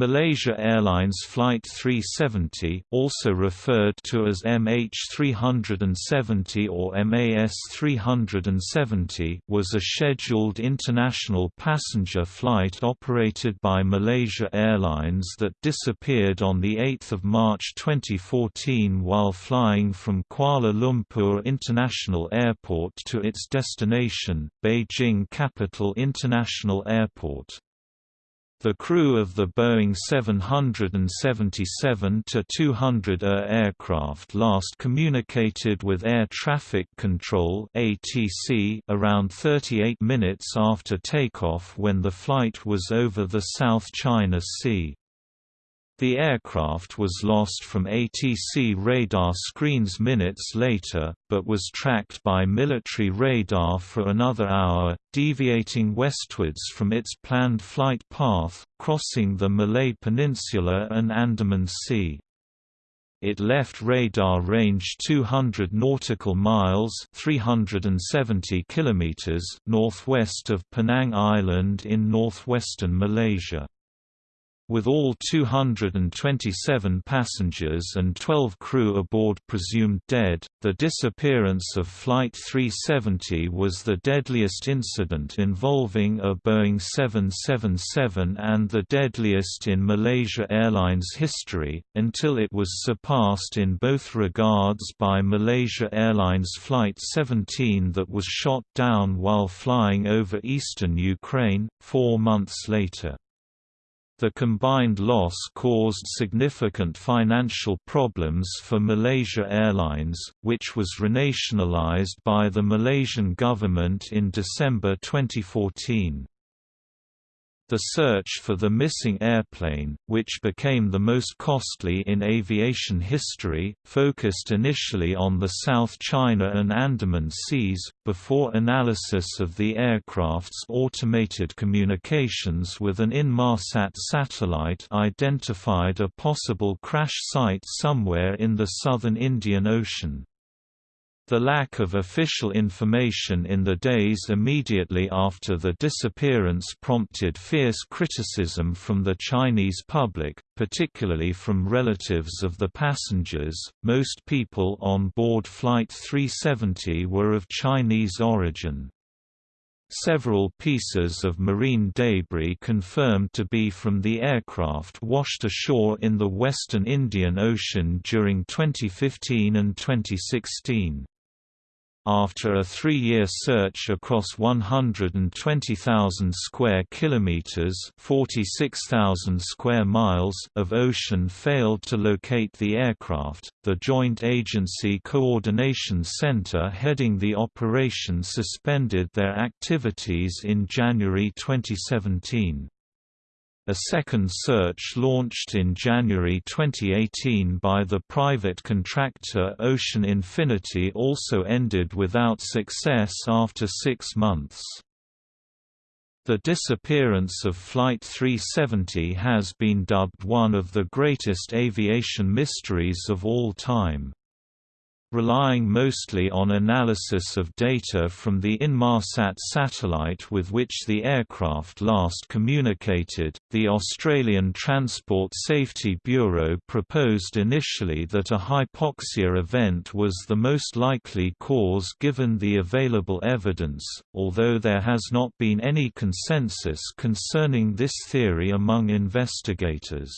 Malaysia Airlines Flight 370 also referred to as MH370 or MAS 370 was a scheduled international passenger flight operated by Malaysia Airlines that disappeared on 8 March 2014 while flying from Kuala Lumpur International Airport to its destination, Beijing Capital International Airport. The crew of the Boeing 777-200ER aircraft last communicated with Air Traffic Control (ATC) around 38 minutes after takeoff when the flight was over the South China Sea. The aircraft was lost from ATC radar screens minutes later, but was tracked by military radar for another hour, deviating westwards from its planned flight path, crossing the Malay Peninsula and Andaman Sea. It left radar range 200 nautical miles (370 kilometers) northwest of Penang Island in northwestern Malaysia. With all 227 passengers and 12 crew aboard presumed dead, the disappearance of Flight 370 was the deadliest incident involving a Boeing 777 and the deadliest in Malaysia Airlines history, until it was surpassed in both regards by Malaysia Airlines Flight 17 that was shot down while flying over eastern Ukraine, four months later. The combined loss caused significant financial problems for Malaysia Airlines, which was renationalised by the Malaysian government in December 2014. The search for the missing airplane, which became the most costly in aviation history, focused initially on the South China and Andaman Seas, before analysis of the aircraft's automated communications with an Inmarsat satellite identified a possible crash site somewhere in the southern Indian Ocean. The lack of official information in the days immediately after the disappearance prompted fierce criticism from the Chinese public, particularly from relatives of the passengers. Most people on board Flight 370 were of Chinese origin. Several pieces of marine debris confirmed to be from the aircraft washed ashore in the western Indian Ocean during 2015 and 2016. After a three-year search across 120,000 square kilometers (46,000 square miles) of ocean failed to locate the aircraft, the Joint Agency Coordination Center heading the operation suspended their activities in January 2017. A second search launched in January 2018 by the private contractor Ocean Infinity also ended without success after six months. The disappearance of Flight 370 has been dubbed one of the greatest aviation mysteries of all time. Relying mostly on analysis of data from the Inmarsat satellite with which the aircraft last communicated, the Australian Transport Safety Bureau proposed initially that a hypoxia event was the most likely cause given the available evidence, although there has not been any consensus concerning this theory among investigators.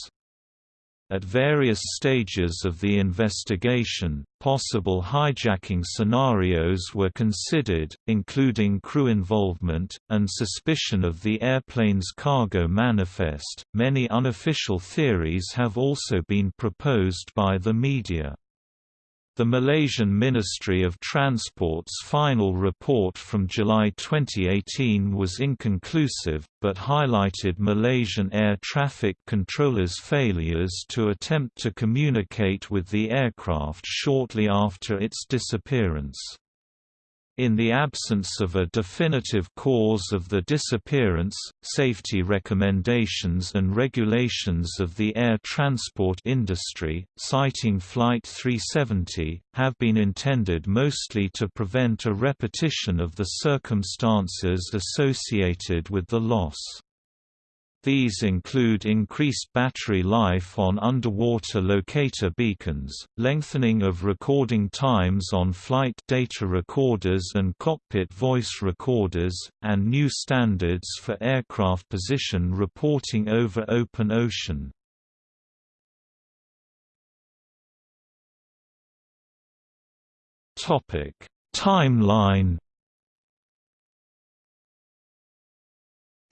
At various stages of the investigation, possible hijacking scenarios were considered, including crew involvement, and suspicion of the airplane's cargo manifest. Many unofficial theories have also been proposed by the media. The Malaysian Ministry of Transport's final report from July 2018 was inconclusive, but highlighted Malaysian air traffic controllers' failures to attempt to communicate with the aircraft shortly after its disappearance. In the absence of a definitive cause of the disappearance, safety recommendations and regulations of the air transport industry, citing Flight 370, have been intended mostly to prevent a repetition of the circumstances associated with the loss. These include increased battery life on underwater locator beacons, lengthening of recording times on flight data recorders and cockpit voice recorders, and new standards for aircraft position reporting over open ocean. Timeline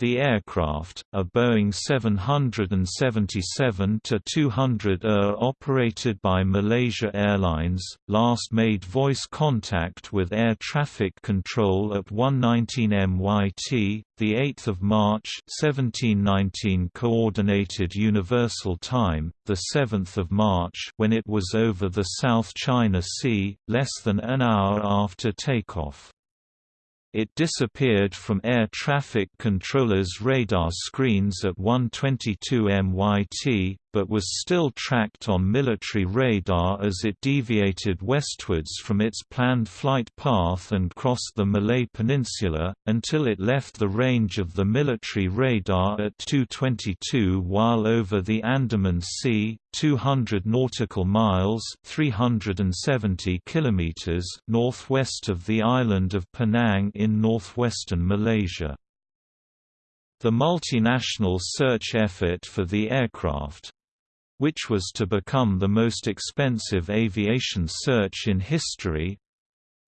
The aircraft, a Boeing 777-200ER uh, operated by Malaysia Airlines, last made voice contact with air traffic control at 119 MYT, the 8th of March 1719 Coordinated Universal Time, the 7th of March when it was over the South China Sea, less than an hour after takeoff. It disappeared from air traffic controllers' radar screens at 1:22 MYT, but was still tracked on military radar as it deviated westwards from its planned flight path and crossed the Malay Peninsula, until it left the range of the military radar at 222 while over the Andaman Sea, 200 nautical miles 370 kilometers northwest of the island of Penang in northwestern Malaysia. The multinational search effort for the aircraft, which was to become the most expensive aviation search in history,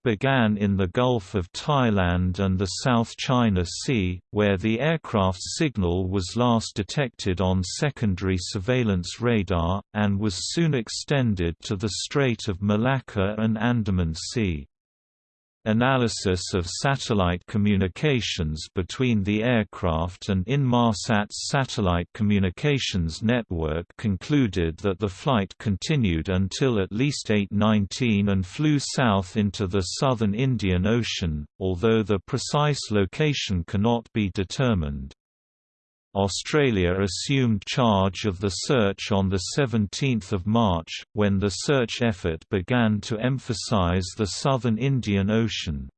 began in the Gulf of Thailand and the South China Sea, where the aircraft's signal was last detected on secondary surveillance radar, and was soon extended to the Strait of Malacca and Andaman Sea. Analysis of satellite communications between the aircraft and Inmarsat's satellite communications network concluded that the flight continued until at least 8:19 and flew south into the southern Indian Ocean, although the precise location cannot be determined. Australia assumed charge of the search on 17 March, when the search effort began to emphasise the southern Indian Ocean.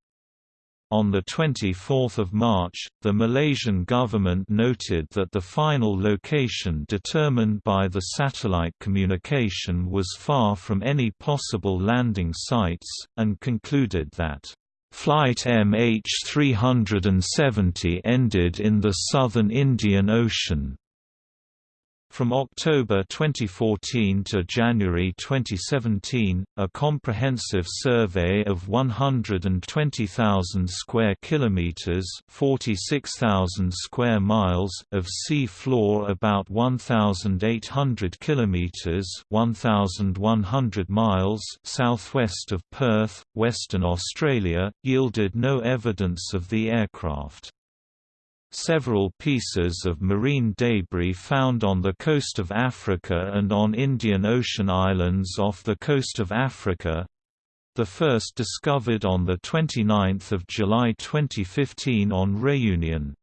On 24 March, the Malaysian government noted that the final location determined by the satellite communication was far from any possible landing sites, and concluded that Flight MH370 ended in the southern Indian Ocean. From October 2014 to January 2017, a comprehensive survey of 120,000 square kilometers, 46,000 square miles of sea floor about 1,800 kilometers, 1,100 miles southwest of Perth, Western Australia, yielded no evidence of the aircraft. Several pieces of marine debris found on the coast of Africa and on Indian Ocean islands off the coast of Africa the first discovered on 29 July 2015 on Réunion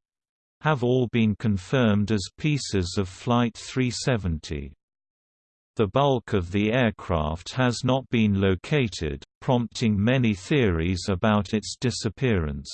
have all been confirmed as pieces of Flight 370. The bulk of the aircraft has not been located, prompting many theories about its disappearance.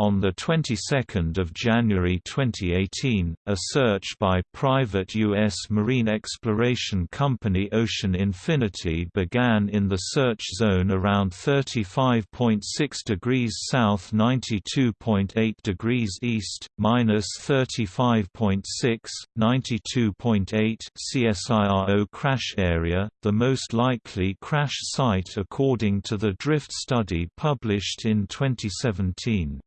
On the 22nd of January 2018, a search by private U.S. marine exploration company Ocean Infinity began in the search zone around 35.6 degrees south 92.8 degrees east, minus 35.6, 92.8 CSIRO crash area, the most likely crash site according to the drift study published in 2017.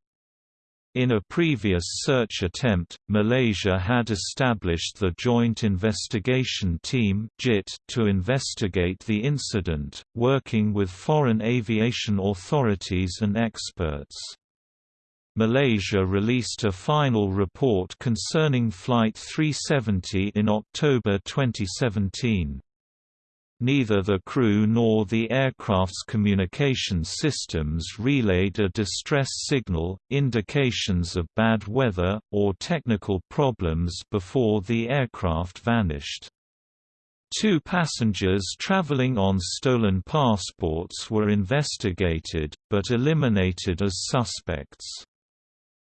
In a previous search attempt, Malaysia had established the Joint Investigation Team to investigate the incident, working with foreign aviation authorities and experts. Malaysia released a final report concerning Flight 370 in October 2017. Neither the crew nor the aircraft's communication systems relayed a distress signal, indications of bad weather, or technical problems before the aircraft vanished. Two passengers traveling on stolen passports were investigated, but eliminated as suspects.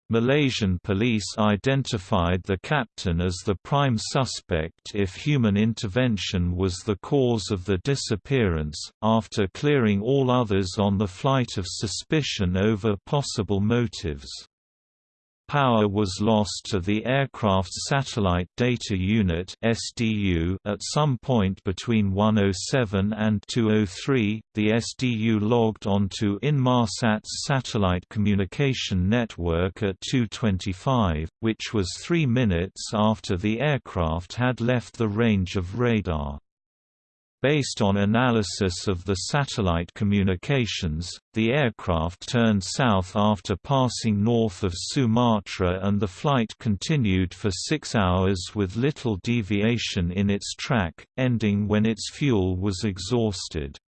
Malaysian police identified the captain as the prime suspect if human intervention was the cause of the disappearance, after clearing all others on the flight of suspicion over possible motives. Power was lost to the Aircraft's Satellite Data Unit at some point between 107 and 203. The SDU logged onto Inmarsat's satellite communication network at 225, which was 3 minutes after the aircraft had left the range of radar. Based on analysis of the satellite communications, the aircraft turned south after passing north of Sumatra and the flight continued for six hours with little deviation in its track, ending when its fuel was exhausted.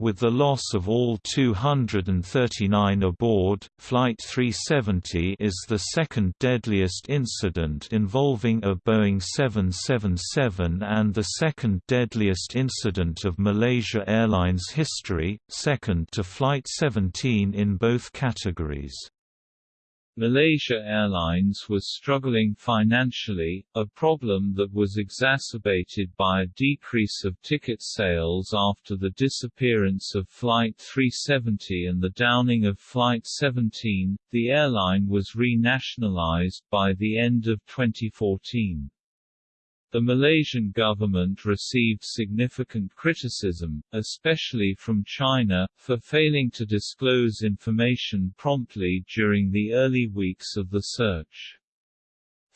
With the loss of all 239 aboard, Flight 370 is the second deadliest incident involving a Boeing 777 and the second deadliest incident of Malaysia Airlines history, second to Flight 17 in both categories. Malaysia Airlines was struggling financially, a problem that was exacerbated by a decrease of ticket sales after the disappearance of Flight 370 and the downing of Flight 17. The airline was renationalized by the end of 2014. The Malaysian government received significant criticism, especially from China, for failing to disclose information promptly during the early weeks of the search.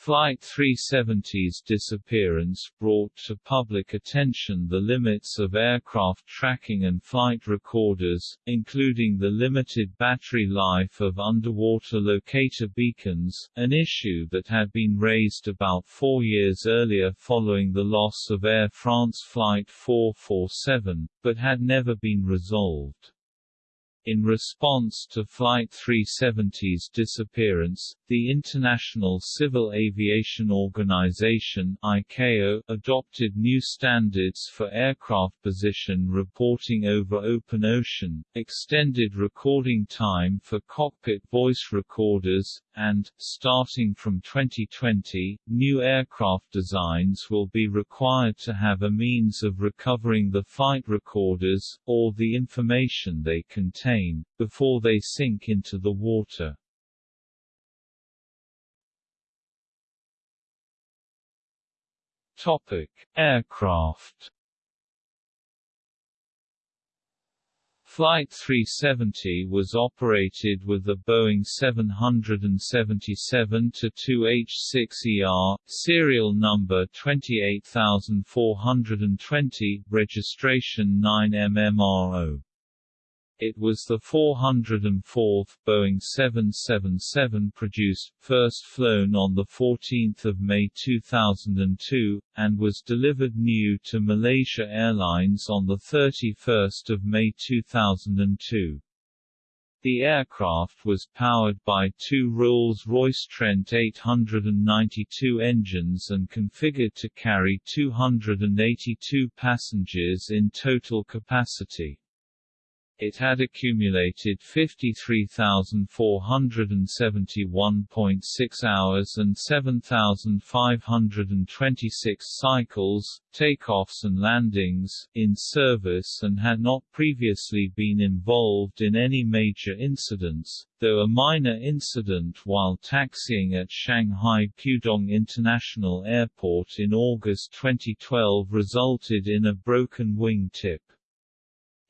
Flight 370's disappearance brought to public attention the limits of aircraft tracking and flight recorders, including the limited battery life of underwater locator beacons, an issue that had been raised about four years earlier following the loss of Air France Flight 447, but had never been resolved. In response to Flight 370's disappearance, the International Civil Aviation Organization ICAO adopted new standards for aircraft position reporting over open ocean, extended recording time for cockpit voice recorders, and, starting from 2020, new aircraft designs will be required to have a means of recovering the flight recorders, or the information they contain, before they sink into the water. Topic: Aircraft. Flight 370 was operated with the Boeing 777-2H6ER, serial number 28420, registration 9MMRO. It was the 404th Boeing 777 produced, first flown on 14 May 2002, and was delivered new to Malaysia Airlines on 31 May 2002. The aircraft was powered by two Rolls-Royce Trent 892 engines and configured to carry 282 passengers in total capacity. It had accumulated 53,471.6 hours and 7,526 cycles, takeoffs and landings, in service and had not previously been involved in any major incidents, though a minor incident while taxiing at Shanghai Pudong International Airport in August 2012 resulted in a broken wing tip.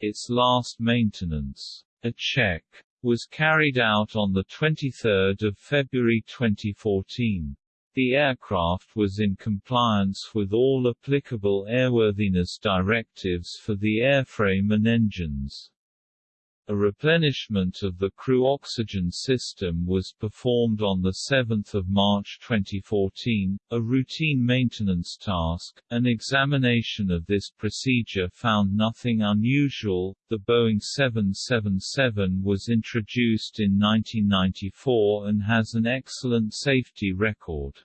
Its last maintenance, a check, was carried out on 23 February 2014. The aircraft was in compliance with all applicable airworthiness directives for the airframe and engines. A replenishment of the crew oxygen system was performed on 7 March 2014, a routine maintenance task. An examination of this procedure found nothing unusual. The Boeing 777 was introduced in 1994 and has an excellent safety record.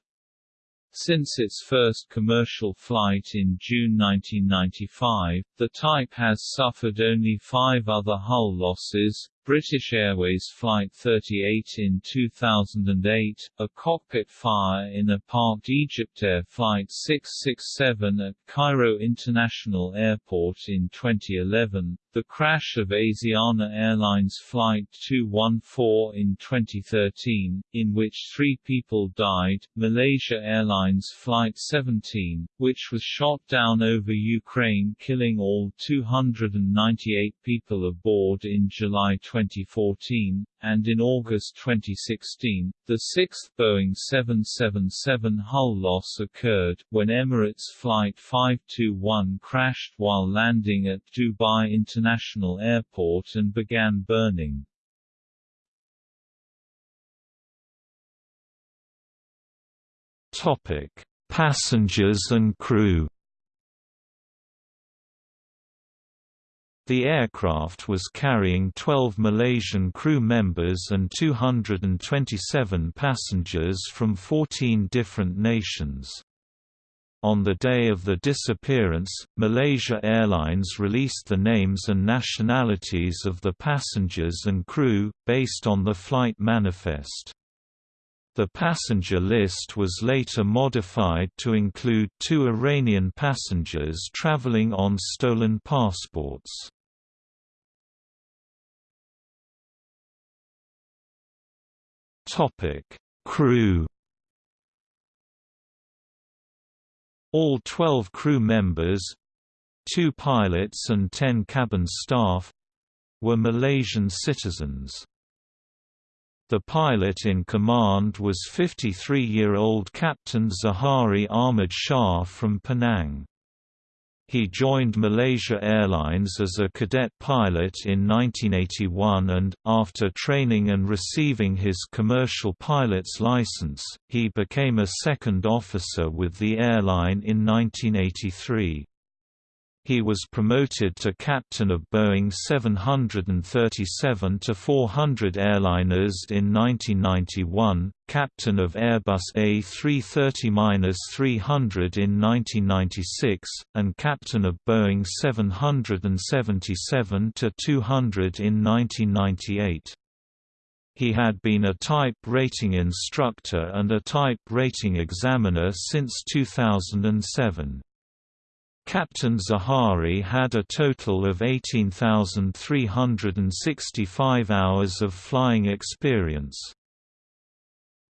Since its first commercial flight in June 1995, the type has suffered only five other hull losses, British Airways Flight 38 in 2008, a cockpit fire in a parked EgyptAir Flight 667 at Cairo International Airport in 2011, the crash of Asiana Airlines Flight 214 in 2013, in which three people died, Malaysia Airlines Flight 17, which was shot down over Ukraine killing all 298 people aboard in July 2014, and in August 2016, the sixth Boeing 777 hull loss occurred, when Emirates Flight 521 crashed while landing at Dubai International Airport and began burning. Topic: Passengers and crew. The aircraft was carrying 12 Malaysian crew members and 227 passengers from 14 different nations. On the day of the disappearance, Malaysia Airlines released the names and nationalities of the passengers and crew, based on the flight manifest. The passenger list was later modified to include two Iranian passengers traveling on stolen passports. Crew All 12 crew members—two pilots and 10 cabin staff—were Malaysian citizens. The pilot in command was 53-year-old Captain Zaharie Ahmad Shah from Penang. He joined Malaysia Airlines as a cadet pilot in 1981 and, after training and receiving his commercial pilot's license, he became a second officer with the airline in 1983. He was promoted to captain of Boeing 737 to 400 airliners in 1991, captain of Airbus A330-300 in 1996, and captain of Boeing 777-200 in 1998. He had been a type rating instructor and a type rating examiner since 2007. Captain Zaharie had a total of 18,365 hours of flying experience.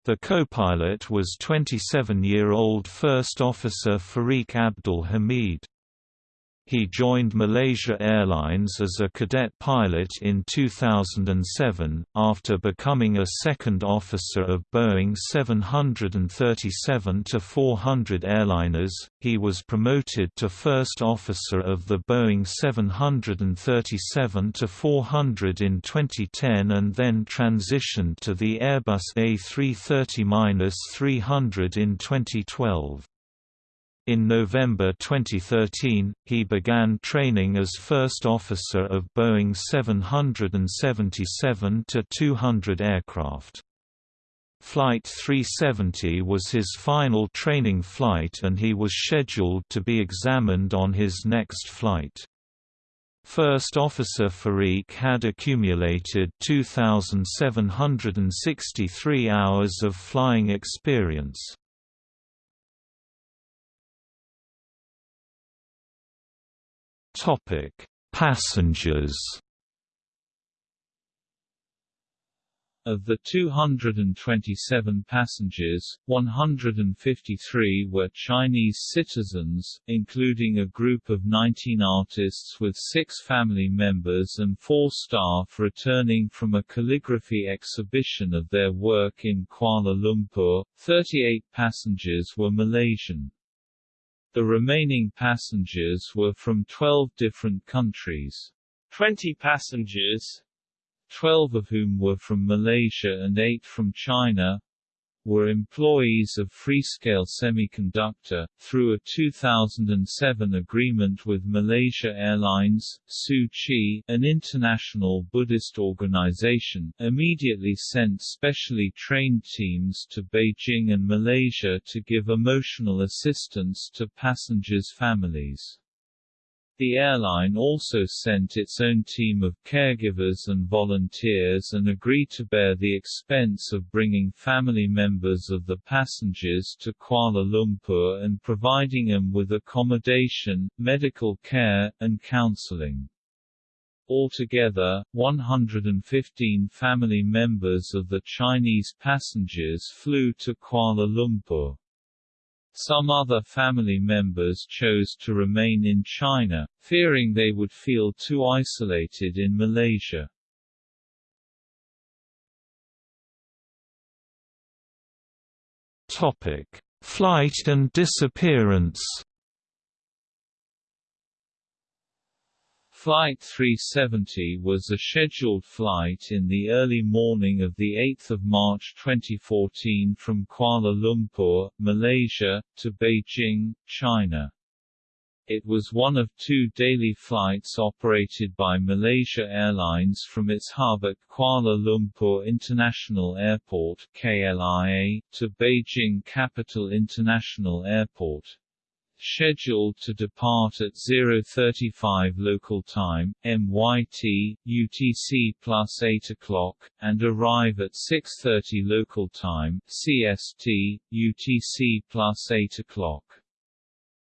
The co-pilot was 27-year-old First Officer Fariq Abdul Hamid. He joined Malaysia Airlines as a cadet pilot in 2007, after becoming a second officer of Boeing 737-400 airliners. He was promoted to first officer of the Boeing 737-400 in 2010 and then transitioned to the Airbus A330-300 in 2012. In November 2013, he began training as first officer of Boeing 777-200 aircraft. Flight 370 was his final training flight and he was scheduled to be examined on his next flight. First Officer Fariq had accumulated 2,763 hours of flying experience. Topic: Passengers. Of the 227 passengers, 153 were Chinese citizens, including a group of 19 artists with six family members and four staff returning from a calligraphy exhibition of their work in Kuala Lumpur. 38 passengers were Malaysian. The remaining passengers were from 12 different countries. 20 passengers, 12 of whom were from Malaysia and 8 from China, were employees of Freescale Semiconductor, through a 2007 agreement with Malaysia Airlines. Tzu Chi, an international Buddhist organization, immediately sent specially trained teams to Beijing and Malaysia to give emotional assistance to passengers' families. The airline also sent its own team of caregivers and volunteers and agreed to bear the expense of bringing family members of the passengers to Kuala Lumpur and providing them with accommodation, medical care, and counseling. Altogether, 115 family members of the Chinese passengers flew to Kuala Lumpur. Some other family members chose to remain in China, fearing they would feel too isolated in Malaysia. Topic: Flight and disappearance. Flight 370 was a scheduled flight in the early morning of 8 March 2014 from Kuala Lumpur, Malaysia, to Beijing, China. It was one of two daily flights operated by Malaysia Airlines from its hub at Kuala Lumpur International Airport KLIA, to Beijing Capital International Airport scheduled to depart at 0:35 local time (MYT, UTC plus 8 o'clock) and arrive at 6:30 local time (CST, UTC plus 8 o'clock).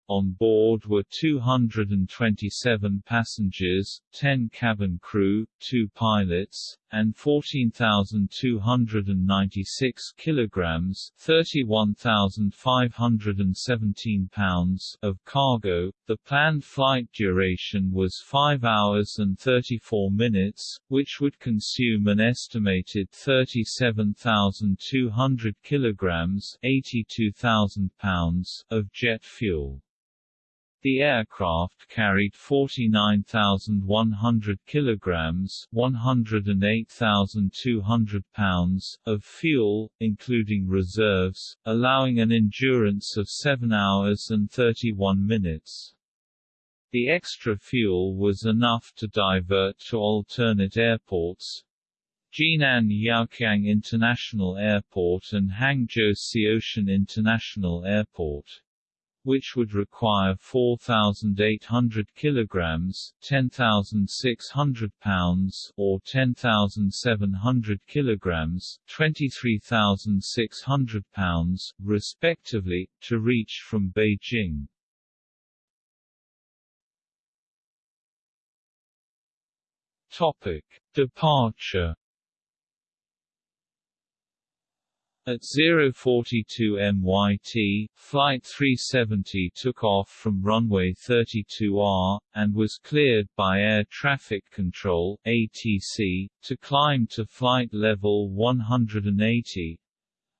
On board were 227 passengers, 10 cabin crew, 2 pilots, and 14,296 kilograms (31,517 pounds) of cargo. The planned flight duration was 5 hours and 34 minutes, which would consume an estimated 37,200 kilograms (82,000 pounds) of jet fuel. The aircraft carried 49,100 kilograms (108,200 pounds) of fuel, including reserves, allowing an endurance of 7 hours and 31 minutes. The extra fuel was enough to divert to alternate airports, Jinan Yaoqiang International Airport and Hangzhou Xiaoshan International Airport which would require 4,800 kilograms, 10,600 pounds, or 10,700 kilograms, 23,600 pounds, respectively, to reach from Beijing. Topic: Departure At 042 MYT, Flight 370 took off from runway 32R, and was cleared by Air Traffic Control ATC, to climb to flight level 180,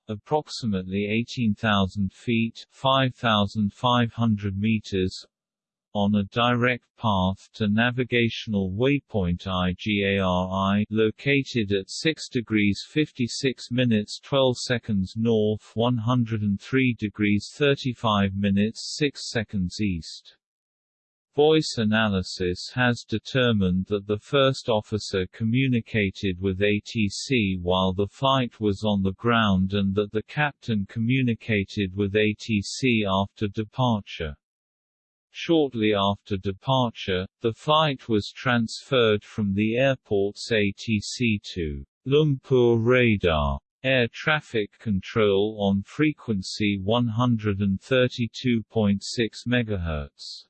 approximately 18,000 feet 5,500 meters on a direct path to navigational waypoint IGARI located at 6 degrees 56 minutes 12 seconds north 103 degrees 35 minutes 6 seconds east. Voice analysis has determined that the first officer communicated with ATC while the flight was on the ground and that the captain communicated with ATC after departure. Shortly after departure, the flight was transferred from the airport's ATC to Lumpur Radar air traffic control on frequency 132.6 MHz.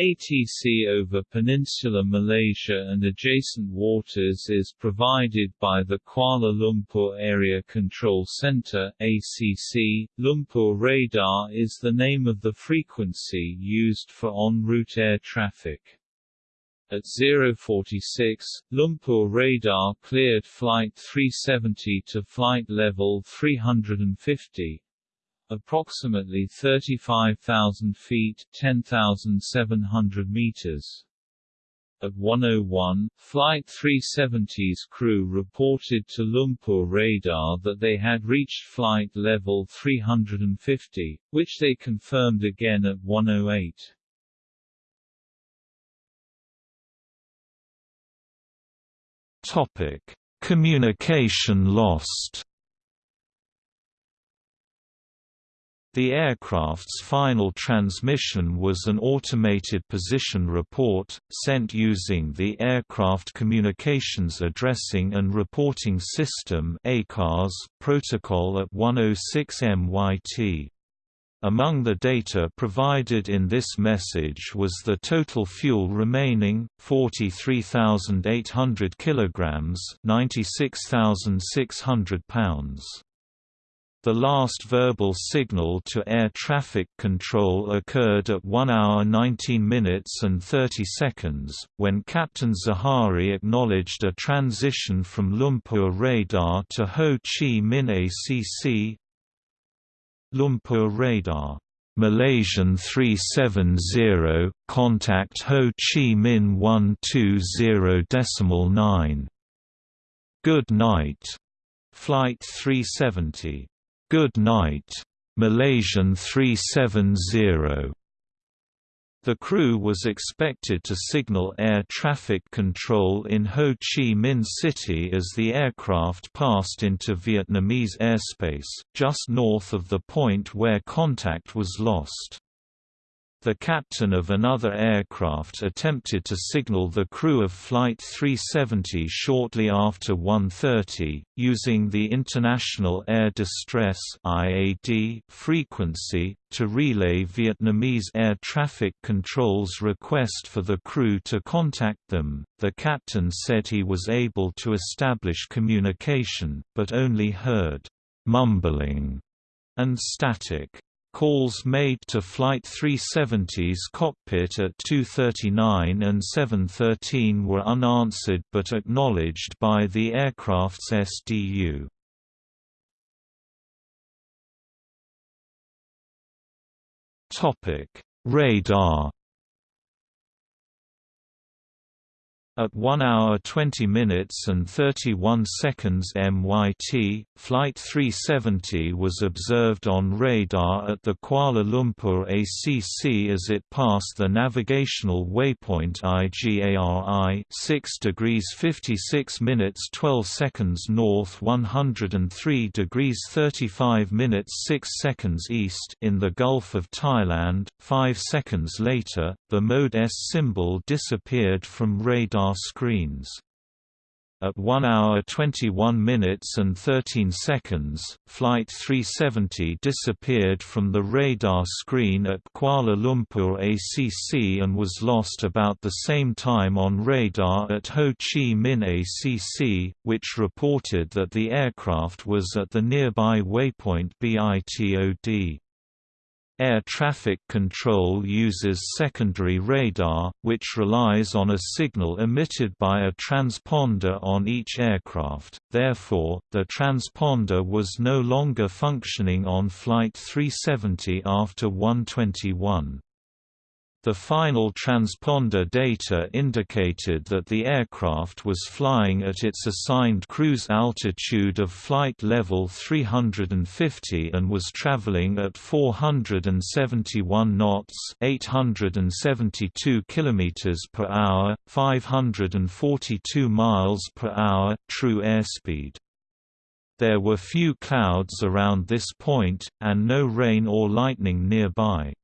ATC over Peninsular Malaysia and adjacent waters is provided by the Kuala Lumpur Area Control Centre ACC. Lumpur radar is the name of the frequency used for en route air traffic. At 046, Lumpur radar cleared Flight 370 to flight level 350, approximately 35,000 feet 10,700 meters. At 101, Flight 370's crew reported to Lumpur radar that they had reached flight level 350, which they confirmed again at 108. Topic: Communication lost. The aircraft's final transmission was an automated position report, sent using the Aircraft Communications Addressing and Reporting System protocol at 106 MYT. Among the data provided in this message was the total fuel remaining, 43,800 kilograms, 96,600 pounds. The last verbal signal to air traffic control occurred at 1 hour 19 minutes and 30 seconds, when Captain Zaharie acknowledged a transition from Lumpur radar to Ho Chi Minh ACC. Lumpur radar Malaysian 370, contact Ho Chi Minh 120.9. Good night. Flight 370 Good Night, Malaysian 370. The crew was expected to signal air traffic control in Ho Chi Minh City as the aircraft passed into Vietnamese airspace, just north of the point where contact was lost. The captain of another aircraft attempted to signal the crew of Flight 370 shortly after 1.30, using the International Air Distress frequency, to relay Vietnamese air traffic control's request for the crew to contact them. The captain said he was able to establish communication, but only heard mumbling and static. Calls made to Flight 370's cockpit at 2.39 and 7.13 were unanswered but acknowledged by the aircraft's SDU. Radar At 1 hour 20 minutes and 31 seconds MYT, Flight 370 was observed on radar at the Kuala Lumpur ACC as it passed the navigational waypoint IGARI 6 degrees 56 minutes 12 seconds north 103 degrees 35 minutes 6 seconds east in the Gulf of Thailand. 5 seconds later, the mode S symbol disappeared from radar screens. At 1 hour 21 minutes and 13 seconds, Flight 370 disappeared from the radar screen at Kuala Lumpur ACC and was lost about the same time on radar at Ho Chi Minh ACC, which reported that the aircraft was at the nearby waypoint BITOD. Air traffic control uses secondary radar, which relies on a signal emitted by a transponder on each aircraft, therefore, the transponder was no longer functioning on Flight 370 after 121. The final transponder data indicated that the aircraft was flying at its assigned cruise altitude of flight level 350 and was traveling at 471 knots, 872 kilometers per hour, 542 miles per hour true airspeed. There were few clouds around this point and no rain or lightning nearby.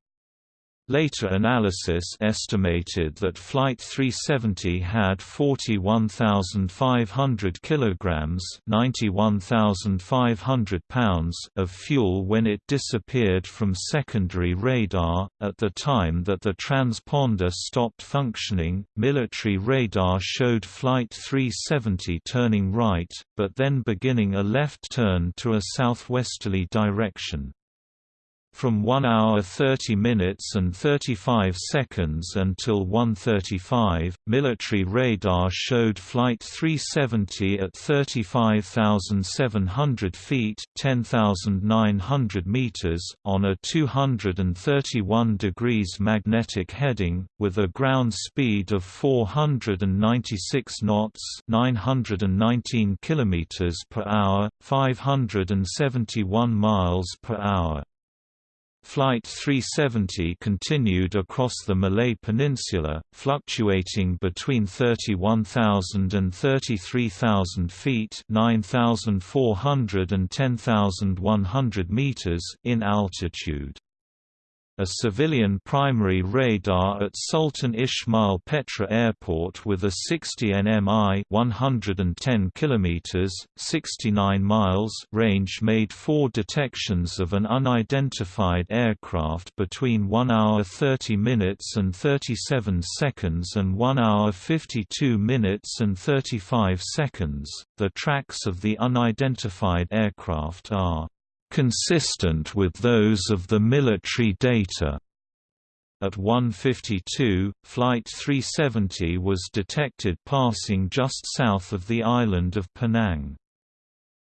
Later analysis estimated that Flight 370 had 41,500 kilograms (91,500 pounds) of fuel when it disappeared from secondary radar. At the time that the transponder stopped functioning, military radar showed Flight 370 turning right, but then beginning a left turn to a southwesterly direction. From 1 hour 30 minutes and 35 seconds until 1.35, military radar showed Flight 370 at 35,700 feet 10,900 meters, on a 231 degrees magnetic heading, with a ground speed of 496 knots 919 kilometers per hour, 571 miles per hour. Flight 370 continued across the Malay Peninsula, fluctuating between 31,000 and 33,000 feet 9,400 and 10,100 meters in altitude. A civilian primary radar at Sultan Ismail Petra Airport with a 60 nmi 110 km, 69 miles range made four detections of an unidentified aircraft between 1 hour 30 minutes and 37 seconds and 1 hour 52 minutes and 35 seconds. The tracks of the unidentified aircraft are consistent with those of the military data. At 1:52, Flight 370 was detected passing just south of the island of Penang.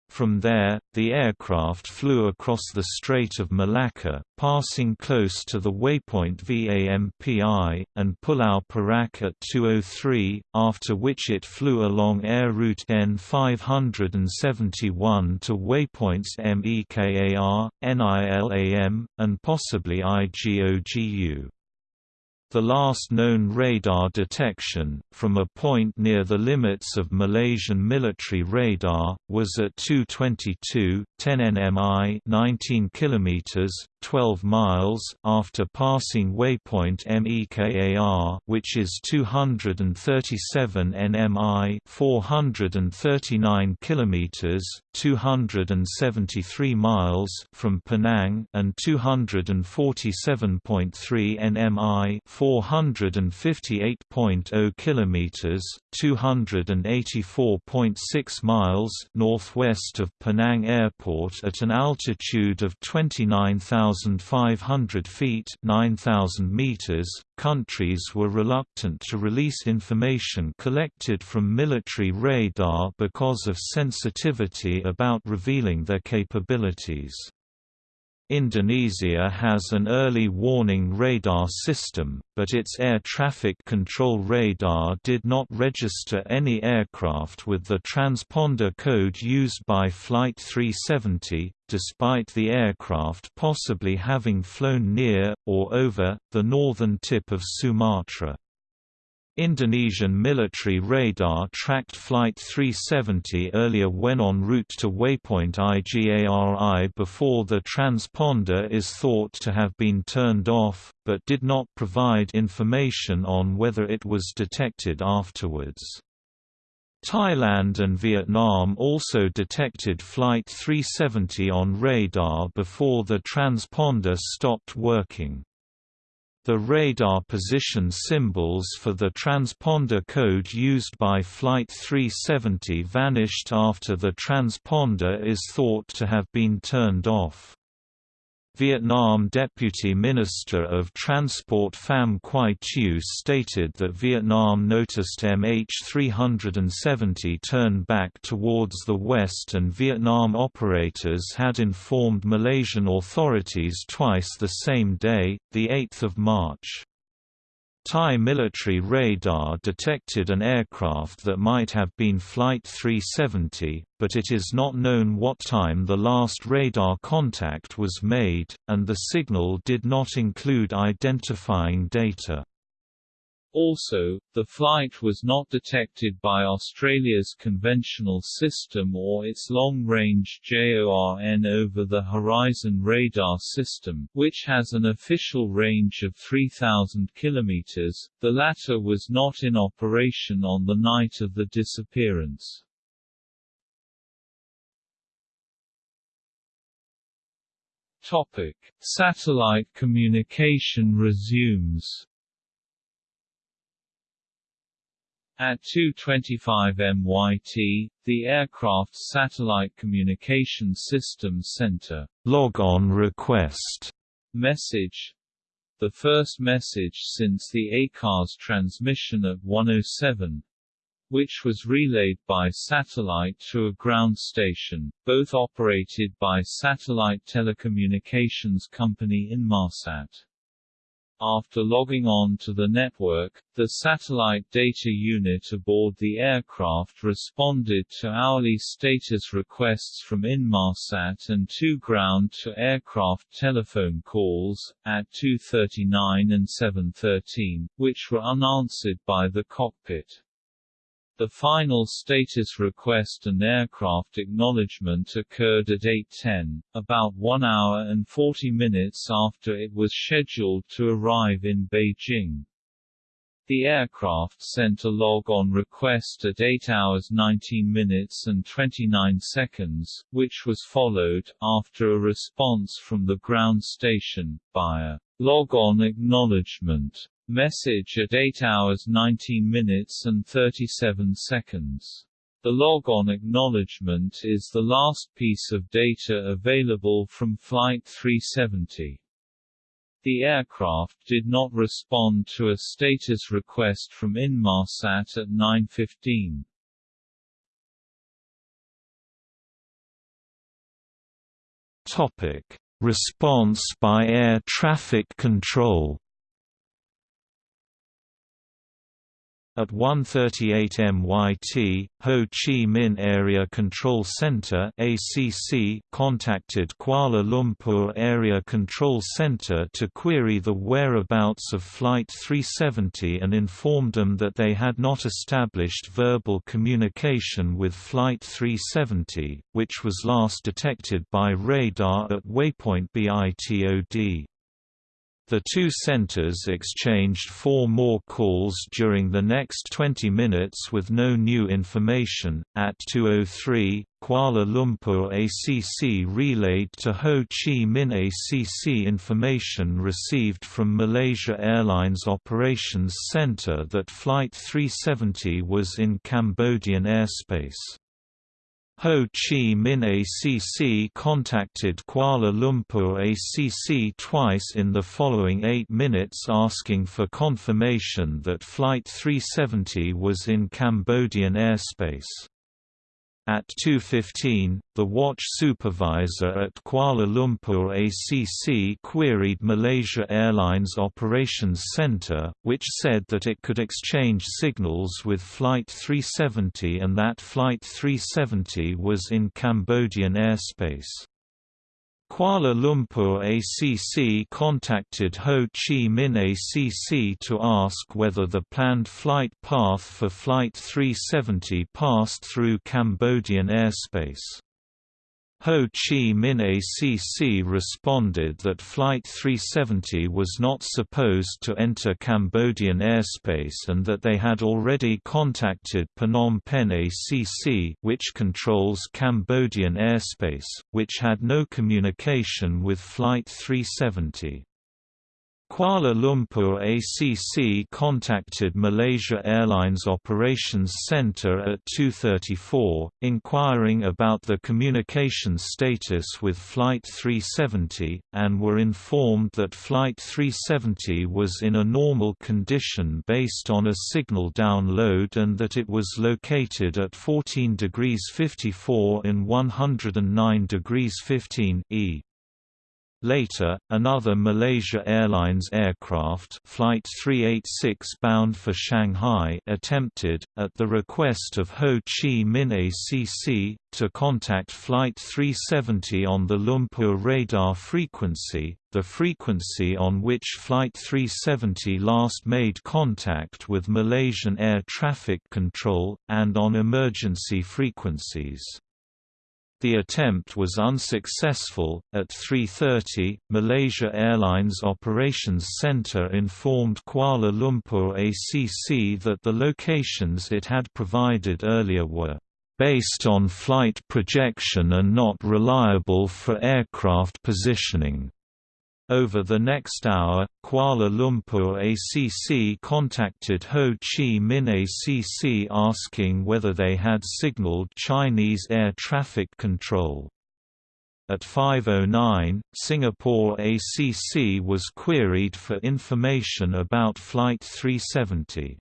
From there, the aircraft flew across the Strait of Malacca, passing close to the waypoint VAMPI, and Pulau Perak at 203, after which it flew along air route N571 to waypoints MEKAR, NILAM, and possibly IGOGU. The last known radar detection, from a point near the limits of Malaysian military radar, was at 222, 10 nmi 19 km, 12 miles after passing waypoint MEKAR which is 237 nmi 439 km, 273 miles from Penang and 247.3 nmi 458.0 km, 284.6 miles northwest of Penang Airport at an altitude of 29,500 feet 9,000 meters. Countries were reluctant to release information collected from military radar because of sensitivity about revealing their capabilities. Indonesia has an early warning radar system, but its air traffic control radar did not register any aircraft with the transponder code used by Flight 370, despite the aircraft possibly having flown near, or over, the northern tip of Sumatra. Indonesian military radar tracked Flight 370 earlier when en route to waypoint IGARI before the transponder is thought to have been turned off, but did not provide information on whether it was detected afterwards. Thailand and Vietnam also detected Flight 370 on radar before the transponder stopped working. The radar position symbols for the transponder code used by Flight 370 vanished after the transponder is thought to have been turned off. Vietnam Deputy Minister of Transport Pham Quy Tieu stated that Vietnam noticed MH370 turn back towards the west and Vietnam operators had informed Malaysian authorities twice the same day, 8 March. Thai military radar detected an aircraft that might have been Flight 370, but it is not known what time the last radar contact was made, and the signal did not include identifying data. Also, the flight was not detected by Australia's conventional system or its long-range JORN over-the-horizon radar system, which has an official range of 3,000 km. The latter was not in operation on the night of the disappearance. Topic: Satellite communication resumes. At 2:25 MYT, the aircraft's satellite communication system center. Log on request. Message. The first message since the ACARS transmission at 107 which was relayed by satellite to a ground station, both operated by Satellite Telecommunications Company Inmarsat. After logging on to the network, the satellite data unit aboard the aircraft responded to hourly status requests from Inmarsat and two ground-to-aircraft telephone calls, at 2.39 and 7.13, which were unanswered by the cockpit. The final status request and aircraft acknowledgement occurred at 8.10, about 1 hour and 40 minutes after it was scheduled to arrive in Beijing. The aircraft sent a log-on request at 8 hours 19 minutes and 29 seconds, which was followed, after a response from the ground station, by a log-on acknowledgement message at 8 hours 19 minutes and 37 seconds. The log-on acknowledgement is the last piece of data available from Flight 370. The aircraft did not respond to a status request from Inmarsat at 9.15. Topic: Response by air traffic control. At 1:38 MYT, Ho Chi Minh Area Control Center (ACC) contacted Kuala Lumpur Area Control Center to query the whereabouts of Flight 370 and informed them that they had not established verbal communication with Flight 370, which was last detected by radar at waypoint BITOD. The two centers exchanged four more calls during the next 20 minutes with no new information. At 2:03, Kuala Lumpur ACC relayed to Ho Chi Minh ACC information received from Malaysia Airlines Operations Center that Flight 370 was in Cambodian airspace. Ho Chi Minh ACC contacted Kuala Lumpur ACC twice in the following eight minutes asking for confirmation that Flight 370 was in Cambodian airspace. At 2.15, the watch supervisor at Kuala Lumpur ACC queried Malaysia Airlines Operations Centre, which said that it could exchange signals with Flight 370 and that Flight 370 was in Cambodian airspace. Kuala Lumpur ACC contacted Ho Chi Minh ACC to ask whether the planned flight path for Flight 370 passed through Cambodian airspace. Ho Chi Minh ACC responded that Flight 370 was not supposed to enter Cambodian airspace and that they had already contacted Phnom Penh ACC which controls Cambodian airspace, which had no communication with Flight 370. Kuala Lumpur ACC contacted Malaysia Airlines Operations Centre at 2.34, inquiring about the communication status with Flight 370, and were informed that Flight 370 was in a normal condition based on a signal download and that it was located at 14 degrees 54 in 109 degrees 15 e. Later, another Malaysia Airlines aircraft Flight 386 bound for Shanghai attempted, at the request of Ho Chi Minh ACC, to contact Flight 370 on the Lumpur radar frequency, the frequency on which Flight 370 last made contact with Malaysian Air Traffic Control, and on emergency frequencies. The attempt was unsuccessful. At 3:30, Malaysia Airlines Operations Centre informed Kuala Lumpur ACC that the locations it had provided earlier were based on flight projection and not reliable for aircraft positioning. Over the next hour, Kuala Lumpur ACC contacted Ho Chi Minh ACC asking whether they had signaled Chinese air traffic control. At 5.09, Singapore ACC was queried for information about Flight 370.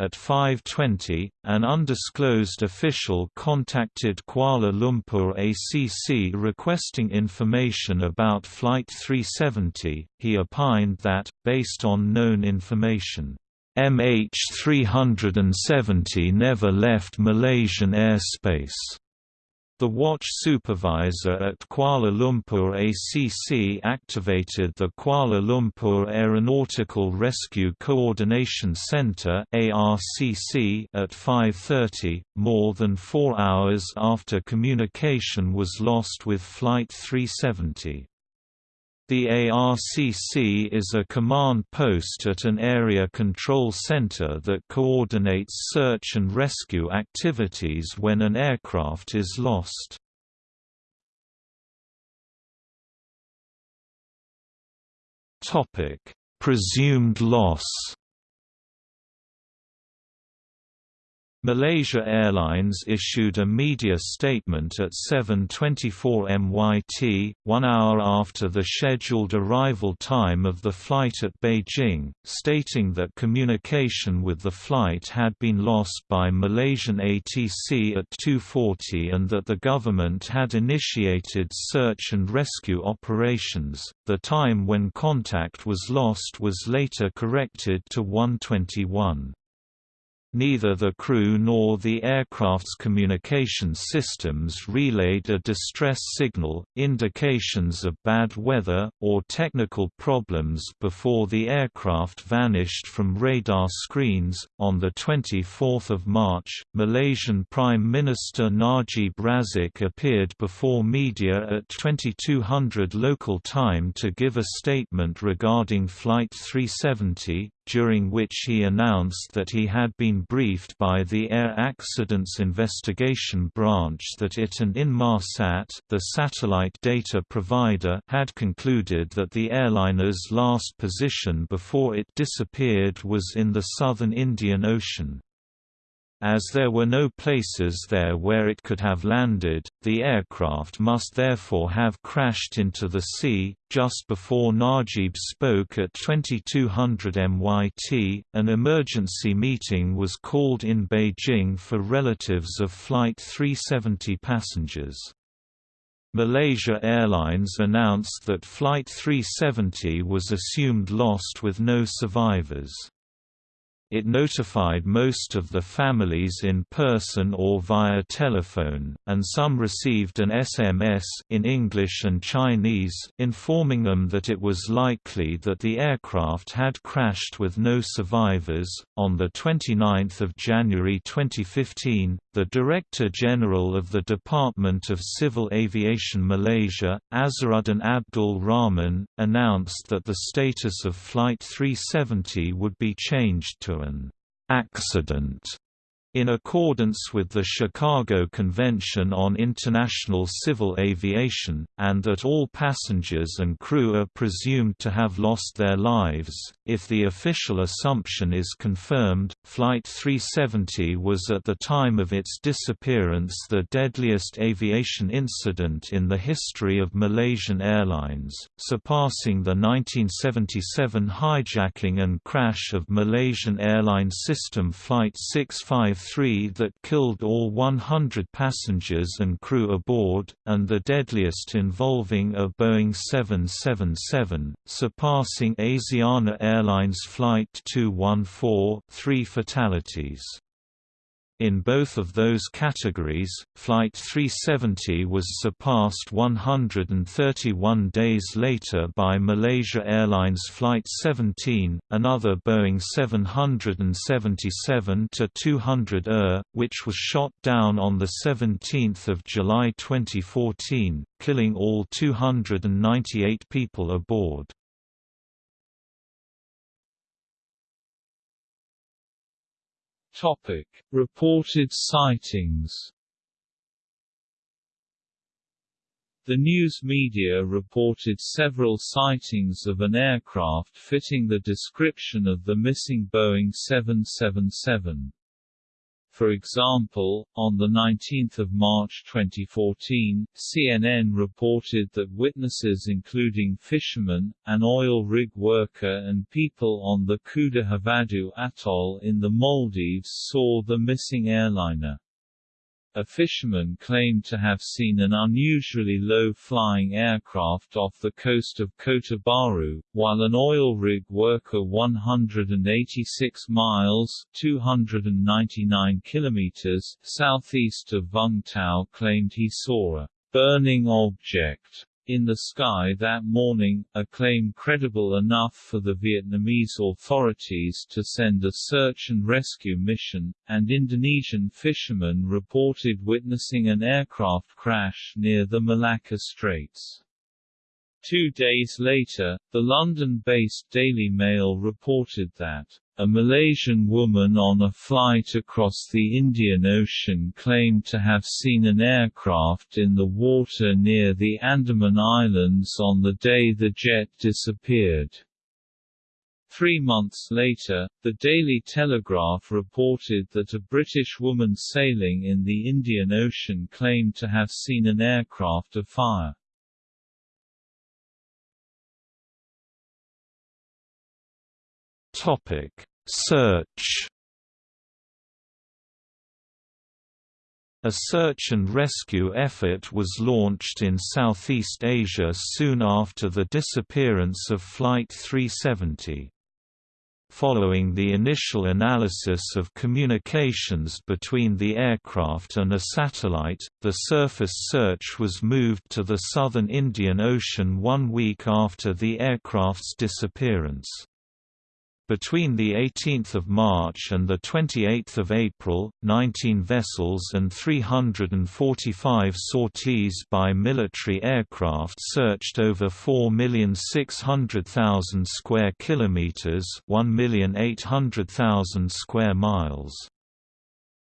At 5.20, an undisclosed official contacted Kuala Lumpur ACC requesting information about Flight 370. He opined that, based on known information, MH370 never left Malaysian airspace. The watch supervisor at Kuala Lumpur ACC activated the Kuala Lumpur Aeronautical Rescue Coordination Centre at 5.30, more than four hours after communication was lost with Flight 370. The ARCC is a command post at an area control center that coordinates search and rescue activities when an aircraft is lost. Presumed loss Malaysia Airlines issued a media statement at 7.24 MYT, one hour after the scheduled arrival time of the flight at Beijing, stating that communication with the flight had been lost by Malaysian ATC at 2.40 and that the government had initiated search and rescue operations. The time when contact was lost was later corrected to 121. Neither the crew nor the aircraft's communication systems relayed a distress signal, indications of bad weather, or technical problems before the aircraft vanished from radar screens. On the 24th of March, Malaysian Prime Minister Najib Razak appeared before media at 2200 local time to give a statement regarding Flight 370, during which he announced that he had been briefed by the Air Accidents Investigation Branch that it and Inmarsat the satellite data provider had concluded that the airliner's last position before it disappeared was in the southern Indian Ocean. As there were no places there where it could have landed, the aircraft must therefore have crashed into the sea. Just before Najib spoke at 2200 MYT, an emergency meeting was called in Beijing for relatives of Flight 370 passengers. Malaysia Airlines announced that Flight 370 was assumed lost with no survivors. It notified most of the families in person or via telephone, and some received an SMS in English and Chinese informing them that it was likely that the aircraft had crashed with no survivors. On the 29th of January 2015, the Director General of the Department of Civil Aviation Malaysia, Azharuddin Abdul Rahman, announced that the status of Flight 370 would be changed to an accident in accordance with the Chicago Convention on International Civil Aviation, and that all passengers and crew are presumed to have lost their lives. If the official assumption is confirmed, Flight 370 was at the time of its disappearance the deadliest aviation incident in the history of Malaysian Airlines, surpassing the 1977 hijacking and crash of Malaysian Airlines System Flight 653 3 that killed all 100 passengers and crew aboard, and the deadliest involving a Boeing 777, surpassing Asiana Airlines Flight 214 three fatalities. In both of those categories, Flight 370 was surpassed 131 days later by Malaysia Airlines Flight 17, another Boeing 777-200 ER, which was shot down on 17 July 2014, killing all 298 people aboard. Topic: Reported sightings. The news media reported several sightings of an aircraft fitting the description of the missing Boeing 777. For example, on 19 March 2014, CNN reported that witnesses including fishermen, an oil rig worker and people on the Kudahuvadhoo atoll in the Maldives saw the missing airliner. A fisherman claimed to have seen an unusually low-flying aircraft off the coast of Kota Bharu, while an oil rig worker 186 miles 299 kilometers southeast of Vung Tau claimed he saw a burning object in the sky that morning, a claim credible enough for the Vietnamese authorities to send a search and rescue mission, and Indonesian fishermen reported witnessing an aircraft crash near the Malacca Straits. Two days later, the London-based Daily Mail reported that a Malaysian woman on a flight across the Indian Ocean claimed to have seen an aircraft in the water near the Andaman Islands on the day the jet disappeared. Three months later, the Daily Telegraph reported that a British woman sailing in the Indian Ocean claimed to have seen an aircraft afire. Topic: Search. A search and rescue effort was launched in Southeast Asia soon after the disappearance of Flight 370. Following the initial analysis of communications between the aircraft and a satellite, the surface search was moved to the southern Indian Ocean one week after the aircraft's disappearance. Between 18 March and 28 April, 19 vessels and 345 sorties by military aircraft searched over 4,600,000 square kilometers, 1,800,000 square miles.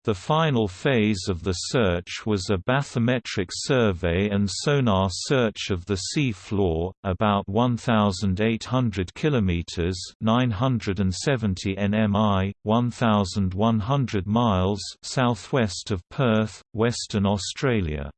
The final phase of the search was a bathymetric survey and sonar search of the sea floor, about 1,800 kilometers (970 nmi, 1,100 miles) southwest of Perth, Western Australia.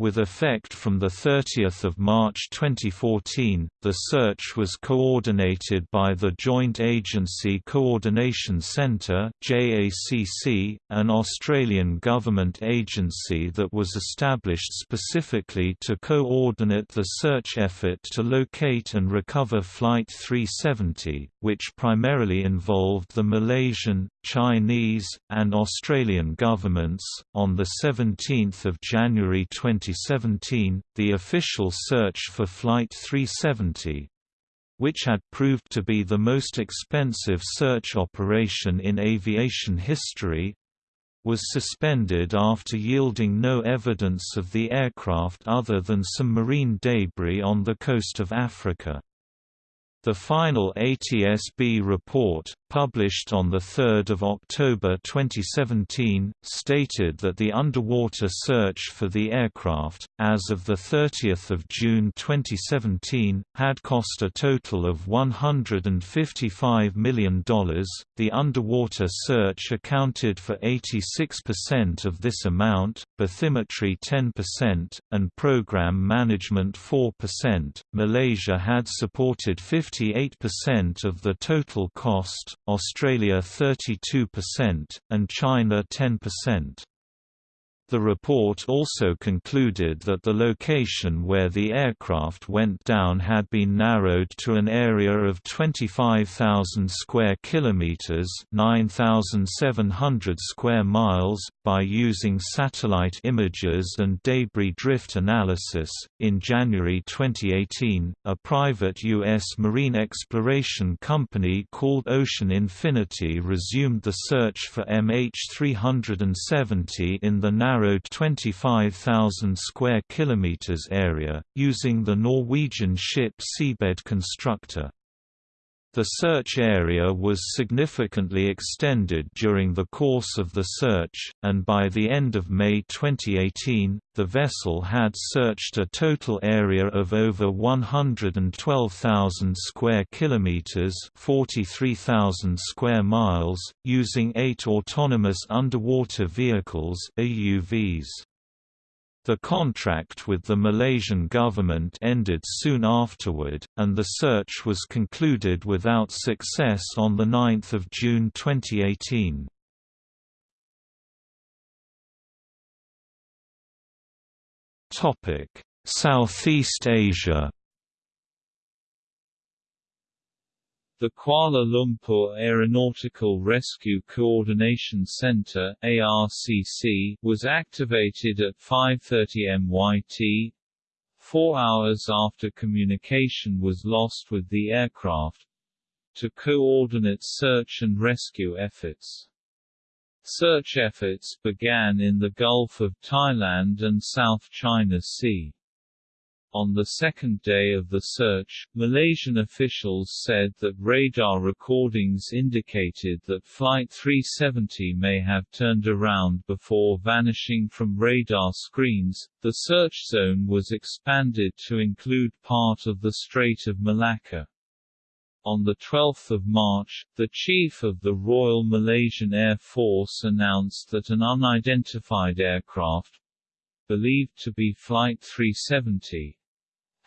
With effect from 30 March 2014, the search was coordinated by the Joint Agency Coordination Centre JACC, an Australian government agency that was established specifically to coordinate the search effort to locate and recover Flight 370, which primarily involved the Malaysian, Chinese, and Australian governments. On 17 January 2017, the official search for Flight 370 which had proved to be the most expensive search operation in aviation history, was suspended after yielding no evidence of the aircraft other than some marine debris on the coast of Africa. The final ATSB report, published on 3 October 2017, stated that the underwater search for the aircraft, as of 30 June 2017, had cost a total of $155 million. The underwater search accounted for 86% of this amount, bathymetry 10%, and program management 4%. Malaysia had supported 58% of the total cost, Australia 32%, and China 10%. The report also concluded that the location where the aircraft went down had been narrowed to an area of 25,000 square kilometers, 9,700 square miles by using satellite images and debris drift analysis. In January 2018, a private US marine exploration company called Ocean Infinity resumed the search for MH370 in the narrow narrowed 25,000 square kilometers area, using the Norwegian ship Seabed Constructor. The search area was significantly extended during the course of the search, and by the end of May 2018, the vessel had searched a total area of over 112,000 square kilometers, 43,000 square miles, using 8 autonomous underwater vehicles (AUVs). The contract with the Malaysian government ended soon afterward, and the search was concluded without success on 9 June 2018. Southeast Asia The Kuala Lumpur Aeronautical Rescue Coordination Center (ARCC) was activated at 5:30 MYT, 4 hours after communication was lost with the aircraft, to coordinate search and rescue efforts. Search efforts began in the Gulf of Thailand and South China Sea. On the second day of the search, Malaysian officials said that radar recordings indicated that Flight 370 may have turned around before vanishing from radar screens. The search zone was expanded to include part of the Strait of Malacca. On 12 March, the Chief of the Royal Malaysian Air Force announced that an unidentified aircraft, believed to be Flight 370,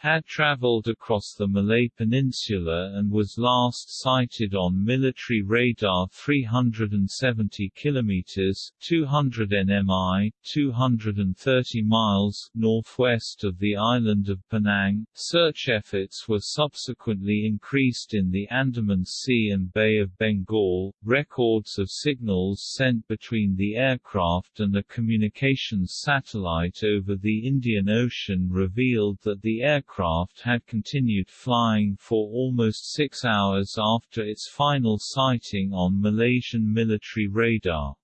had traveled across the Malay Peninsula and was last sighted on military radar 370 km 200 nmi, 230 miles northwest of the island of Penang. Search efforts were subsequently increased in the Andaman Sea and Bay of Bengal. Records of signals sent between the aircraft and a communications satellite over the Indian Ocean revealed that the aircraft aircraft had continued flying for almost six hours after its final sighting on Malaysian military radar.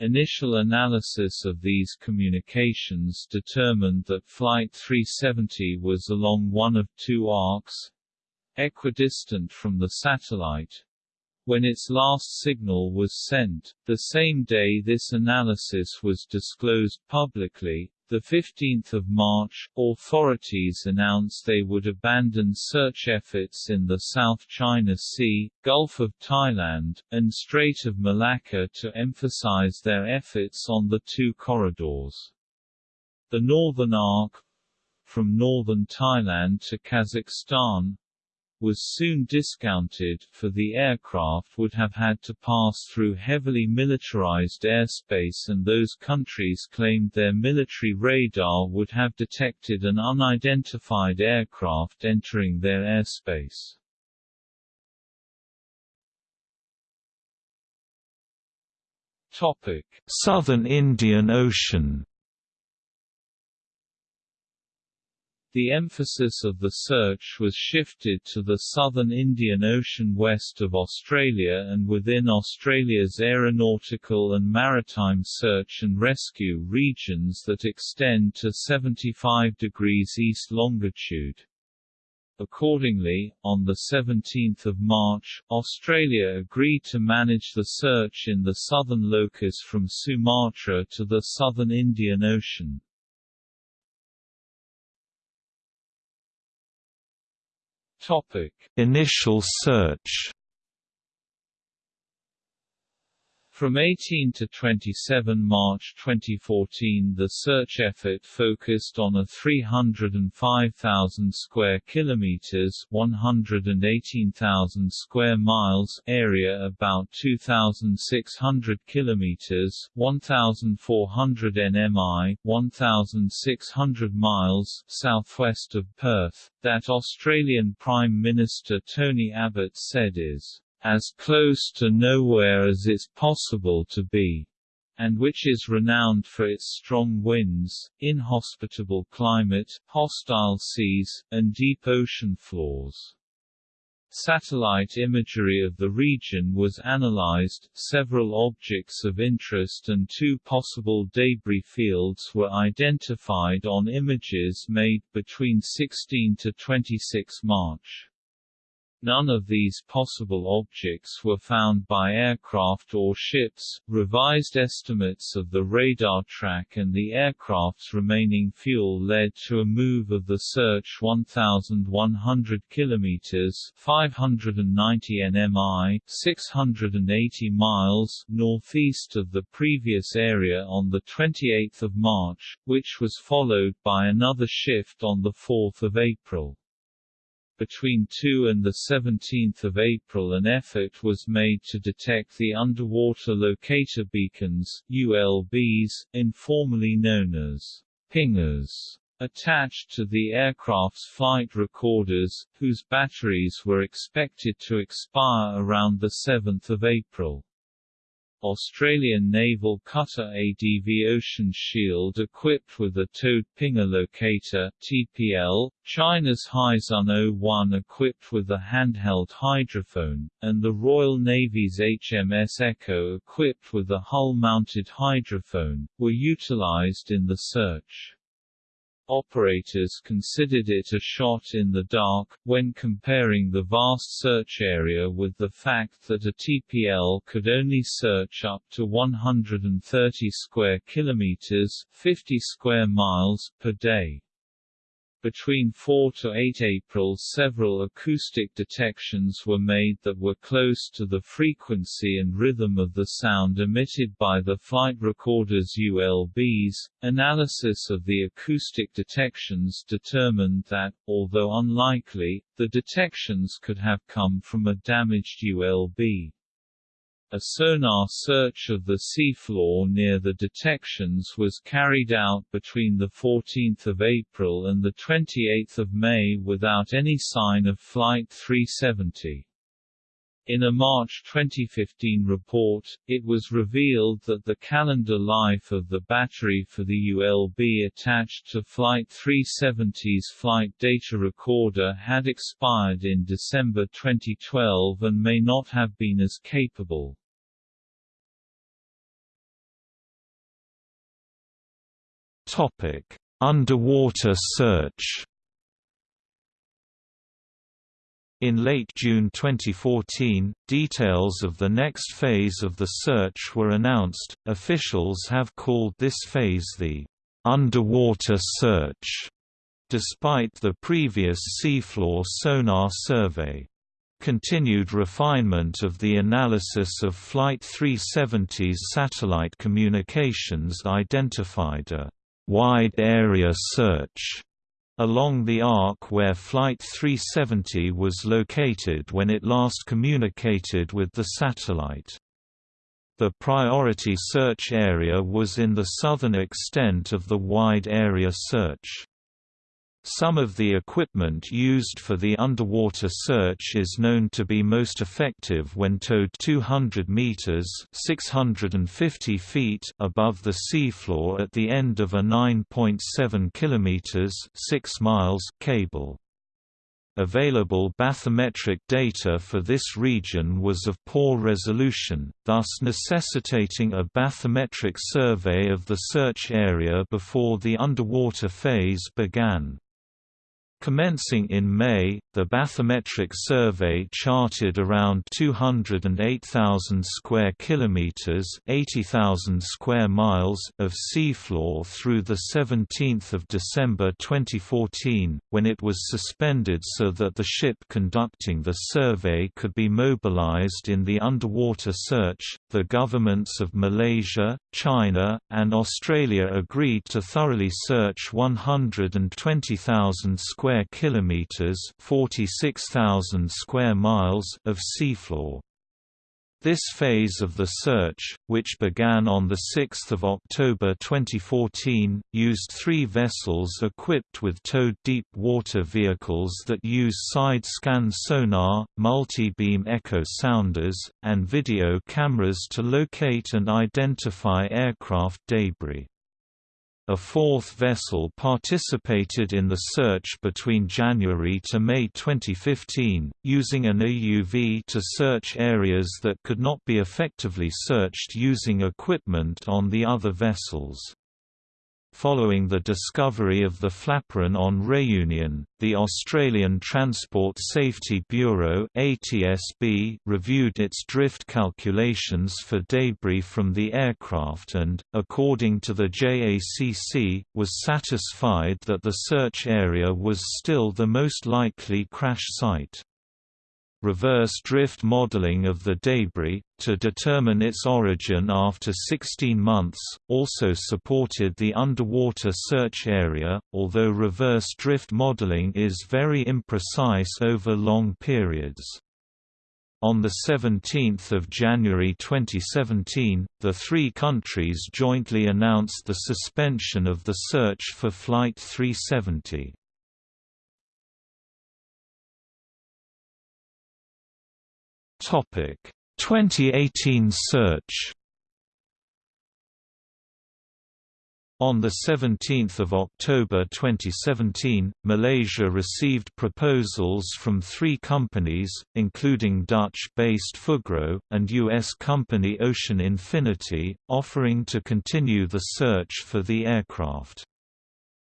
Initial analysis of these communications determined that Flight 370 was along one of two arcs, equidistant from the satellite, when its last signal was sent. The same day this analysis was disclosed publicly, the 15th of March, authorities announced they would abandon search efforts in the South China Sea, Gulf of Thailand, and Strait of Malacca to emphasize their efforts on the two corridors. The Northern Arc from northern Thailand to Kazakhstan was soon discounted, for the aircraft would have had to pass through heavily militarized airspace and those countries claimed their military radar would have detected an unidentified aircraft entering their airspace. Southern Indian Ocean The emphasis of the search was shifted to the southern Indian Ocean west of Australia and within Australia's aeronautical and maritime search and rescue regions that extend to 75 degrees east longitude. Accordingly, on 17 March, Australia agreed to manage the search in the southern locus from Sumatra to the southern Indian Ocean. Topic: Initial search From 18 to 27 March 2014 the search effort focused on a 305,000 square kilometers 118,000 square miles area about 2,600 kilometers 1,400 nmi 1,600 miles southwest of Perth, that Australian Prime Minister Tony Abbott said is as close to nowhere as it's possible to be, and which is renowned for its strong winds, inhospitable climate, hostile seas, and deep ocean floors. Satellite imagery of the region was analyzed, several objects of interest and two possible debris fields were identified on images made between 16 to 26 March. None of these possible objects were found by aircraft or ships. Revised estimates of the radar track and the aircraft's remaining fuel led to a move of the search 1,100 kilometers (590 nmi, 680 miles) northeast of the previous area on the 28th of March, which was followed by another shift on the 4th of April. Between 2 and 17 April an effort was made to detect the underwater locator beacons ULBs, informally known as pingers attached to the aircraft's flight recorders, whose batteries were expected to expire around 7 April. Australian naval cutter ADV Ocean Shield equipped with a towed pinger locator TPL, China's Haixun 01 equipped with a handheld hydrophone, and the Royal Navy's HMS Echo equipped with a hull-mounted hydrophone, were utilized in the search. Operators considered it a shot in the dark, when comparing the vast search area with the fact that a TPL could only search up to 130 square kilometers 50 square miles per day. Between 4 to 8 April several acoustic detections were made that were close to the frequency and rhythm of the sound emitted by the flight recorder's ULBs. Analysis of the acoustic detections determined that, although unlikely, the detections could have come from a damaged ULB. A sonar search of the seafloor near the detections was carried out between 14 April and 28 May without any sign of Flight 370. In a March 2015 report, it was revealed that the calendar life of the battery for the ULB attached to Flight 370's flight data recorder had expired in December 2012 and may not have been as capable. Topic: Underwater search In late June 2014, details of the next phase of the search were announced. Officials have called this phase the underwater search, despite the previous seafloor sonar survey. Continued refinement of the analysis of Flight 370's satellite communications identified a wide area search along the arc where Flight 370 was located when it last communicated with the satellite. The priority search area was in the southern extent of the wide area search. Some of the equipment used for the underwater search is known to be most effective when towed 200 meters (650 feet) above the seafloor at the end of a 9.7 kilometers (6 miles) cable. Available bathymetric data for this region was of poor resolution, thus necessitating a bathymetric survey of the search area before the underwater phase began. Commencing in May, the bathymetric survey charted around 208,000 square kilometers, 80,000 square miles of seafloor through the 17th of December 2014, when it was suspended so that the ship conducting the survey could be mobilized in the underwater search. The governments of Malaysia, China, and Australia agreed to thoroughly search 120,000 square square kilometers, 46,000 square miles of seafloor. This phase of the search, which began on 6 October 2014, used three vessels equipped with towed deep water vehicles that use side-scan sonar, multi-beam echo sounders, and video cameras to locate and identify aircraft debris. A fourth vessel participated in the search between January to May 2015, using an AUV to search areas that could not be effectively searched using equipment on the other vessels. Following the discovery of the flaperon on Réunion, the Australian Transport Safety Bureau (ATSB) reviewed its drift calculations for debris from the aircraft and, according to the JACC, was satisfied that the search area was still the most likely crash site reverse drift modeling of the debris, to determine its origin after 16 months, also supported the underwater search area, although reverse drift modeling is very imprecise over long periods. On 17 January 2017, the three countries jointly announced the suspension of the search for Flight 370. 2018 search On 17 October 2017, Malaysia received proposals from three companies, including Dutch-based Fugro, and U.S. company Ocean Infinity, offering to continue the search for the aircraft.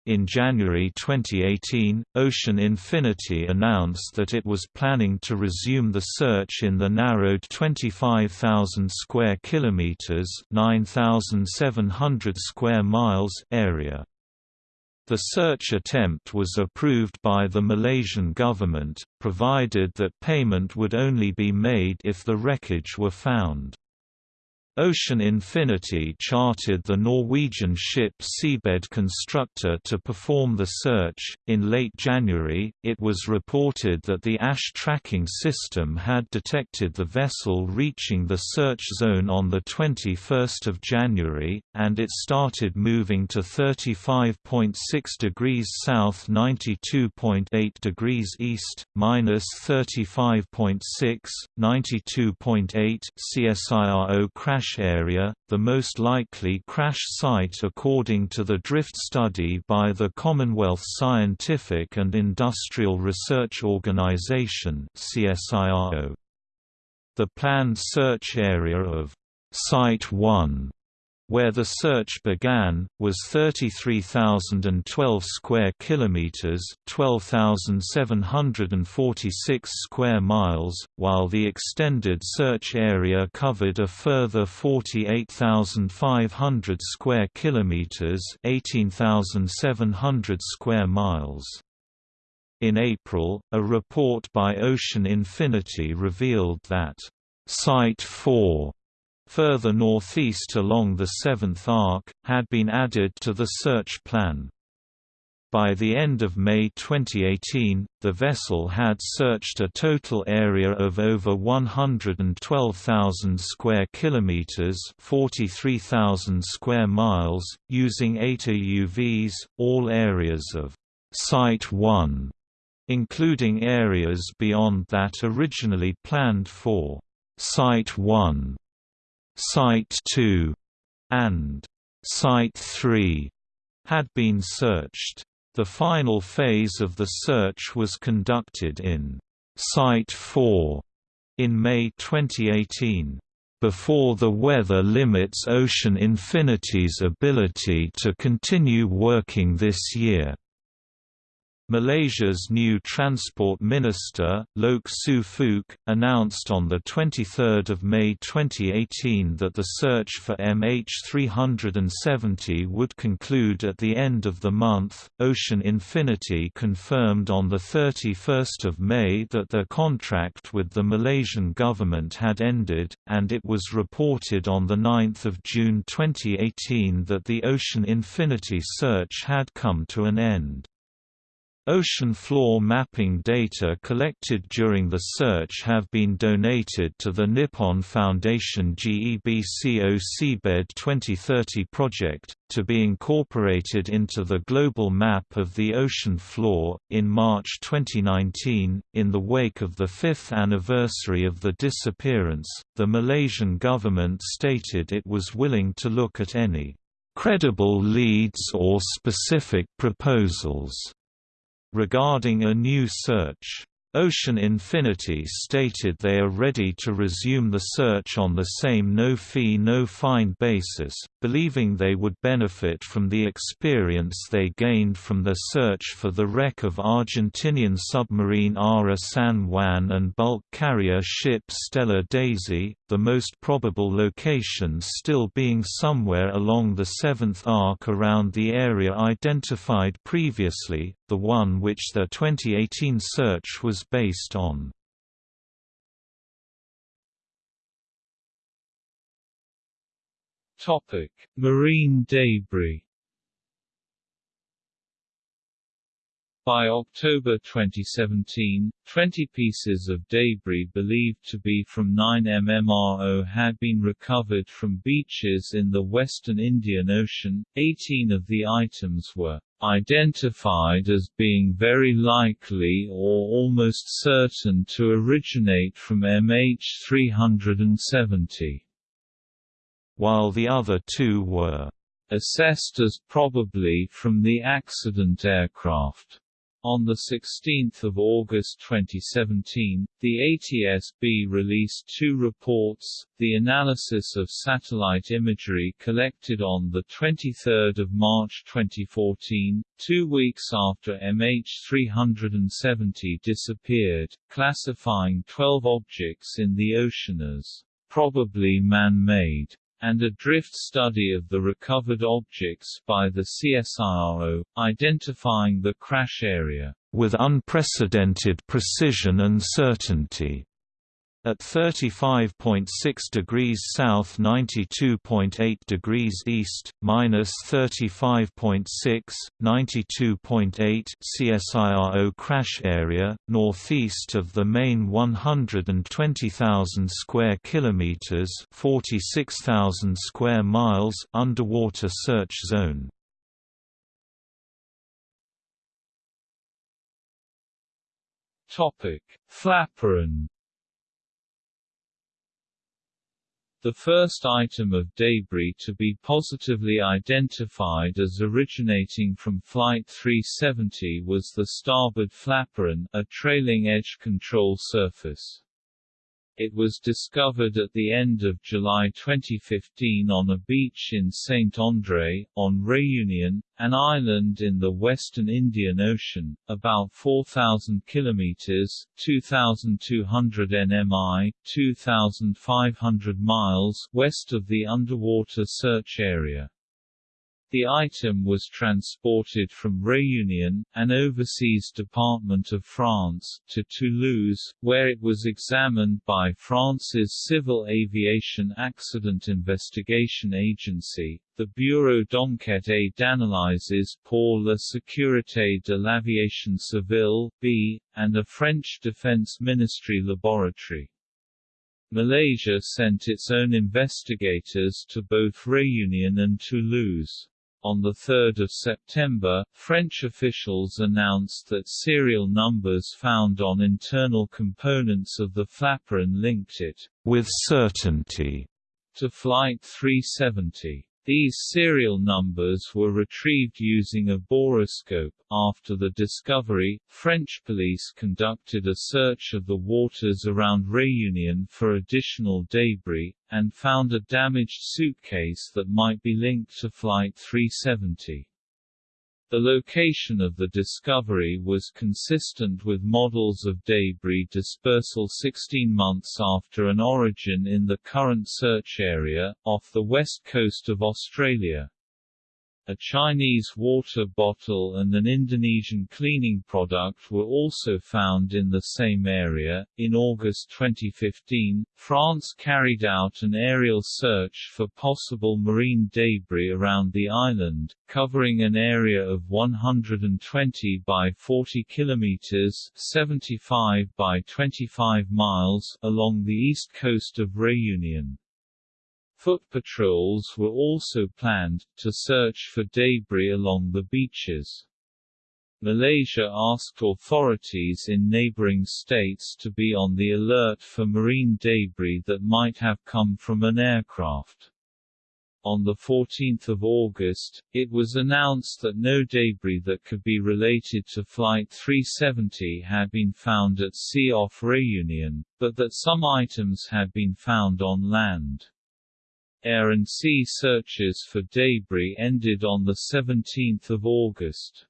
In January 2018, Ocean Infinity announced that it was planning to resume the search in the narrowed 25,000 square kilometers (9,700 square miles) area. The search attempt was approved by the Malaysian government, provided that payment would only be made if the wreckage were found. Ocean Infinity chartered the Norwegian ship Seabed Constructor to perform the search. In late January, it was reported that the AIS tracking system had detected the vessel reaching the search zone on the 21st of January, and it started moving to 35.6 degrees south, 92.8 degrees east, minus 35.6, 92.8 CSIRO crash crash area, the most likely crash site according to the drift study by the Commonwealth Scientific and Industrial Research Organization The planned search area of Site 1 where the search began, was 33,012 square kilometers, 12,746 square miles, while the extended search area covered a further 48,500 square kilometers, 18,700 square miles. In April, a report by Ocean Infinity revealed that Site 4 further northeast along the Seventh Arc, had been added to the search plan. By the end of May 2018, the vessel had searched a total area of over 112,000 square kilometers, 43,000 square miles, using 8 AUVs, all areas of Site 1, including areas beyond that originally planned for Site 1. Site 2 and Site 3 had been searched. The final phase of the search was conducted in Site 4 in May 2018 before the weather limits Ocean Infinity's ability to continue working this year. Malaysia's new Transport Minister, Loke Siew Fook, announced on 23 May 2018 that the search for MH370 would conclude at the end of the month. Ocean Infinity confirmed on 31 May that their contract with the Malaysian government had ended, and it was reported on 9 June 2018 that the Ocean Infinity search had come to an end. Ocean floor mapping data collected during the search have been donated to the Nippon Foundation GEBCO Seabed 2030 project, to be incorporated into the global map of the ocean floor. In March 2019, in the wake of the fifth anniversary of the disappearance, the Malaysian government stated it was willing to look at any credible leads or specific proposals regarding a new search. Ocean Infinity stated they are ready to resume the search on the same no-fee no-fine basis, believing they would benefit from the experience they gained from their search for the wreck of Argentinian submarine Ara San Juan and bulk carrier ship Stella Daisy, the most probable locations still being somewhere along the seventh arc around the area identified previously, the one which their 2018 search was based on. Topic: Marine debris. By October 2017, 20 pieces of debris believed to be from 9MMRO had been recovered from beaches in the western Indian Ocean. 18 of the items were identified as being very likely or almost certain to originate from MH370, while the other two were assessed as probably from the accident aircraft. On 16 August 2017, the ATSB released two reports, the analysis of satellite imagery collected on 23 March 2014, two weeks after MH370 disappeared, classifying 12 objects in the ocean as probably man-made and a drift study of the recovered objects by the CSIRO, identifying the crash area with unprecedented precision and certainty. At 35.6 degrees south 92.8 degrees east, minus 35.6, 92.8 CSIRO crash area, northeast of the main 120,000 square kilometers 46,000 square miles underwater search zone. Topic: Flaperon The first item of debris to be positively identified as originating from Flight 370 was the starboard flaperon, a trailing edge control surface. It was discovered at the end of July 2015 on a beach in Saint-André, on Réunion, an island in the western Indian Ocean, about 4,000 kilometers (2,200 nmi, 2,500 miles) west of the underwater search area. The item was transported from Réunion, an overseas department of France, to Toulouse, where it was examined by France's Civil Aviation Accident Investigation Agency, the Bureau d'enquête et d'analyses pour la sécurité de l'aviation civile B, and a French Defense Ministry laboratory. Malaysia sent its own investigators to both Réunion and Toulouse. On 3 September, French officials announced that serial numbers found on internal components of the flaperon linked it, with certainty, to Flight 370. These serial numbers were retrieved using a boroscope. After the discovery, French police conducted a search of the waters around Réunion for additional debris, and found a damaged suitcase that might be linked to Flight 370. The location of the discovery was consistent with models of debris dispersal 16 months after an origin in the current search area, off the west coast of Australia. A Chinese water bottle and an Indonesian cleaning product were also found in the same area. In August 2015, France carried out an aerial search for possible marine debris around the island, covering an area of 120 by 40 kilometers (75 by 25 miles) along the east coast of Réunion. Foot patrols were also planned, to search for debris along the beaches. Malaysia asked authorities in neighboring states to be on the alert for marine debris that might have come from an aircraft. On 14 August, it was announced that no debris that could be related to Flight 370 had been found at sea off Réunion, but that some items had been found on land. Air and sea searches for debris ended on 17 August.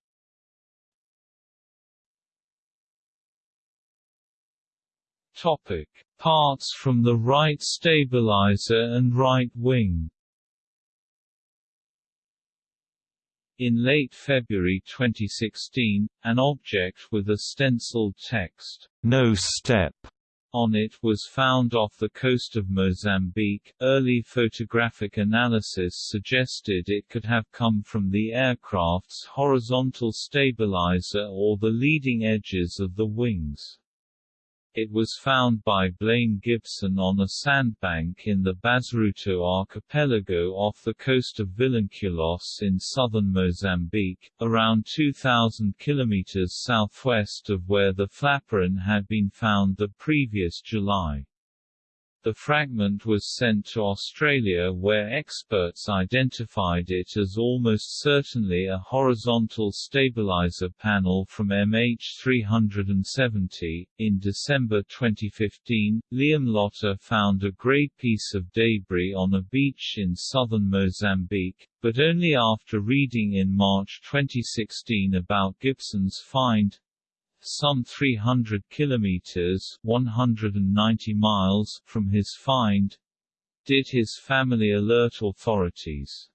Topic. Parts from the right stabilizer and right wing In late February 2016, an object with a stenciled text, "No step," on it was found off the coast of Mozambique. Early photographic analysis suggested it could have come from the aircraft's horizontal stabilizer or the leading edges of the wings. It was found by Blaine Gibson on a sandbank in the Bazaruto archipelago off the coast of Vilanculos in southern Mozambique, around 2,000 kilometers southwest of where the flaperon had been found the previous July. The fragment was sent to Australia where experts identified it as almost certainly a horizontal stabilizer panel from MH370. In December 2015, Liam Lotter found a grey piece of debris on a beach in southern Mozambique, but only after reading in March 2016 about Gibson's find, some 300 kilometers 190 miles from his find, did his family alert authorities.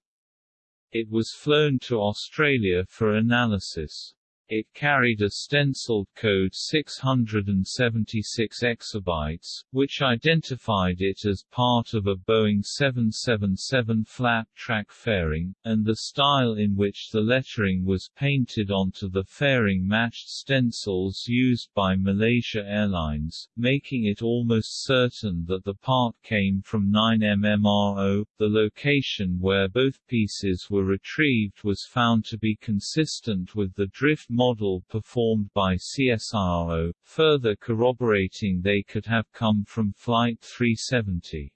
It was flown to Australia for analysis. It carried a stenciled code 676 exabytes, which identified it as part of a Boeing 777 flap-track fairing, and the style in which the lettering was painted onto the fairing matched stencils used by Malaysia Airlines, making it almost certain that the part came from 9MMRO. The location where both pieces were retrieved was found to be consistent with the drift model performed by CSIRO, further corroborating they could have come from Flight 370.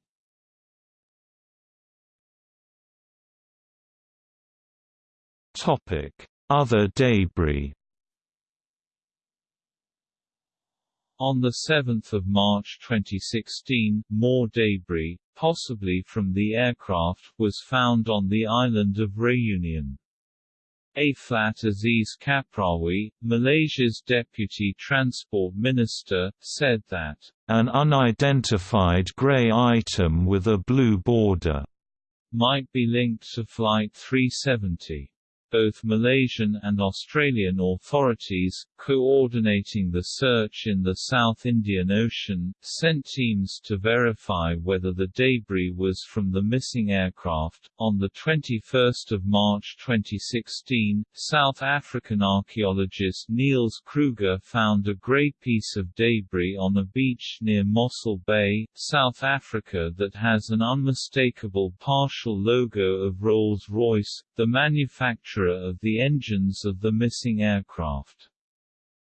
Topic: Other debris. On 7 March 2016, more debris, possibly from the aircraft, was found on the island of Réunion. Abdul Aziz Kaprawi, Malaysia's deputy transport minister, said that, "...an unidentified grey item with a blue border," might be linked to Flight 370 both Malaysian and Australian authorities, coordinating the search in the South Indian Ocean, sent teams to verify whether the debris was from the missing aircraft. On the 21st of March 2016, South African archaeologist Neels Kruger found a grey piece of debris on a beach near Mossel Bay, South Africa that has an unmistakable partial logo of Rolls-Royce, the manufacturer manufacturer of the engines of the missing aircraft.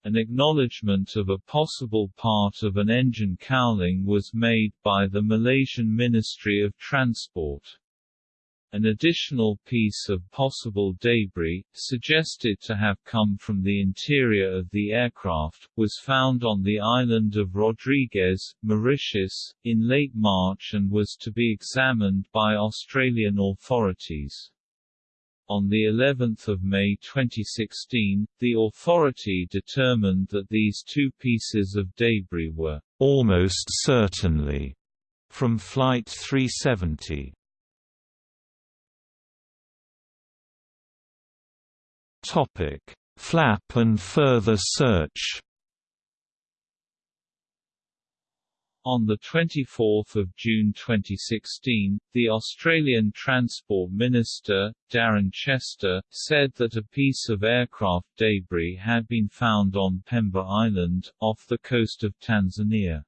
An acknowledgement of a possible part of an engine cowling was made by the Malaysian Ministry of Transport. An additional piece of possible debris, suggested to have come from the interior of the aircraft, was found on the island of Rodrigues, Mauritius, in late March and was to be examined by Australian authorities. On the 11th of May 2016, the authority determined that these two pieces of debris were almost certainly from Flight 370. Topic: Flap and further search. On 24 June 2016, the Australian Transport Minister, Darren Chester, said that a piece of aircraft debris had been found on Pemba Island, off the coast of Tanzania.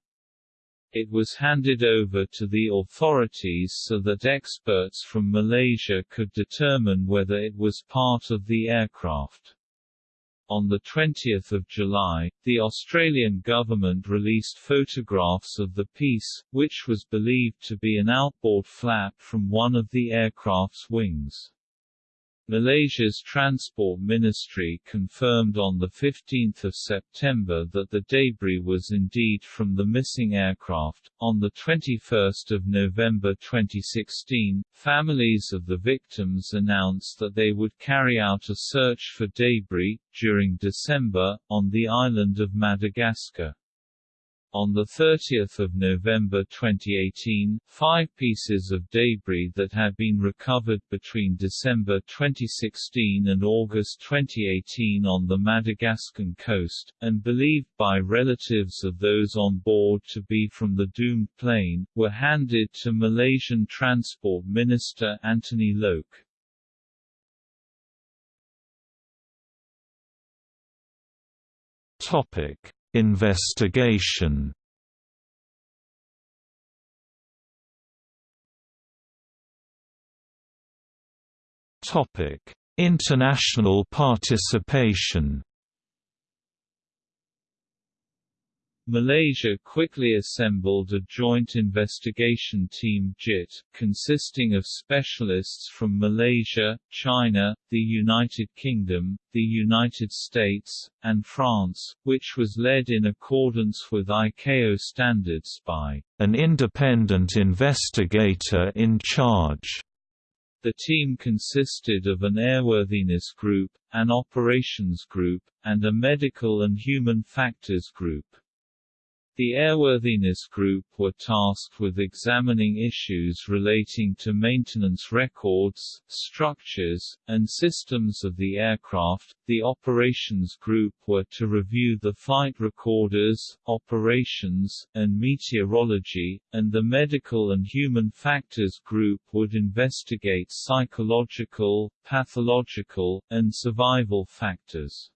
It was handed over to the authorities so that experts from Malaysia could determine whether it was part of the aircraft. On 20 July, the Australian government released photographs of the piece, which was believed to be an outboard flap from one of the aircraft's wings. Malaysia's Transport Ministry confirmed on 15 September that the debris was indeed from the missing aircraft. On 21 November 2016, families of the victims announced that they would carry out a search for debris, during December, on the island of Madagascar. On 30 November 2018, five pieces of debris that had been recovered between December 2016 and August 2018 on the Madagascan coast, and believed by relatives of those on board to be from the doomed plane, were handed to Malaysian Transport Minister Anthony Loke. Topic Investigation Topic: International participation. Malaysia quickly assembled a joint investigation team JIT, consisting of specialists from Malaysia, China, the United Kingdom, the United States, and France, which was led in accordance with ICAO standards by an independent investigator in charge. The team consisted of an airworthiness group, an operations group, and a medical and human factors group. The Airworthiness Group were tasked with examining issues relating to maintenance records, structures, and systems of the aircraft. The Operations Group were to review the flight recorders, operations, and meteorology, and the Medical and Human Factors Group would investigate psychological, pathological, and survival factors.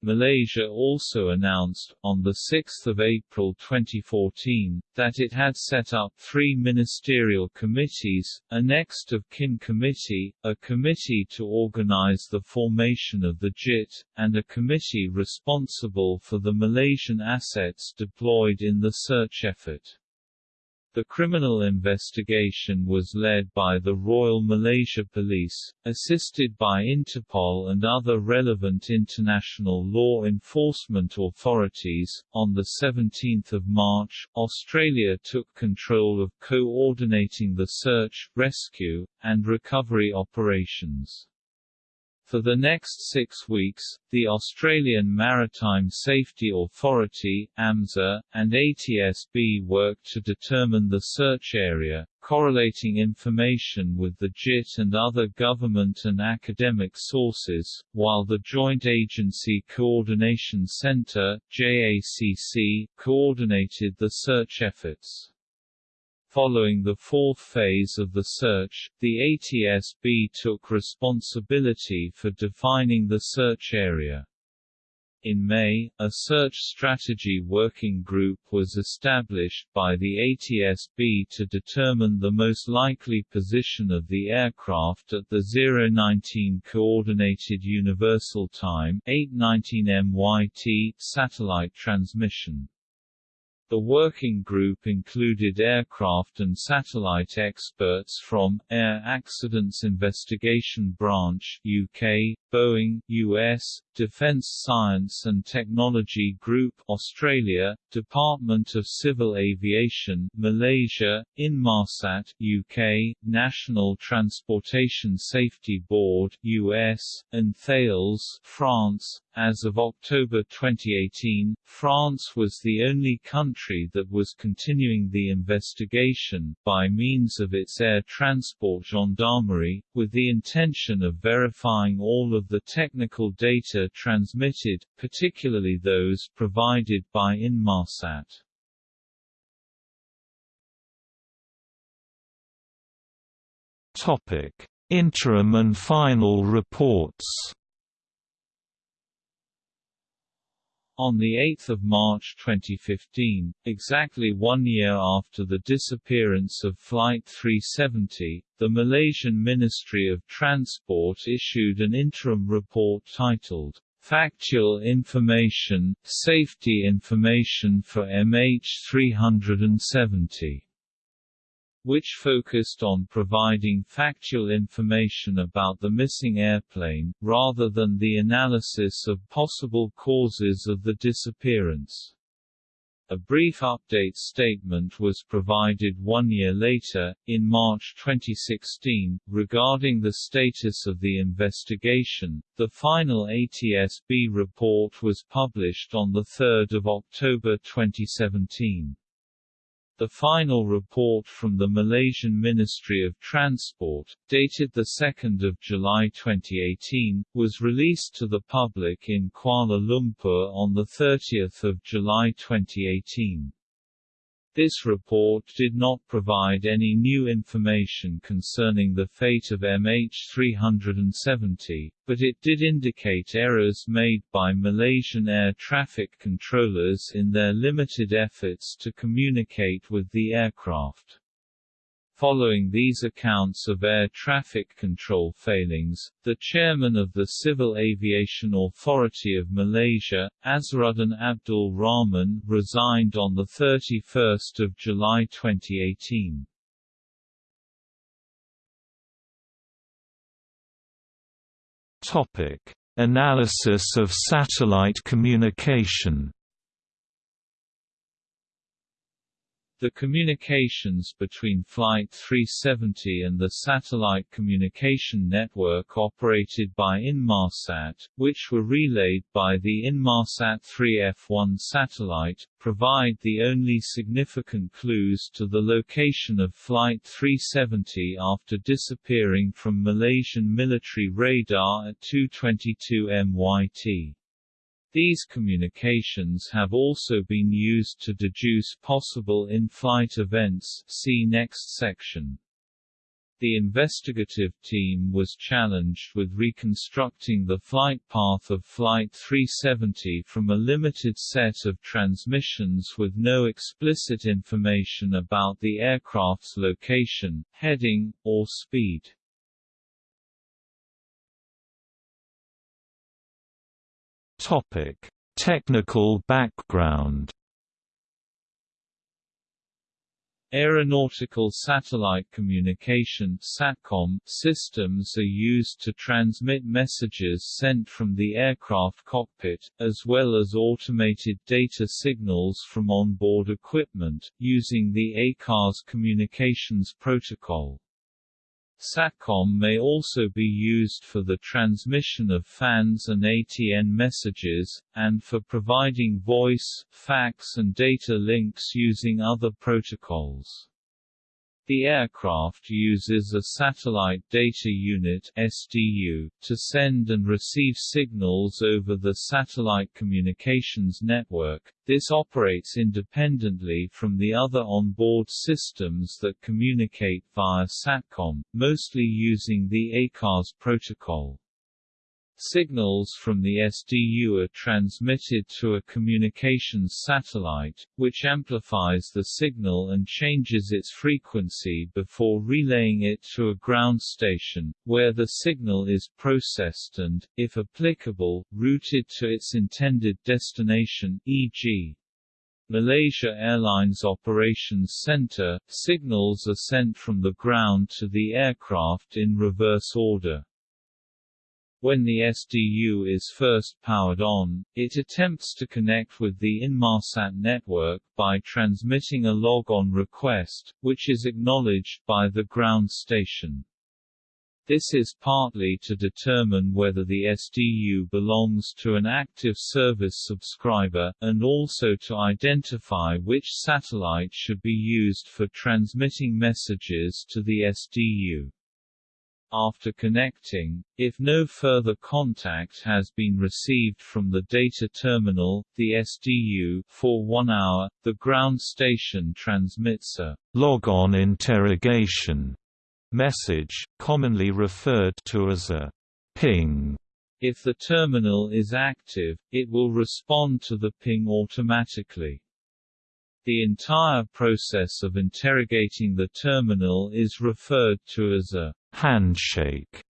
Malaysia also announced, on 6 April 2014, that it had set up three ministerial committees, a next of kin committee, a committee to organize the formation of the JIT, and a committee responsible for the Malaysian assets deployed in the search effort. The criminal investigation was led by the Royal Malaysia Police, assisted by Interpol and other relevant international law enforcement authorities. On the 17th of March, Australia took control of coordinating the search, rescue, and recovery operations. For the next six weeks, the Australian Maritime Safety Authority AMSA, and ATSB worked to determine the search area, correlating information with the JIT and other government and academic sources, while the Joint Agency Coordination Centre JACC, coordinated the search efforts. Following the fourth phase of the search, the ATSB took responsibility for defining the search area. In May, a search strategy working group was established by the ATSB to determine the most likely position of the aircraft at the 019 Coordinated Universal Time 819 MYT satellite transmission. The working group included aircraft and satellite experts from Air Accidents Investigation Branch UK, Boeing, US, Defence Science and Technology Group Australia, Department of Civil Aviation Malaysia, Inmarsat UK, National Transportation Safety Board US, and Thales France. As of October 2018, France was the only country that was continuing the investigation, by means of its air transport gendarmerie, with the intention of verifying all of the technical data transmitted, particularly those provided by Inmarsat. Topic: Interim and final reports. On 8 March 2015, exactly one year after the disappearance of Flight 370, the Malaysian Ministry of Transport issued an interim report titled, Factual information, safety information for MH370 which focused on providing factual information about the missing airplane, rather than the analysis of possible causes of the disappearance. A brief update statement was provided one year later, in March 2016, regarding the status of the investigation. The final ATSB report was published on 3 October 2017. The final report from the Malaysian Ministry of Transport, dated 2 July 2018, was released to the public in Kuala Lumpur on 30 July 2018. This report did not provide any new information concerning the fate of MH370, but it did indicate errors made by Malaysian air traffic controllers in their limited efforts to communicate with the aircraft. Following these accounts of air traffic control failings, the chairman of the Civil Aviation Authority of Malaysia, Azharuddin Abdul Rahman, resigned on 31 July 2018. Topic: Analysis of satellite communication. The communications between Flight 370 and the satellite communication network operated by Inmarsat, which were relayed by the Inmarsat 3F1 satellite, provide the only significant clues to the location of Flight 370 after disappearing from Malaysian military radar at 2:22 MYT. These communications have also been used to deduce possible in-flight events see next section. The investigative team was challenged with reconstructing the flight path of Flight 370 from a limited set of transmissions with no explicit information about the aircraft's location, heading, or speed. Topic: Technical background. Aeronautical satellite communication SATCOM systems are used to transmit messages sent from the aircraft cockpit, as well as automated data signals from onboard equipment, using the ACARS communications protocol. SATCOM may also be used for the transmission of FANS and ATN messages, and for providing voice, fax and data links using other protocols. The aircraft uses a Satellite Data Unit SDU, to send and receive signals over the satellite communications network. This operates independently from the other onboard systems that communicate via SATCOM, mostly using the ACARS protocol. Signals from the SDU are transmitted to a communications satellite, which amplifies the signal and changes its frequency before relaying it to a ground station, where the signal is processed and, if applicable, routed to its intended destination, e.g. Malaysia Airlines Operations Center, signals are sent from the ground to the aircraft in reverse order. When the SDU is first powered on, it attempts to connect with the Inmarsat network by transmitting a log-on request, which is acknowledged by the ground station. This is partly to determine whether the SDU belongs to an active service subscriber, and also to identify which satellite should be used for transmitting messages to the SDU. After connecting, if no further contact has been received from the data terminal, the SDU, for one hour, the ground station transmits a log-on interrogation message, commonly referred to as a ping. If the terminal is active, it will respond to the ping automatically. The entire process of interrogating the terminal is referred to as a handshake.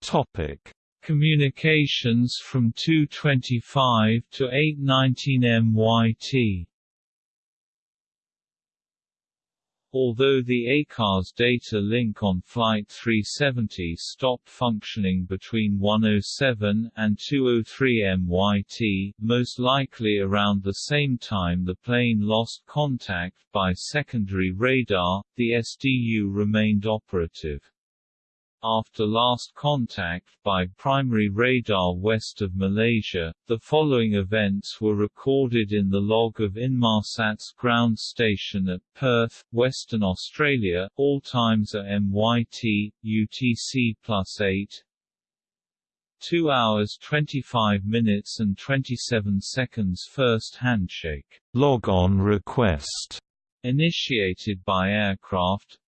Topic: Communications from 225 to 819 MYT Although the ACARS data link on Flight 370 stopped functioning between 107 and 203 MYT, most likely around the same time the plane lost contact by secondary radar, the SDU remained operative. After last contact by primary radar west of Malaysia, the following events were recorded in the log of Inmarsat's ground station at Perth, Western Australia, all times at MYT, UTC plus 8, 2 hours 25 minutes and 27 seconds first handshake. Log on request. Initiated by aircraft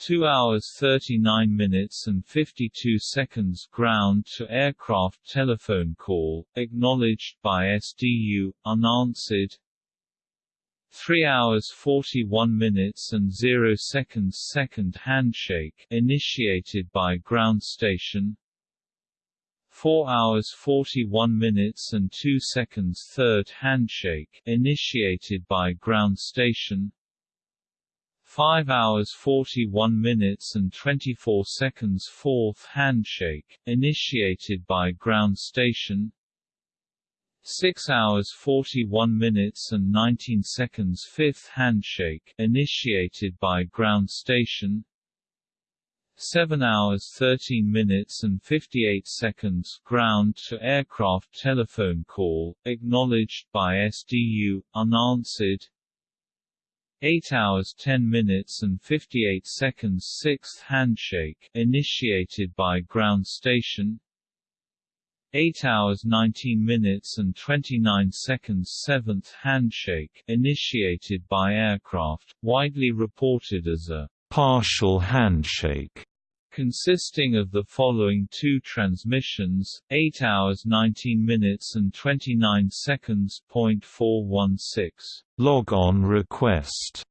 2 hours 39 minutes and 52 seconds ground-to-aircraft telephone call, acknowledged by SDU, unanswered. 3 hours 41 minutes and 0 seconds second handshake initiated by ground station. 4 hours 41 minutes and 2 seconds third handshake initiated by ground station 5 hours 41 minutes and 24 seconds fourth handshake, initiated by ground station. 6 hours 41 minutes and 19 seconds fifth handshake, initiated by ground station. 7 hours 13 minutes and 58 seconds ground to aircraft telephone call, acknowledged by SDU, unanswered 8 hours 10 minutes and 58 seconds 6th handshake initiated by ground station. 8 hours 19 minutes and 29 seconds 7th handshake initiated by aircraft widely reported as a partial handshake consisting of the following two transmissions, 8 hours 19 minutes and 29 seconds. 416. Log on request.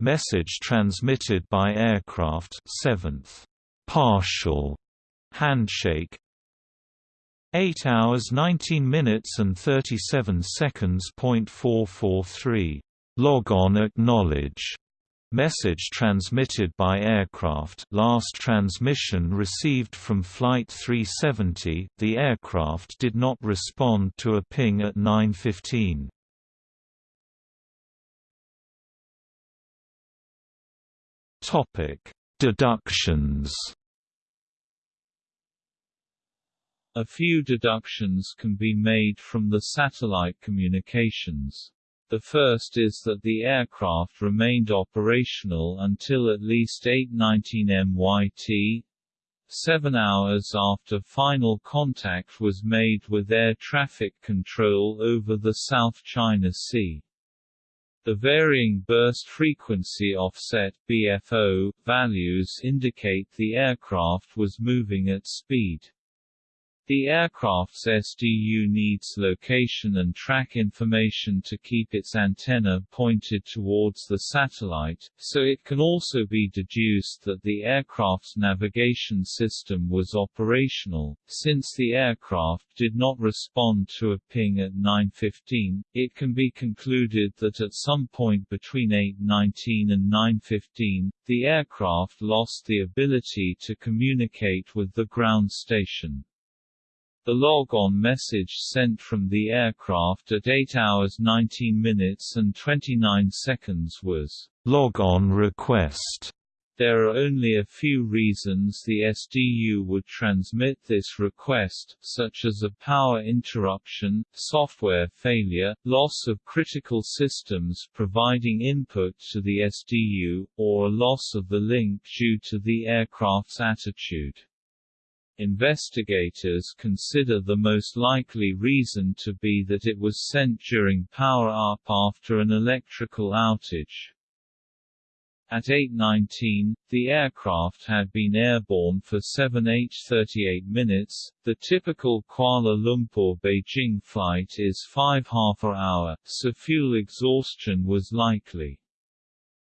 Message transmitted by aircraft 7th. Partial handshake 8 hours 19 minutes and 37 seconds. 443. Log on acknowledge Message transmitted by aircraft last transmission received from Flight 370, the aircraft did not respond to a ping at 9.15. Deductions A few deductions can be made from the satellite communications. The first is that the aircraft remained operational until at least 8.19 MYT, seven hours after final contact was made with air traffic control over the South China Sea. The varying burst frequency offset BFO values indicate the aircraft was moving at speed. The aircraft's SDU needs location and track information to keep its antenna pointed towards the satellite, so it can also be deduced that the aircraft's navigation system was operational. Since the aircraft did not respond to a ping at 9.15, it can be concluded that at some point between 8.19 and 9.15, the aircraft lost the ability to communicate with the ground station. The log-on message sent from the aircraft at 8 hours 19 minutes and 29 seconds was log-on request. There are only a few reasons the SDU would transmit this request, such as a power interruption, software failure, loss of critical systems providing input to the SDU, or a loss of the link due to the aircraft's attitude. Investigators consider the most likely reason to be that it was sent during power-up after an electrical outage. At 8.19, the aircraft had been airborne for 7h38 minutes. The typical Kuala Lumpur-Beijing flight is 5 half a hour, so fuel exhaustion was likely.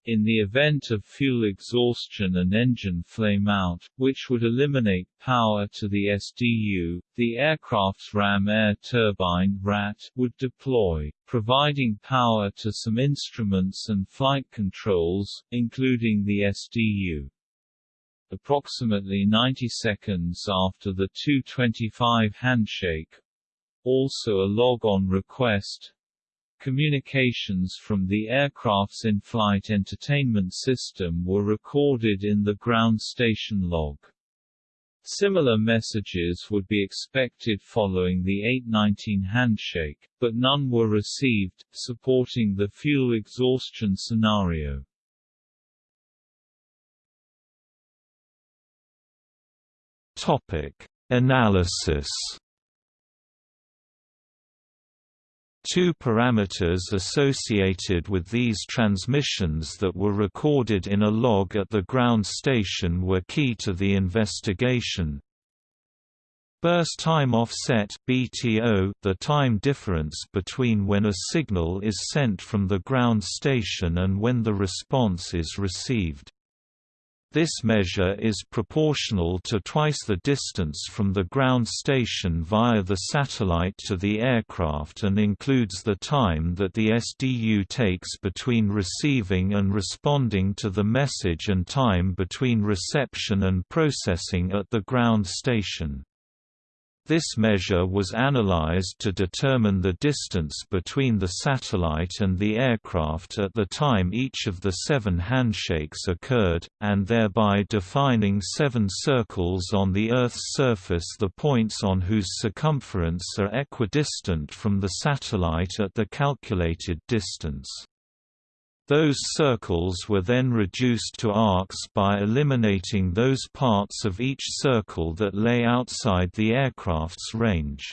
In the event of fuel exhaustion and engine flameout, which would eliminate power to the SDU, the aircraft's ram air turbine RAT would deploy, providing power to some instruments and flight controls, including the SDU. Approximately 90 seconds after the 225 handshake, also a log on request, Communications from the aircraft's in-flight entertainment system were recorded in the ground station log. Similar messages would be expected following the 819 handshake, but none were received, supporting the fuel exhaustion scenario. Topic: Analysis Two parameters associated with these transmissions that were recorded in a log at the ground station were key to the investigation. Burst time offset BTO, the time difference between when a signal is sent from the ground station and when the response is received. This measure is proportional to twice the distance from the ground station via the satellite to the aircraft and includes the time that the SDU takes between receiving and responding to the message and time between reception and processing at the ground station. This measure was analyzed to determine the distance between the satellite and the aircraft at the time each of the seven handshakes occurred, and thereby defining seven circles on the Earth's surface the points on whose circumference are equidistant from the satellite at the calculated distance. Those circles were then reduced to arcs by eliminating those parts of each circle that lay outside the aircraft's range.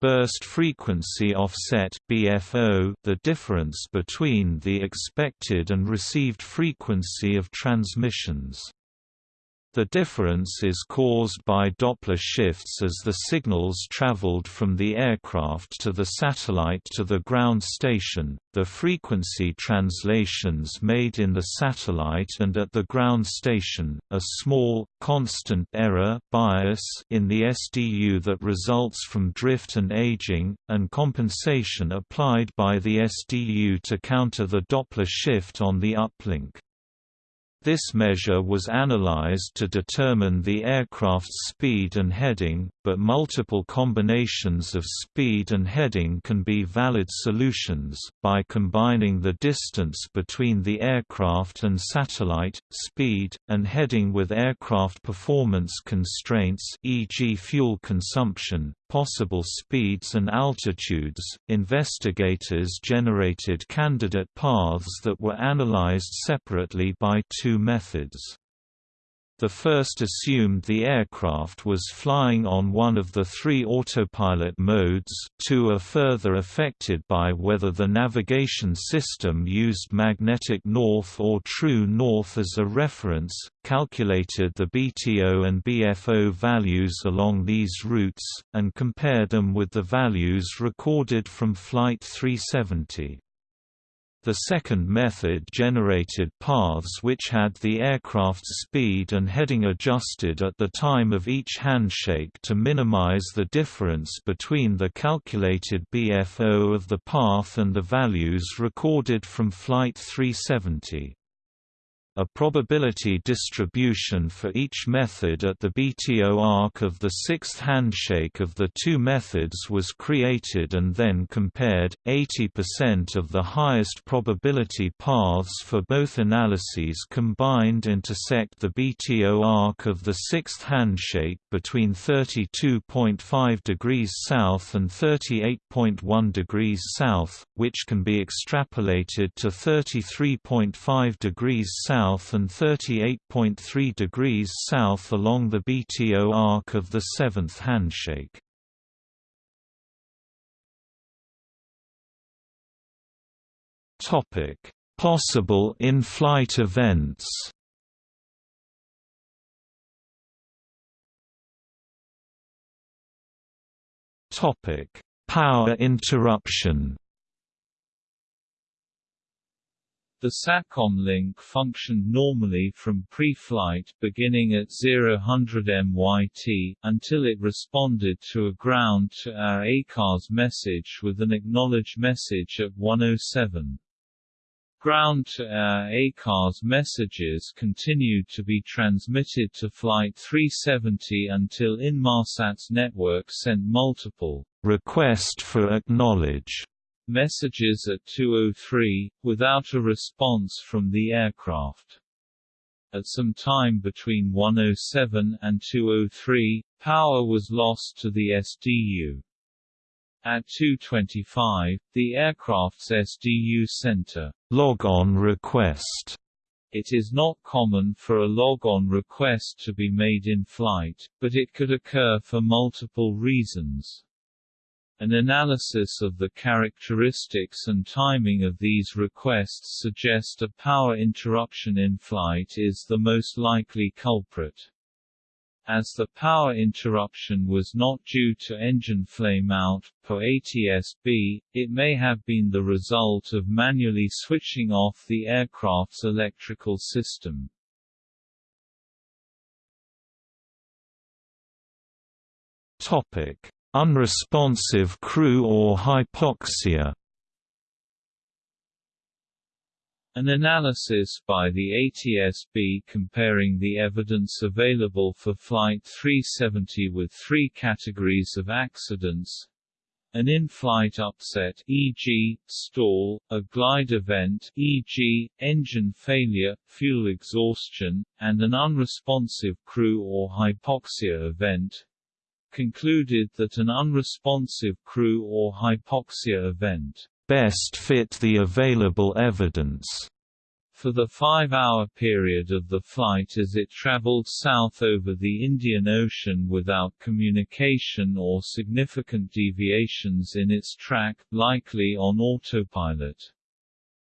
Burst frequency offset BFO, the difference between the expected and received frequency of transmissions. The difference is caused by Doppler shifts as the signals traveled from the aircraft to the satellite to the ground station, the frequency translations made in the satellite and at the ground station, a small, constant error bias in the SDU that results from drift and aging, and compensation applied by the SDU to counter the Doppler shift on the uplink. This measure was analyzed to determine the aircraft's speed and heading, but multiple combinations of speed and heading can be valid solutions, by combining the distance between the aircraft and satellite, speed, and heading with aircraft performance constraints e.g. fuel consumption, possible speeds and altitudes, investigators generated candidate paths that were analyzed separately by two methods. The first assumed the aircraft was flying on one of the three autopilot modes two are further affected by whether the navigation system used magnetic north or true north as a reference, calculated the BTO and BFO values along these routes, and compared them with the values recorded from Flight 370. The second method generated paths which had the aircraft's speed and heading adjusted at the time of each handshake to minimize the difference between the calculated BFO of the path and the values recorded from Flight 370. A probability distribution for each method at the BTO arc of the sixth handshake of the two methods was created and then compared. 80% of the highest probability paths for both analyses combined intersect the BTO arc of the sixth handshake between 32.5 degrees south and 38.1 degrees south, which can be extrapolated to 33.5 degrees south south and 38.3 degrees south along the BTO arc of the seventh handshake. Possible in-flight events. Topic: Power interruption. The SATCOM link functioned normally from pre-flight beginning at 0100 MYT, until it responded to a ground-to-air ACARS message with an acknowledge message at 107. Ground-to-air ACARS messages continued to be transmitted to Flight 370 until Inmarsat's network sent multiple request for acknowledge messages at 203, without a response from the aircraft. At some time between 107 and 203, power was lost to the SDU. At 225, the aircraft's SDU center log-on request it is not common for a log-on request to be made in flight, but it could occur for multiple reasons. An analysis of the characteristics and timing of these requests suggest a power interruption in flight is the most likely culprit. As the power interruption was not due to engine flameout, per ATSB, it may have been the result of manually switching off the aircraft's electrical system. Topic: Unresponsive crew or hypoxia An analysis by the ATSB comparing the evidence available for Flight 370 with three categories of accidents an in-flight upset e.g., stall, a glide event e.g., engine failure, fuel exhaustion, and an unresponsive crew or hypoxia event concluded that an unresponsive crew or hypoxia event best fit the available evidence for the five-hour period of the flight as it traveled south over the Indian Ocean without communication or significant deviations in its track, likely on autopilot.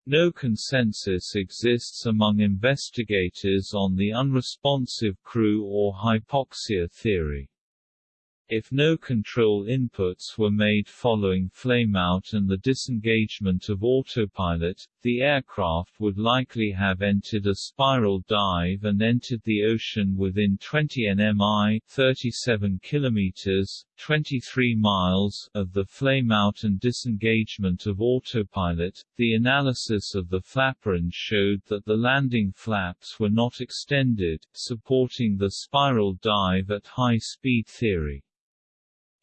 No consensus exists among investigators on the unresponsive crew or hypoxia theory. If no control inputs were made following flameout and the disengagement of autopilot, the aircraft would likely have entered a spiral dive and entered the ocean within 20 nmi 37 kilometers, 23 miles of the flameout and disengagement of autopilot. The analysis of the flaperons showed that the landing flaps were not extended, supporting the spiral dive at high speed theory.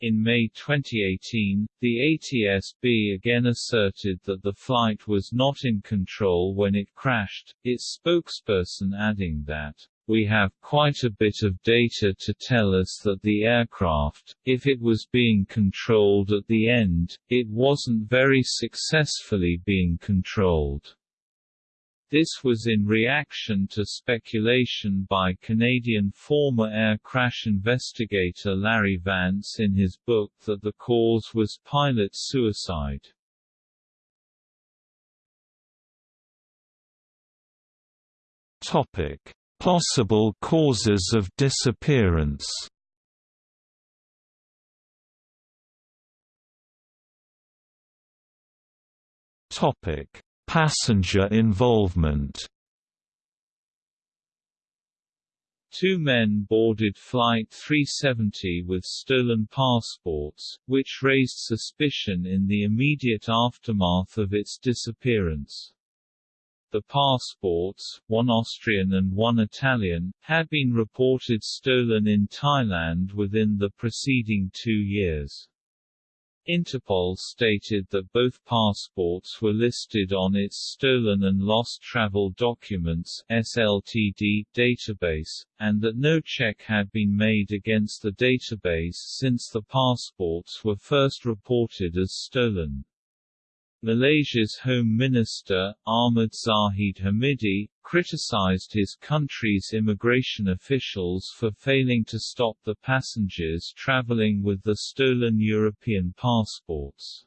In May 2018, the ATSB again asserted that the flight was not in control when it crashed, its spokesperson adding that, we have quite a bit of data to tell us that the aircraft, if it was being controlled at the end, it wasn't very successfully being controlled. This was in reaction to speculation by Canadian former air crash investigator Larry Vance in his book that the cause was pilot suicide. Topic: Possible causes of disappearance. Topic: Passenger involvement Two men boarded Flight 370 with stolen passports, which raised suspicion in the immediate aftermath of its disappearance. The passports, one Austrian and one Italian, had been reported stolen in Thailand within the preceding two years. Interpol stated that both passports were listed on its Stolen and Lost Travel Documents SLTD database, and that no check had been made against the database since the passports were first reported as stolen. Malaysia's Home Minister, Ahmad Zahid Hamidi, criticized his country's immigration officials for failing to stop the passengers traveling with the stolen European passports.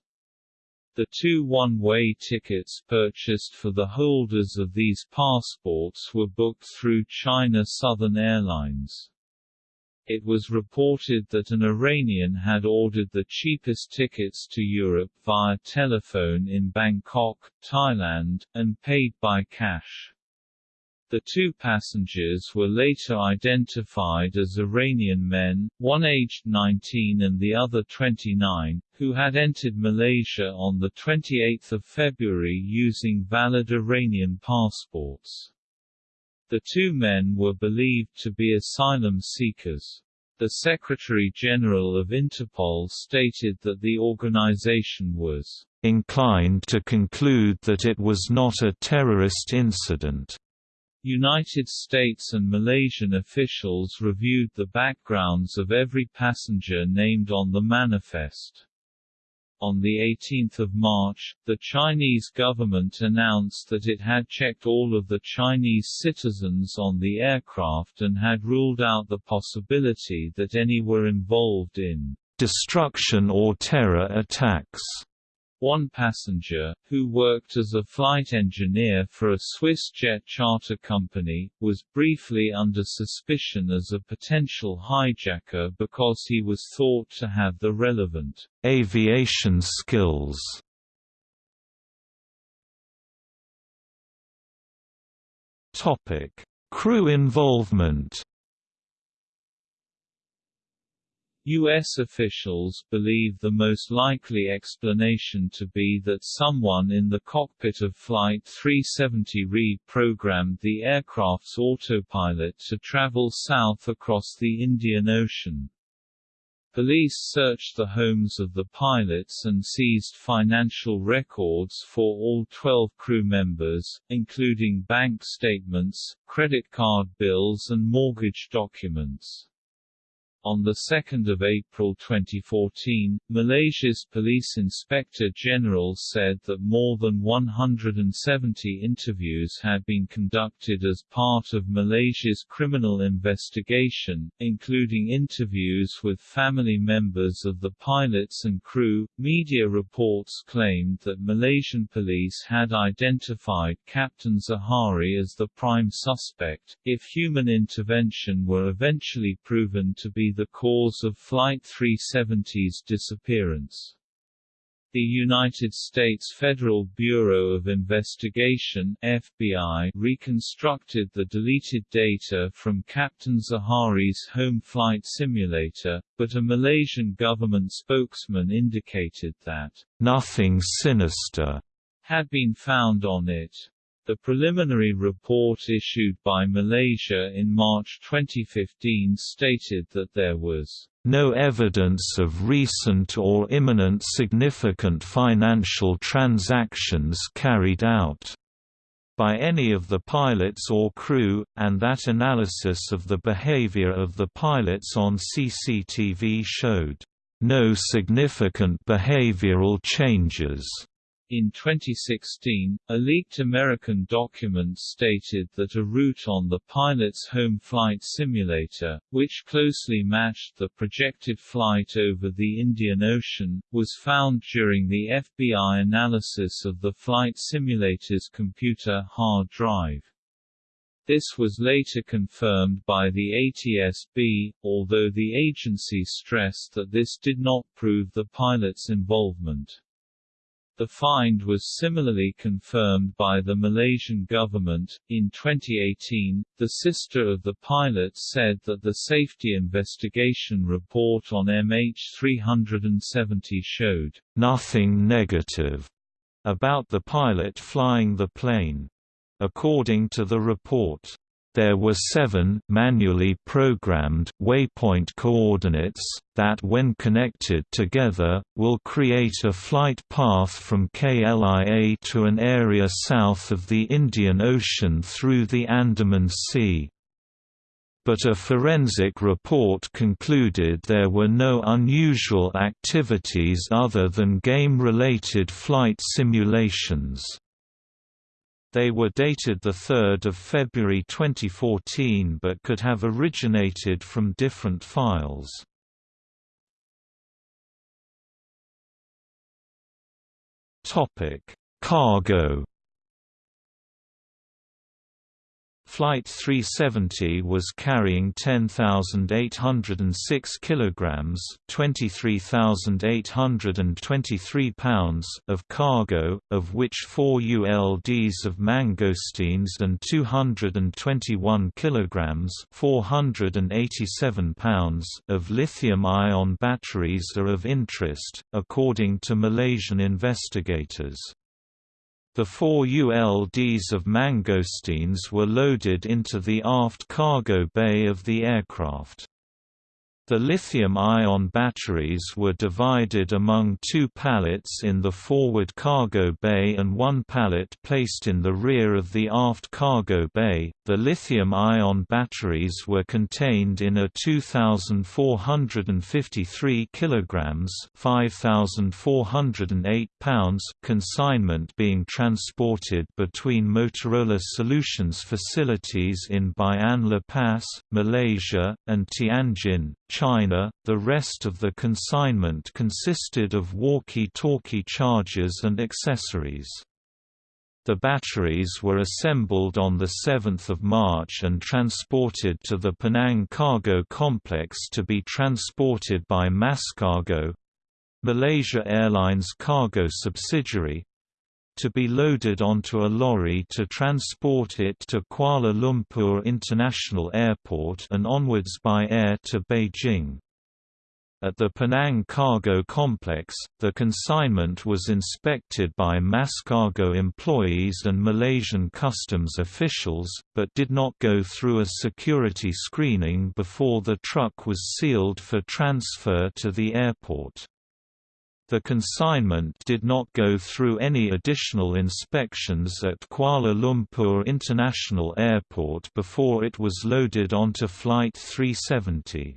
The two one-way tickets purchased for the holders of these passports were booked through China Southern Airlines. It was reported that an Iranian had ordered the cheapest tickets to Europe via telephone in Bangkok, Thailand, and paid by cash. The two passengers were later identified as Iranian men, one aged 19 and the other 29, who had entered Malaysia on 28 February using valid Iranian passports. The two men were believed to be asylum seekers. The Secretary-General of Interpol stated that the organization was inclined to conclude that it was not a terrorist incident. United States and Malaysian officials reviewed the backgrounds of every passenger named on the manifest. On 18 March, the Chinese government announced that it had checked all of the Chinese citizens on the aircraft and had ruled out the possibility that any were involved in destruction or terror attacks. One passenger, who worked as a flight engineer for a Swiss jet charter company, was briefly under suspicion as a potential hijacker because he was thought to have the relevant aviation skills. Topic: Crew involvement. U.S. officials believe the most likely explanation to be that someone in the cockpit of Flight 370 reprogrammed the aircraft's autopilot to travel south across the Indian Ocean. Police searched the homes of the pilots and seized financial records for all 12 crew members, including bank statements, credit card bills and mortgage documents. On 2 April 2014, Malaysia's Police Inspector General said that more than 170 interviews had been conducted as part of Malaysia's criminal investigation, including interviews with family members of the pilots and crew. Media reports claimed that Malaysian police had identified Captain Zaharie as the prime suspect, if human intervention were eventually proven to be the cause of Flight 370's disappearance. The United States Federal Bureau of Investigation FBI reconstructed the deleted data from Captain Zaharie's home flight simulator, but a Malaysian government spokesman indicated that nothing sinister had been found on it. The preliminary report issued by Malaysia in March 2015 stated that there was no evidence of recent or imminent significant financial transactions carried out by any of the pilots or crew, and that analysis of the behavior of the pilots on CCTV showed no significant behavioral changes. In 2016, a leaked American document stated that a route on the pilot's home flight simulator, which closely matched the projected flight over the Indian Ocean, was found during the FBI analysis of the flight simulator's computer hard drive. This was later confirmed by the ATSB, although the agency stressed that this did not prove the pilot's involvement. The find was similarly confirmed by the Malaysian government. In 2018, the sister of the pilot said that the safety investigation report on MH370 showed nothing negative about the pilot flying the plane. According to the report, there were seven manually programmed waypoint coordinates, that when connected together, will create a flight path from KLIA to an area south of the Indian Ocean through the Andaman Sea. But a forensic report concluded there were no unusual activities other than game-related flight simulations. They were dated 3 February 2014 but could have originated from different files. Cargo Flight 370 was carrying 10,806 kilograms, 23,823 pounds of cargo, of which 4 ULDs of mangosteens and 221 kilograms, 487 pounds of lithium-ion batteries are of interest, according to Malaysian investigators. The four ULDs of mangosteens were loaded into the aft cargo bay of the aircraft. The lithium-ion batteries were divided among two pallets in the forward cargo bay and one pallet placed in the rear of the aft cargo bay. The lithium-ion batteries were contained in a 2453 kilograms, 5408 pounds consignment being transported between Motorola Solutions facilities in Bayan Lepas, Malaysia, and Tianjin, China, the rest of the consignment consisted of walkie-talkie chargers and accessories. The batteries were assembled on 7 March and transported to the Penang Cargo Complex to be transported by MASkargo—Malaysia Airlines cargo subsidiary, to be loaded onto a lorry to transport it to Kuala Lumpur International Airport and onwards by air to Beijing. At the Penang Cargo Complex, the consignment was inspected by mass cargo employees and Malaysian customs officials, but did not go through a security screening before the truck was sealed for transfer to the airport. The consignment did not go through any additional inspections at Kuala Lumpur International Airport before it was loaded onto Flight 370.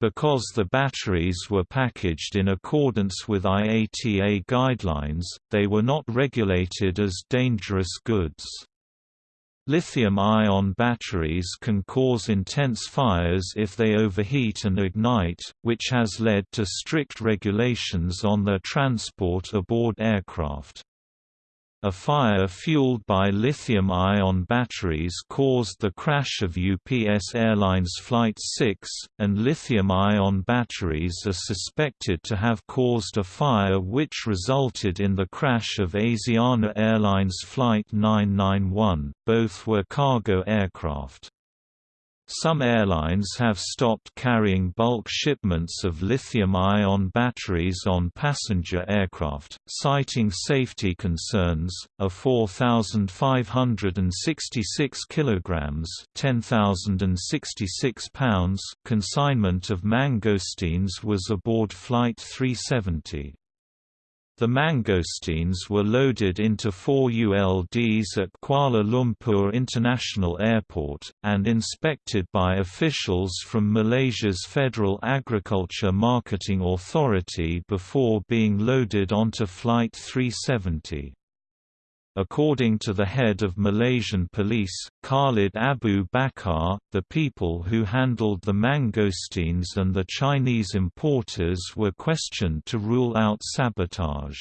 Because the batteries were packaged in accordance with IATA guidelines, they were not regulated as dangerous goods. Lithium-ion batteries can cause intense fires if they overheat and ignite, which has led to strict regulations on their transport aboard aircraft. A fire fueled by lithium-ion batteries caused the crash of UPS Airlines Flight 6, and lithium-ion batteries are suspected to have caused a fire which resulted in the crash of Asiana Airlines Flight 991, both were cargo aircraft. Some airlines have stopped carrying bulk shipments of lithium-ion batteries on passenger aircraft, citing safety concerns. A 4,566 kilograms (10,066 pounds) consignment of mangosteens was aboard Flight 370. The mangosteens were loaded into four ULDs at Kuala Lumpur International Airport, and inspected by officials from Malaysia's Federal Agriculture Marketing Authority before being loaded onto Flight 370. According to the head of Malaysian police, Khalid Abu Bakar, the people who handled the mangosteens and the Chinese importers were questioned to rule out sabotage.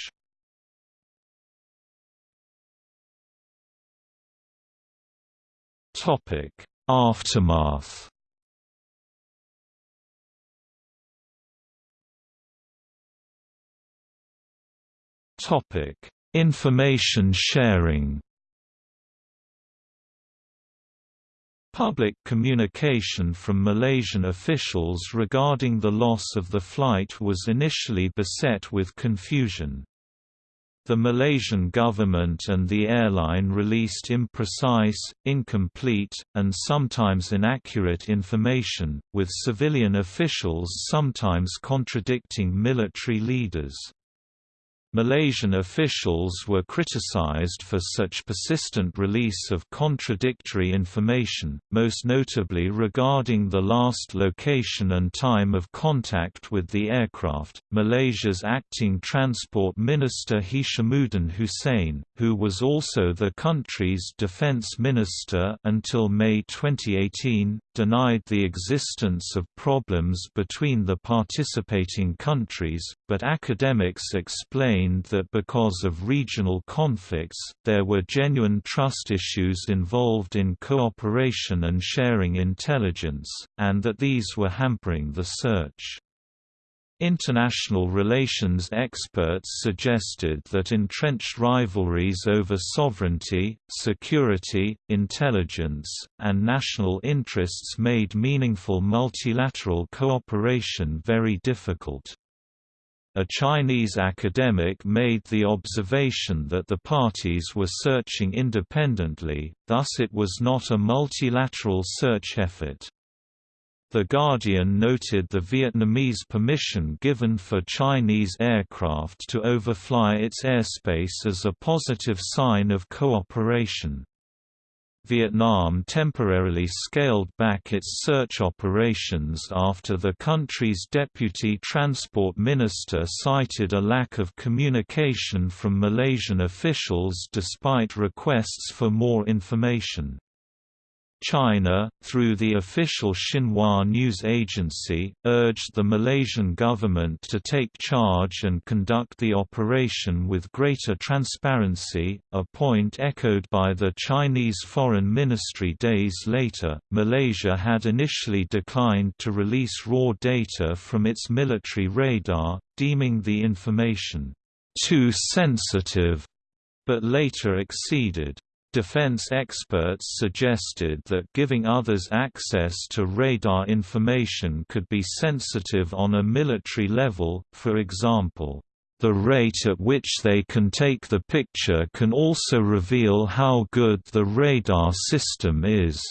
Aftermath Topic Information sharing Public communication from Malaysian officials regarding the loss of the flight was initially beset with confusion. The Malaysian government and the airline released imprecise, incomplete, and sometimes inaccurate information, with civilian officials sometimes contradicting military leaders. Malaysian officials were criticized for such persistent release of contradictory information, most notably regarding the last location and time of contact with the aircraft. Malaysia's acting Transport Minister Hishamuddin Hussein, who was also the country's defence minister until May 2018, denied the existence of problems between the participating countries, but academics explained that because of regional conflicts, there were genuine trust issues involved in cooperation and sharing intelligence, and that these were hampering the search. International relations experts suggested that entrenched rivalries over sovereignty, security, intelligence, and national interests made meaningful multilateral cooperation very difficult. A Chinese academic made the observation that the parties were searching independently, thus it was not a multilateral search effort. The Guardian noted the Vietnamese permission given for Chinese aircraft to overfly its airspace as a positive sign of cooperation. Vietnam temporarily scaled back its search operations after the country's deputy transport minister cited a lack of communication from Malaysian officials despite requests for more information. China, through the official Xinhua news agency, urged the Malaysian government to take charge and conduct the operation with greater transparency, a point echoed by the Chinese Foreign Ministry days later. Malaysia had initially declined to release raw data from its military radar, deeming the information too sensitive, but later acceded. Defense experts suggested that giving others access to radar information could be sensitive on a military level, for example, the rate at which they can take the picture can also reveal how good the radar system is.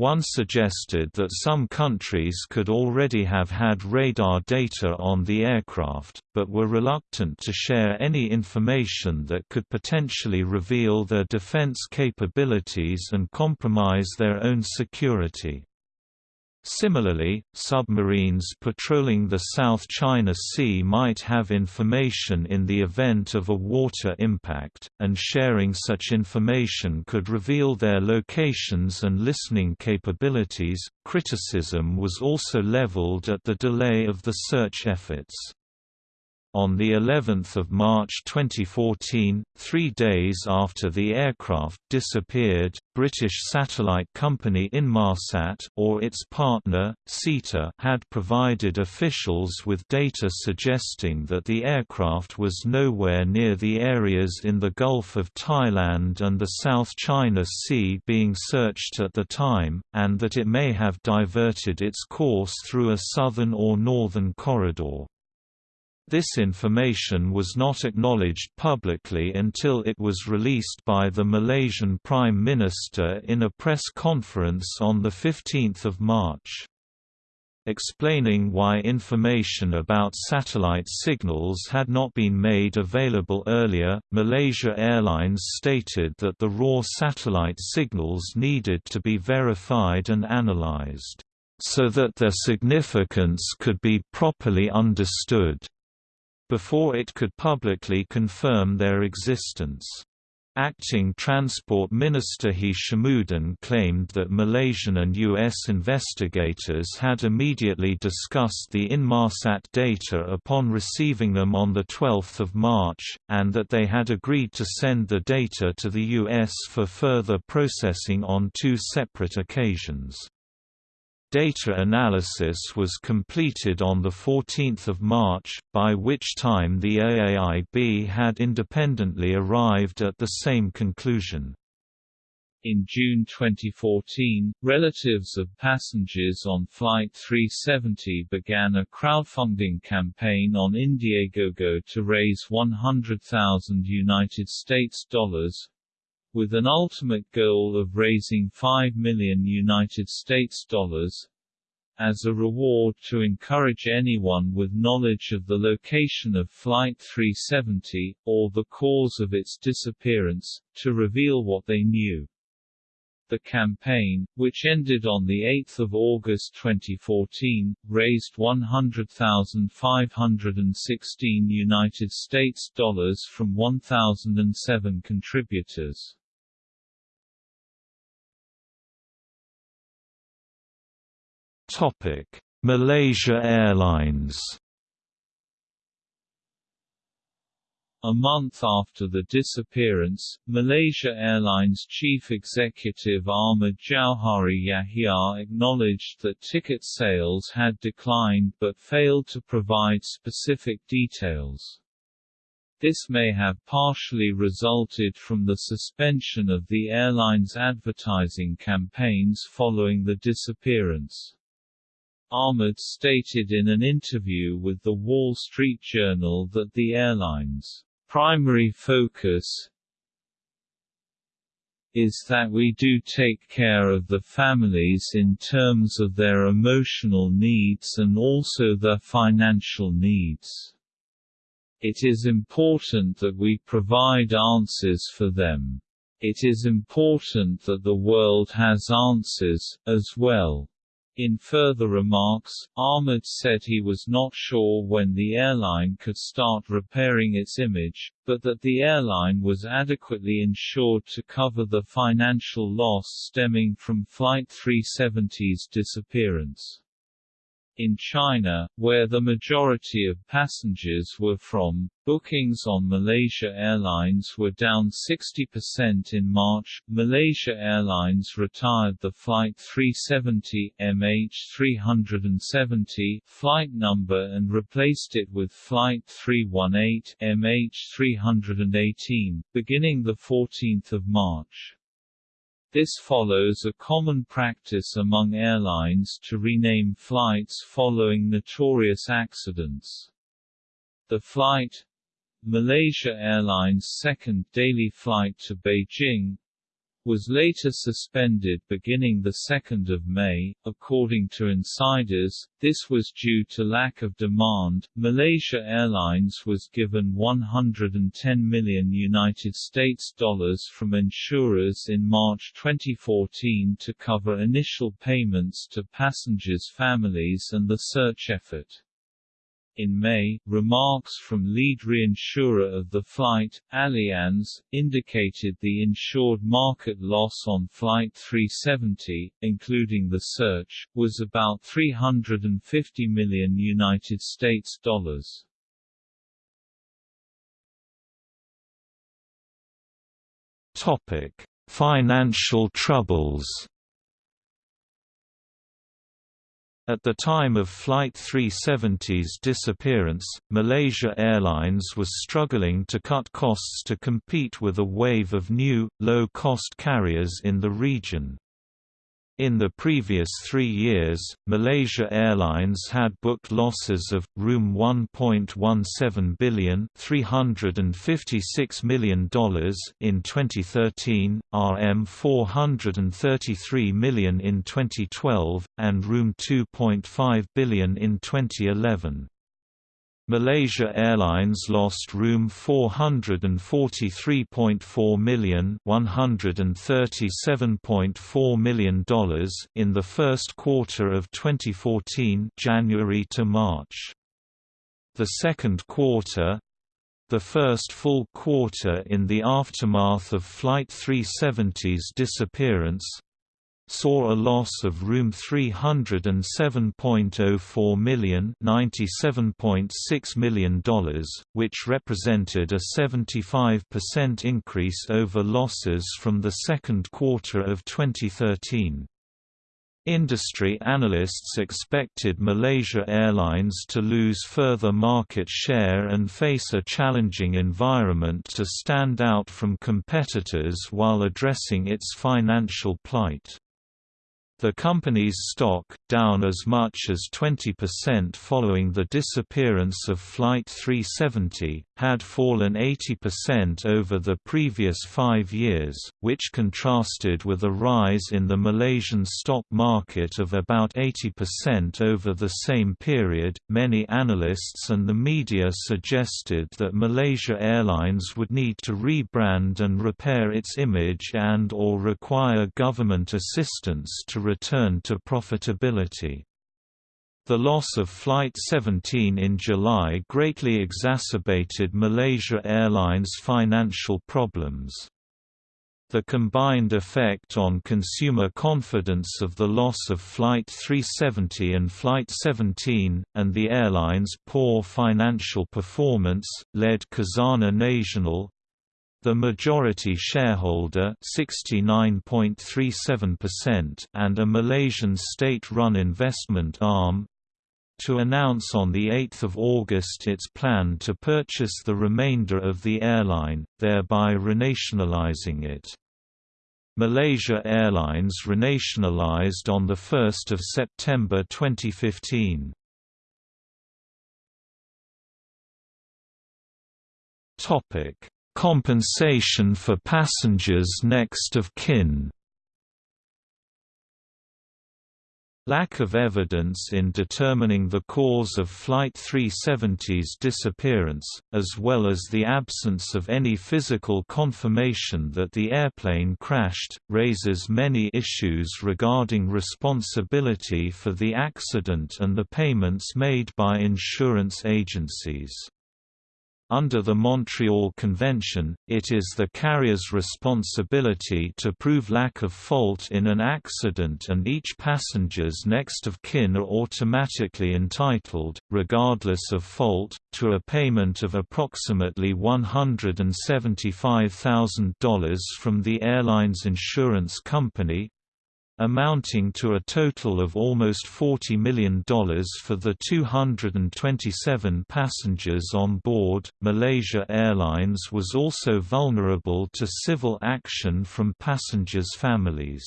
One suggested that some countries could already have had radar data on the aircraft, but were reluctant to share any information that could potentially reveal their defense capabilities and compromise their own security. Similarly, submarines patrolling the South China Sea might have information in the event of a water impact, and sharing such information could reveal their locations and listening capabilities. Criticism was also leveled at the delay of the search efforts. On the 11th of March 2014, three days after the aircraft disappeared, British satellite company Inmarsat or its partner, SITA had provided officials with data suggesting that the aircraft was nowhere near the areas in the Gulf of Thailand and the South China Sea being searched at the time, and that it may have diverted its course through a southern or northern corridor. This information was not acknowledged publicly until it was released by the Malaysian Prime Minister in a press conference on 15 March. Explaining why information about satellite signals had not been made available earlier, Malaysia Airlines stated that the raw satellite signals needed to be verified and analyzed, so that their significance could be properly understood before it could publicly confirm their existence. Acting Transport Minister Hishamuddin claimed that Malaysian and U.S. investigators had immediately discussed the Inmarsat data upon receiving them on 12 March, and that they had agreed to send the data to the U.S. for further processing on two separate occasions. Data analysis was completed on 14 March, by which time the AAIB had independently arrived at the same conclusion. In June 2014, relatives of passengers on Flight 370 began a crowdfunding campaign on Indiegogo to raise 100,000 United States dollars, with an ultimate goal of raising 5 million United States dollars as a reward to encourage anyone with knowledge of the location of Flight 370, or the cause of its disappearance, to reveal what they knew. The campaign, which ended on 8 August 2014, raised 100,516 United States dollars from 1,007 contributors. Topic: Malaysia Airlines. A month after the disappearance, Malaysia Airlines chief executive Ahmad Jauhari Yahya acknowledged that ticket sales had declined but failed to provide specific details. This may have partially resulted from the suspension of the airline's advertising campaigns following the disappearance. Ahmad stated in an interview with The Wall Street Journal that the airline's primary focus is that we do take care of the families in terms of their emotional needs and also their financial needs. It is important that we provide answers for them. It is important that the world has answers, as well. In further remarks, Ahmad said he was not sure when the airline could start repairing its image, but that the airline was adequately insured to cover the financial loss stemming from Flight 370's disappearance. In China, where the majority of passengers were from, bookings on Malaysia Airlines were down 60% in March. Malaysia Airlines retired the Flight 370 MH370 flight number and replaced it with Flight 318 MH318, beginning 14 March. This follows a common practice among airlines to rename flights following notorious accidents. The flight Malaysia Airlines' second daily flight to Beijing was later suspended beginning 2 May. According to insiders, this was due to lack of demand. Malaysia Airlines was given 110 million United States dollars from insurers in March 2014 to cover initial payments to passengers' families and the search effort. In May, remarks from lead reinsurer of the flight, Allianz, indicated the insured market loss on Flight 370, including the search, was about 350 million United States dollars. Topic: Financial troubles. At the time of Flight 370's disappearance, Malaysia Airlines was struggling to cut costs to compete with a wave of new, low-cost carriers in the region. In the previous three years, Malaysia Airlines had booked losses of Room 1.17 billion $356 million in 2013, RM 433 million in 2012, and Room 2.5 billion in 2011. Malaysia Airlines lost room 443.4 million $137.4 million in the first quarter of 2014 January to March. The second quarter the first full quarter in the aftermath of Flight 370's disappearance saw a loss of room 307.04 million $97.6 million, which represented a 75% increase over losses from the second quarter of 2013. Industry analysts expected Malaysia Airlines to lose further market share and face a challenging environment to stand out from competitors while addressing its financial plight. The company's stock, down as much as 20% following the disappearance of Flight 370, had fallen 80% over the previous five years, which contrasted with a rise in the Malaysian stock market of about 80% over the same period. Many analysts and the media suggested that Malaysia Airlines would need to rebrand and repair its image and or require government assistance to return to profitability. The loss of Flight 17 in July greatly exacerbated Malaysia Airlines' financial problems. The combined effect on consumer confidence of the loss of Flight 370 and Flight 17, and the airline's poor financial performance, led Khazanah Nasional, the majority shareholder (69.37%) and a Malaysian state-run investment arm, to announce on 8 August its plan to purchase the remainder of the airline, thereby renationalizing it. Malaysia Airlines renationalized on 1 September 2015. Compensation for passengers next of kin Lack of evidence in determining the cause of Flight 370's disappearance, as well as the absence of any physical confirmation that the airplane crashed, raises many issues regarding responsibility for the accident and the payments made by insurance agencies. Under the Montreal Convention, it is the carrier's responsibility to prove lack of fault in an accident and each passenger's next of kin are automatically entitled, regardless of fault, to a payment of approximately $175,000 from the airline's insurance company, amounting to a total of almost $40 million for the 227 passengers on board. Malaysia Airlines was also vulnerable to civil action from passengers' families.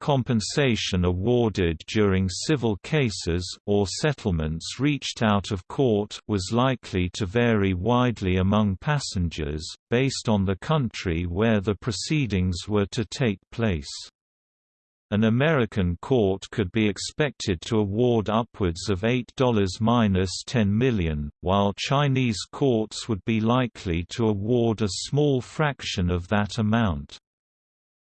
Compensation awarded during civil cases or settlements reached out of court was likely to vary widely among passengers, based on the country where the proceedings were to take place. An American court could be expected to award upwards of $8–10 million, while Chinese courts would be likely to award a small fraction of that amount.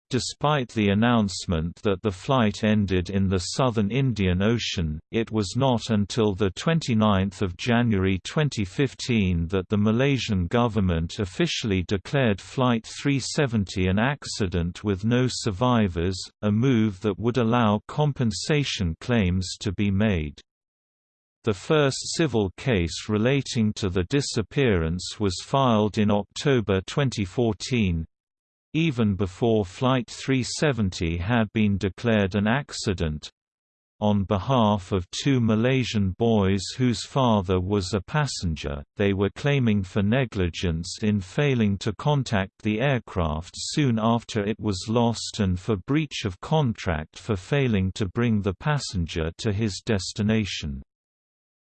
Despite the announcement that the flight ended in the southern Indian Ocean, it was not until 29 January 2015 that the Malaysian government officially declared Flight 370 an accident with no survivors, a move that would allow compensation claims to be made. The first civil case relating to the disappearance was filed in October 2014, even before Flight 370 had been declared an accident, on behalf of two Malaysian boys whose father was a passenger, they were claiming for negligence in failing to contact the aircraft soon after it was lost and for breach of contract for failing to bring the passenger to his destination.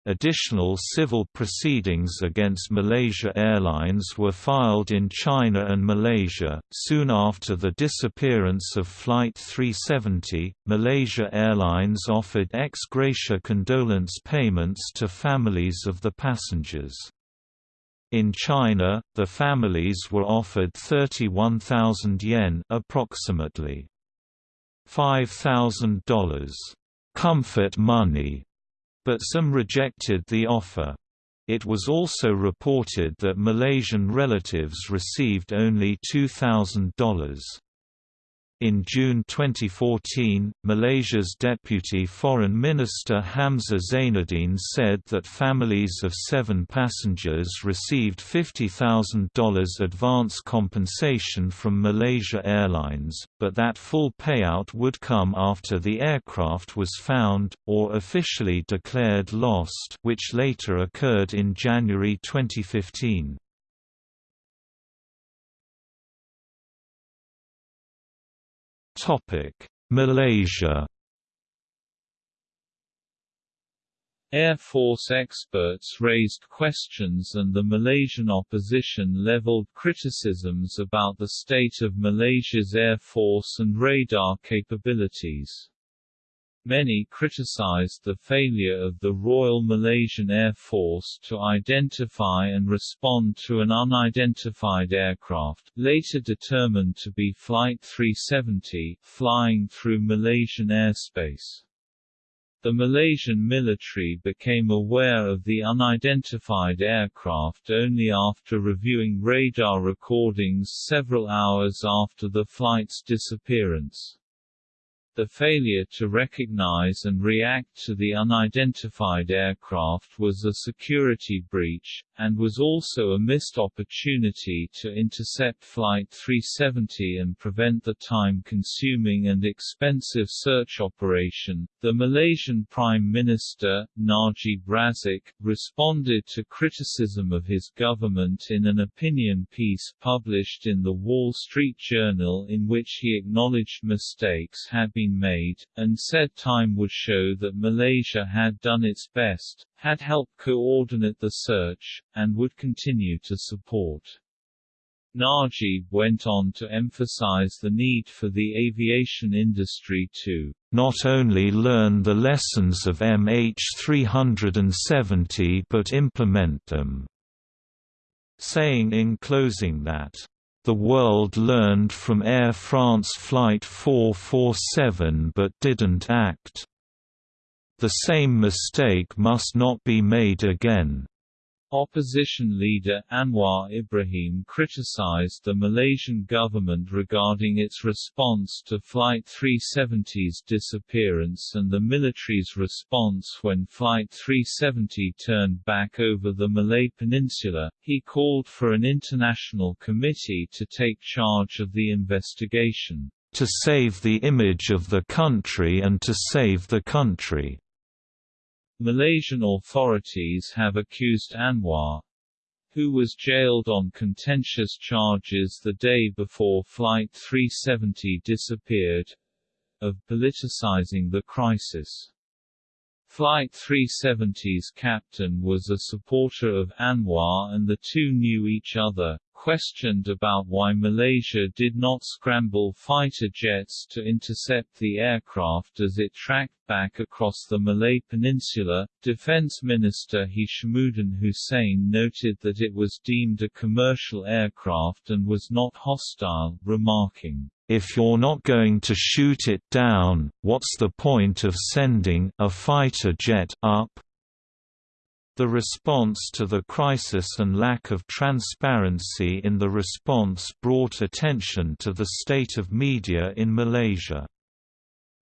Additional civil proceedings against Malaysia Airlines were filed in China and Malaysia. Soon after the disappearance of Flight 370, Malaysia Airlines offered ex gratia condolence payments to families of the passengers. In China, the families were offered 31,000 yuan, approximately $5,000 comfort money but some rejected the offer. It was also reported that Malaysian relatives received only $2,000. In June 2014, Malaysia's Deputy Foreign Minister Hamza Zainuddin said that families of seven passengers received $50,000 advance compensation from Malaysia Airlines, but that full payout would come after the aircraft was found, or officially declared lost which later occurred in January 2015. Malaysia Air Force experts raised questions and the Malaysian opposition leveled criticisms about the state of Malaysia's Air Force and radar capabilities. Many criticized the failure of the Royal Malaysian Air Force to identify and respond to an unidentified aircraft, later determined to be Flight 370, flying through Malaysian airspace. The Malaysian military became aware of the unidentified aircraft only after reviewing radar recordings several hours after the flight's disappearance. The failure to recognize and react to the unidentified aircraft was a security breach, and was also a missed opportunity to intercept Flight 370 and prevent the time-consuming and expensive search operation. The Malaysian Prime Minister, Najib Razak, responded to criticism of his government in an opinion piece published in the Wall Street Journal in which he acknowledged mistakes had been been made, and said time would show that Malaysia had done its best, had helped coordinate the search, and would continue to support. Najib went on to emphasize the need for the aviation industry to not only learn the lessons of MH370 but implement them, saying in closing that the world learned from Air France Flight 447 but didn't act. The same mistake must not be made again. Opposition leader Anwar Ibrahim criticized the Malaysian government regarding its response to Flight 370's disappearance and the military's response when Flight 370 turned back over the Malay Peninsula. He called for an international committee to take charge of the investigation. To save the image of the country and to save the country. Malaysian authorities have accused Anwar, who was jailed on contentious charges the day before Flight 370 disappeared, of politicizing the crisis. Flight 370's captain was a supporter of Anwar and the two knew each other, questioned about why Malaysia did not scramble fighter jets to intercept the aircraft as it tracked back across the Malay Peninsula, Defense Minister Hishamuddin Hussein noted that it was deemed a commercial aircraft and was not hostile, remarking, if you're not going to shoot it down, what's the point of sending a fighter jet up? The response to the crisis and lack of transparency in the response brought attention to the state of media in Malaysia.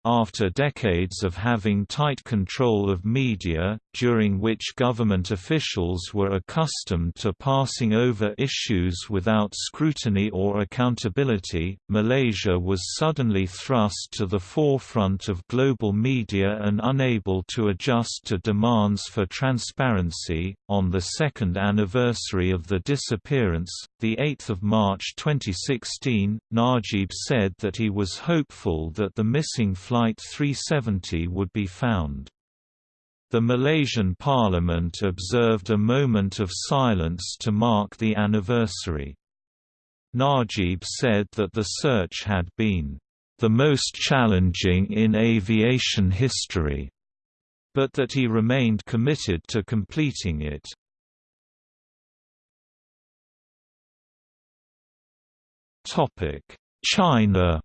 After decades of having tight control of media, during which government officials were accustomed to passing over issues without scrutiny or accountability, Malaysia was suddenly thrust to the forefront of global media and unable to adjust to demands for transparency. On the second anniversary of the disappearance, the 8th of March 2016, Najib said that he was hopeful that the missing Flight 370 would be found. The Malaysian parliament observed a moment of silence to mark the anniversary. Najib said that the search had been the most challenging in aviation history, but that he remained committed to completing it. China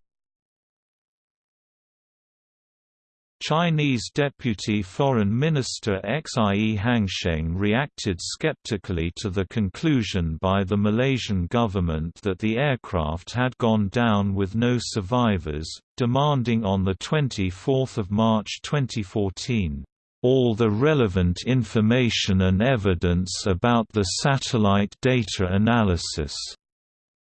Chinese Deputy Foreign Minister Xie Hangsheng reacted skeptically to the conclusion by the Malaysian government that the aircraft had gone down with no survivors, demanding on 24 March 2014, "...all the relevant information and evidence about the satellite data analysis,"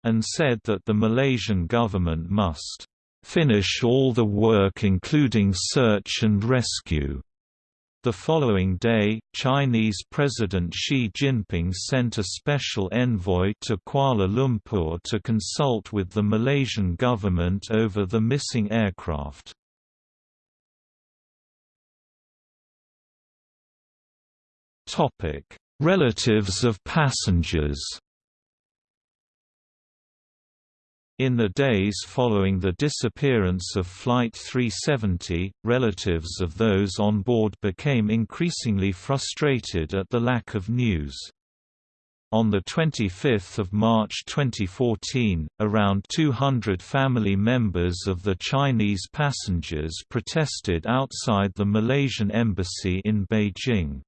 and said that the Malaysian government must finish all the work including search and rescue. The following day, Chinese President Xi Jinping sent a special envoy to Kuala Lumpur to consult with the Malaysian government over the missing aircraft. Relatives of passengers In the days following the disappearance of Flight 370, relatives of those on board became increasingly frustrated at the lack of news. On 25 March 2014, around 200 family members of the Chinese passengers protested outside the Malaysian embassy in Beijing.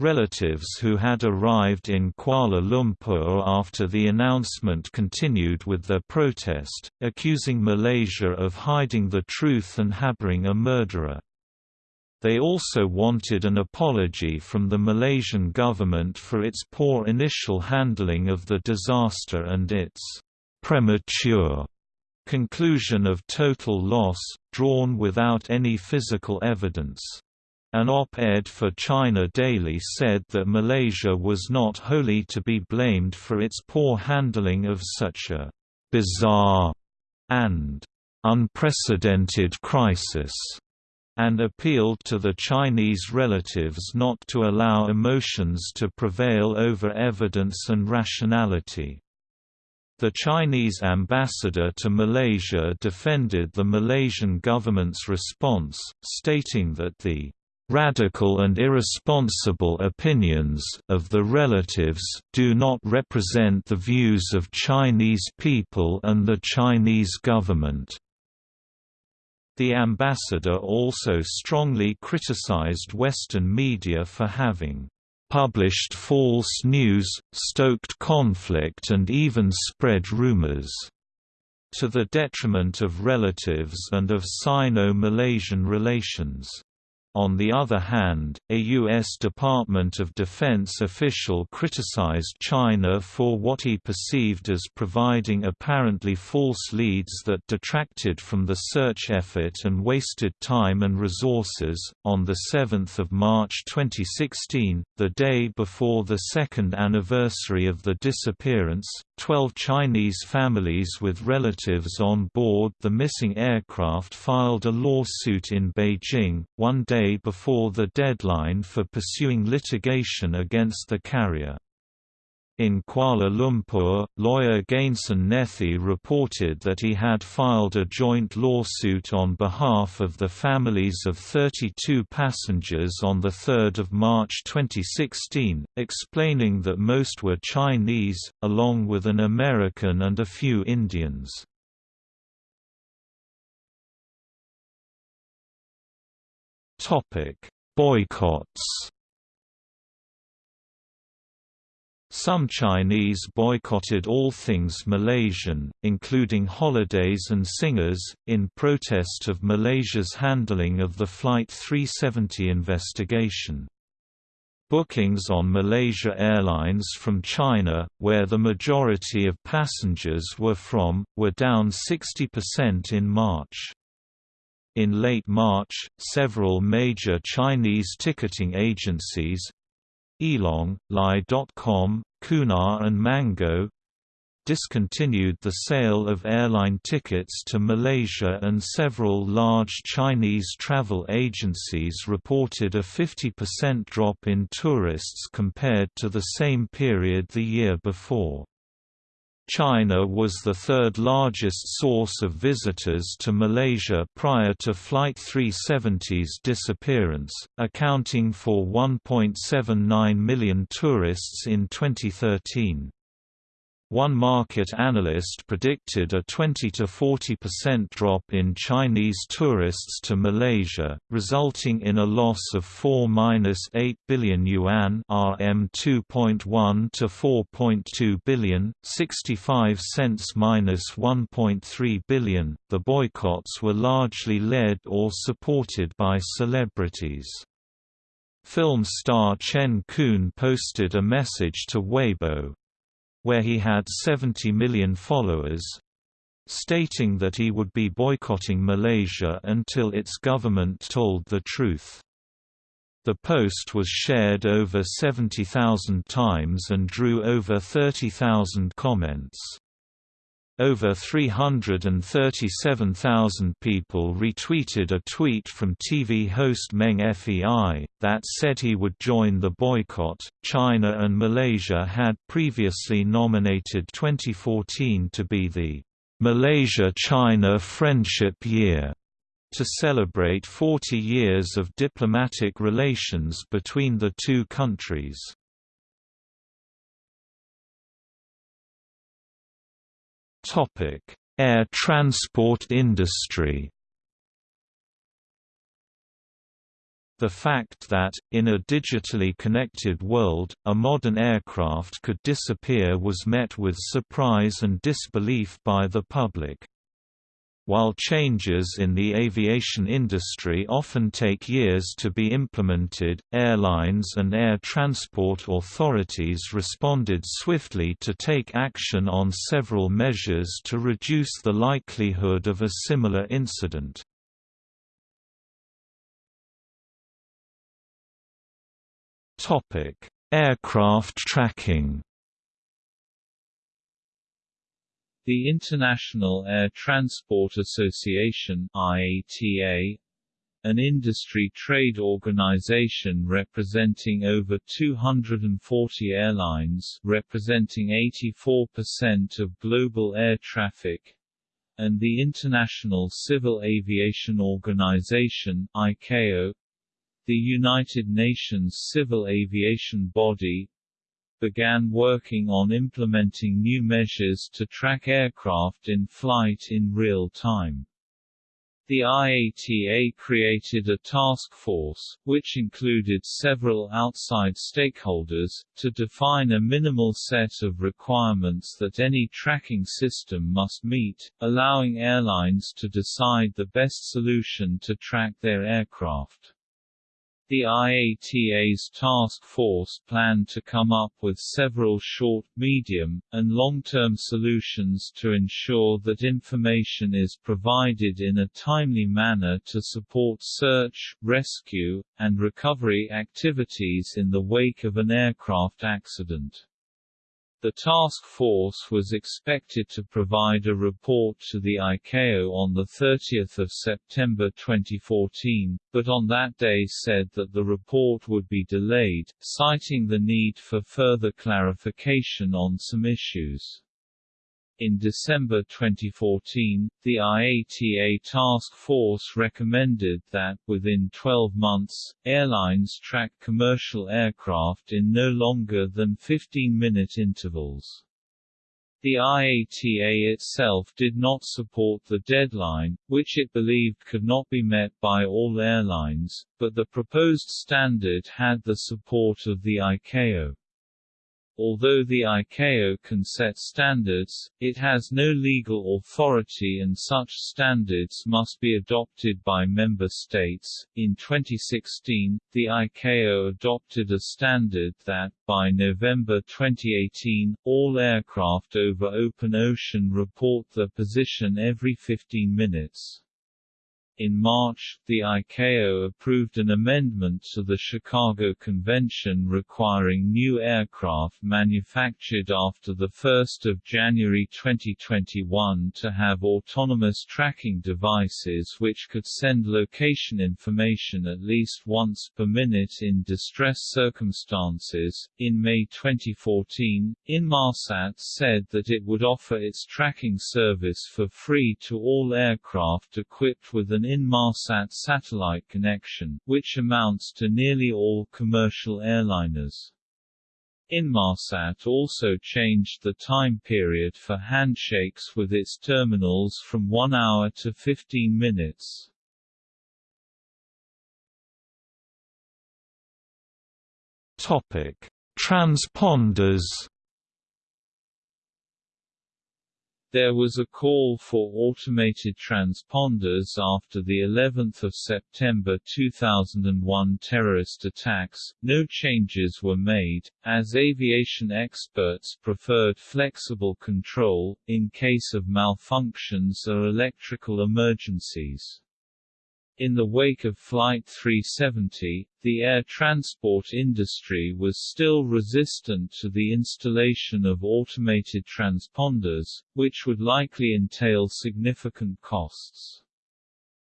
Relatives who had arrived in Kuala Lumpur after the announcement continued with their protest, accusing Malaysia of hiding the truth and harboring a murderer. They also wanted an apology from the Malaysian government for its poor initial handling of the disaster and its premature conclusion of total loss, drawn without any physical evidence. An op-ed for China Daily said that Malaysia was not wholly to be blamed for its poor handling of such a «bizarre» and «unprecedented crisis» and appealed to the Chinese relatives not to allow emotions to prevail over evidence and rationality. The Chinese ambassador to Malaysia defended the Malaysian government's response, stating that the radical and irresponsible opinions of the relatives do not represent the views of Chinese people and the Chinese government. The ambassador also strongly criticized Western media for having published false news, stoked conflict and even spread rumors, to the detriment of relatives and of Sino-Malaysian relations. On the other hand, a U.S. Department of Defense official criticized China for what he perceived as providing apparently false leads that detracted from the search effort and wasted time and resources. On 7 March 2016, the day before the second anniversary of the disappearance, 12 Chinese families with relatives on board the missing aircraft filed a lawsuit in Beijing, one day before the deadline for pursuing litigation against the carrier. In Kuala Lumpur, lawyer Gainson Nethi reported that he had filed a joint lawsuit on behalf of the families of 32 passengers on 3 March 2016, explaining that most were Chinese, along with an American and a few Indians. Boycotts Some Chinese boycotted all things Malaysian, including holidays and singers, in protest of Malaysia's handling of the Flight 370 investigation. Bookings on Malaysia Airlines from China, where the majority of passengers were from, were down 60% in March. In late March, several major Chinese ticketing agencies, Elong, Ly.com, Qunar and Mango discontinued the sale of airline tickets to Malaysia and several large Chinese travel agencies reported a 50% drop in tourists compared to the same period the year before. China was the third largest source of visitors to Malaysia prior to Flight 370's disappearance, accounting for 1.79 million tourists in 2013. One market analyst predicted a 20–40% drop in Chinese tourists to Malaysia, resulting in a loss of 4–8 billion yuan RM 2.1 to 4.2 billion, 65 cents -1.3 billion. The boycotts were largely led or supported by celebrities. Film star Chen Kun posted a message to Weibo, where he had 70 million followers, stating that he would be boycotting Malaysia until its government told the truth. The post was shared over 70,000 times and drew over 30,000 comments. Over 337,000 people retweeted a tweet from TV host Meng Fei that said he would join the boycott. China and Malaysia had previously nominated 2014 to be the Malaysia China Friendship Year to celebrate 40 years of diplomatic relations between the two countries. Air transport industry The fact that, in a digitally connected world, a modern aircraft could disappear was met with surprise and disbelief by the public. While changes in the aviation industry often take years to be implemented, airlines and air transport authorities responded swiftly to take action on several measures to reduce the likelihood of a similar incident. Aircraft tracking. The International Air Transport Association (IATA), an industry trade organization representing over 240 airlines, representing 84% of global air traffic, and the International Civil Aviation Organization (ICAO), the United Nations Civil Aviation Body began working on implementing new measures to track aircraft in flight in real time. The IATA created a task force, which included several outside stakeholders, to define a minimal set of requirements that any tracking system must meet, allowing airlines to decide the best solution to track their aircraft. The IATA's task force planned to come up with several short, medium, and long-term solutions to ensure that information is provided in a timely manner to support search, rescue, and recovery activities in the wake of an aircraft accident. The task force was expected to provide a report to the ICAO on 30 September 2014, but on that day said that the report would be delayed, citing the need for further clarification on some issues. In December 2014, the IATA task force recommended that, within 12 months, airlines track commercial aircraft in no longer than 15-minute intervals. The IATA itself did not support the deadline, which it believed could not be met by all airlines, but the proposed standard had the support of the ICAO. Although the ICAO can set standards, it has no legal authority and such standards must be adopted by member states. In 2016, the ICAO adopted a standard that, by November 2018, all aircraft over open ocean report their position every 15 minutes. In March, the ICAO approved an amendment to the Chicago Convention requiring new aircraft manufactured after 1 January 2021 to have autonomous tracking devices which could send location information at least once per minute in distress circumstances. In May 2014, Inmarsat said that it would offer its tracking service for free to all aircraft equipped with an Inmarsat satellite connection, which amounts to nearly all commercial airliners. Inmarsat also changed the time period for handshakes with its terminals from 1 hour to 15 minutes. Topic: Transponders There was a call for automated transponders after the 11th of September 2001 terrorist attacks. No changes were made, as aviation experts preferred flexible control in case of malfunctions or electrical emergencies. In the wake of Flight 370, the air transport industry was still resistant to the installation of automated transponders, which would likely entail significant costs.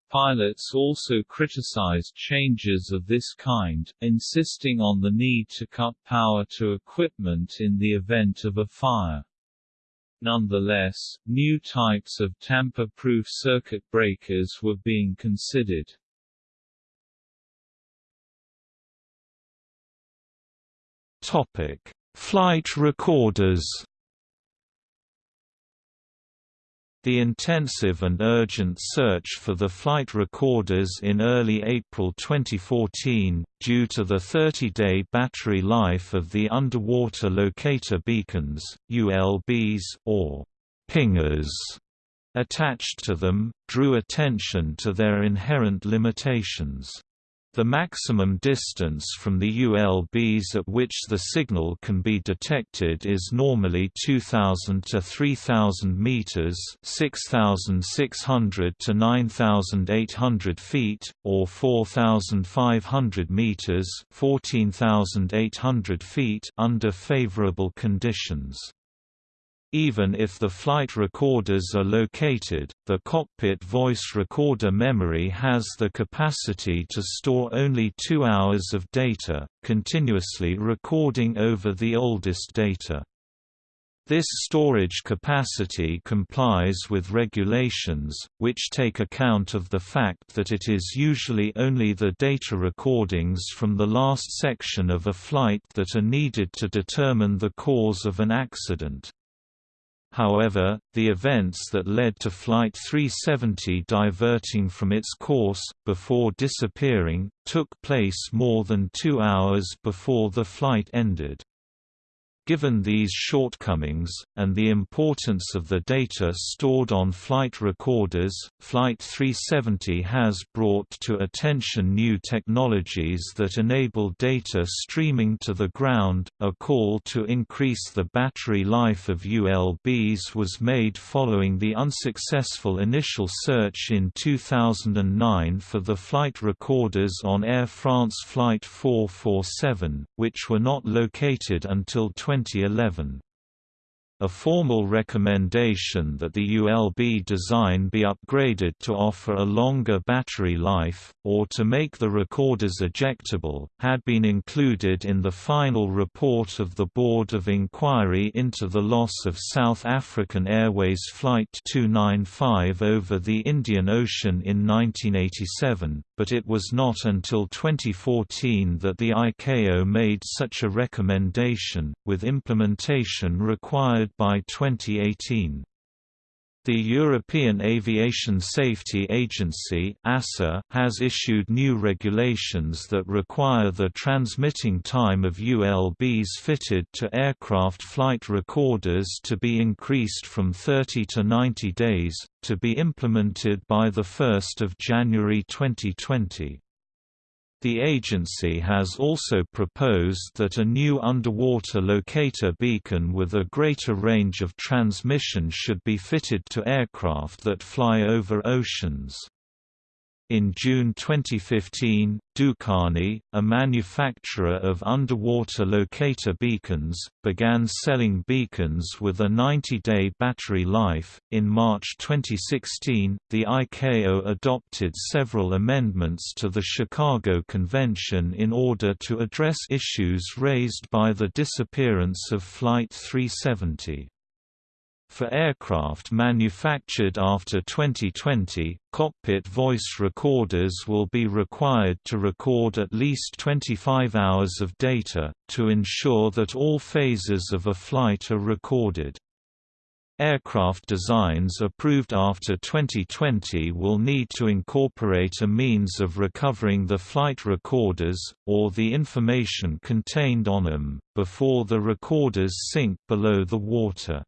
Pilots also criticized changes of this kind, insisting on the need to cut power to equipment in the event of a fire. Nonetheless, new types of tamper-proof circuit breakers were being considered. Topic: Flight recorders. The intensive and urgent search for the flight recorders in early April 2014, due to the 30-day battery life of the underwater locator beacons, ULBs or pingers attached to them, drew attention to their inherent limitations. The maximum distance from the ULBs at which the signal can be detected is normally 2000 to 3000 meters, 6600 to 9800 feet, or 4500 meters, 14800 feet under favorable conditions. Even if the flight recorders are located, the cockpit voice recorder memory has the capacity to store only two hours of data, continuously recording over the oldest data. This storage capacity complies with regulations, which take account of the fact that it is usually only the data recordings from the last section of a flight that are needed to determine the cause of an accident. However, the events that led to Flight 370 diverting from its course, before disappearing, took place more than two hours before the flight ended. Given these shortcomings, and the importance of the data stored on flight recorders, Flight 370 has brought to attention new technologies that enable data streaming to the ground. A call to increase the battery life of ULBs was made following the unsuccessful initial search in 2009 for the flight recorders on Air France Flight 447, which were not located until 20 2011. A formal recommendation that the ULB design be upgraded to offer a longer battery life, or to make the recorders ejectable, had been included in the final report of the Board of Inquiry into the loss of South African Airways Flight 295 over the Indian Ocean in 1987, but it was not until 2014 that the ICAO made such a recommendation, with implementation required by 2018. The European Aviation Safety Agency has issued new regulations that require the transmitting time of ULBs fitted to aircraft flight recorders to be increased from 30 to 90 days, to be implemented by 1 January 2020. The agency has also proposed that a new underwater locator beacon with a greater range of transmission should be fitted to aircraft that fly over oceans. In June 2015, Dukane, a manufacturer of underwater locator beacons, began selling beacons with a 90-day battery life. In March 2016, the ICAO adopted several amendments to the Chicago Convention in order to address issues raised by the disappearance of Flight 370. For aircraft manufactured after 2020, cockpit voice recorders will be required to record at least 25 hours of data, to ensure that all phases of a flight are recorded. Aircraft designs approved after 2020 will need to incorporate a means of recovering the flight recorders, or the information contained on them, before the recorders sink below the water.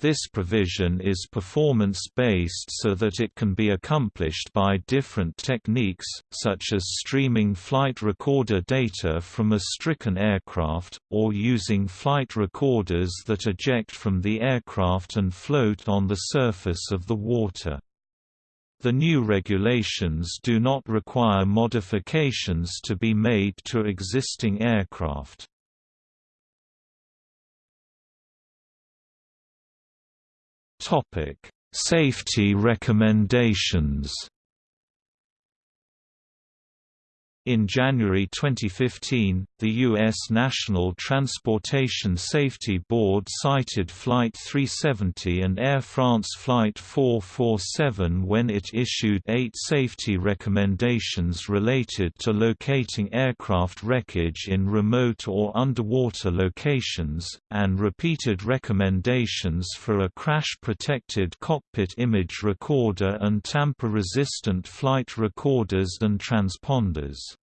This provision is performance-based so that it can be accomplished by different techniques, such as streaming flight recorder data from a stricken aircraft, or using flight recorders that eject from the aircraft and float on the surface of the water. The new regulations do not require modifications to be made to existing aircraft. Safety recommendations. In January 2015, the U.S. National Transportation Safety Board cited Flight 370 and Air France Flight 447 when it issued eight safety recommendations related to locating aircraft wreckage in remote or underwater locations, and repeated recommendations for a crash-protected cockpit image recorder and tamper-resistant flight recorders and transponders.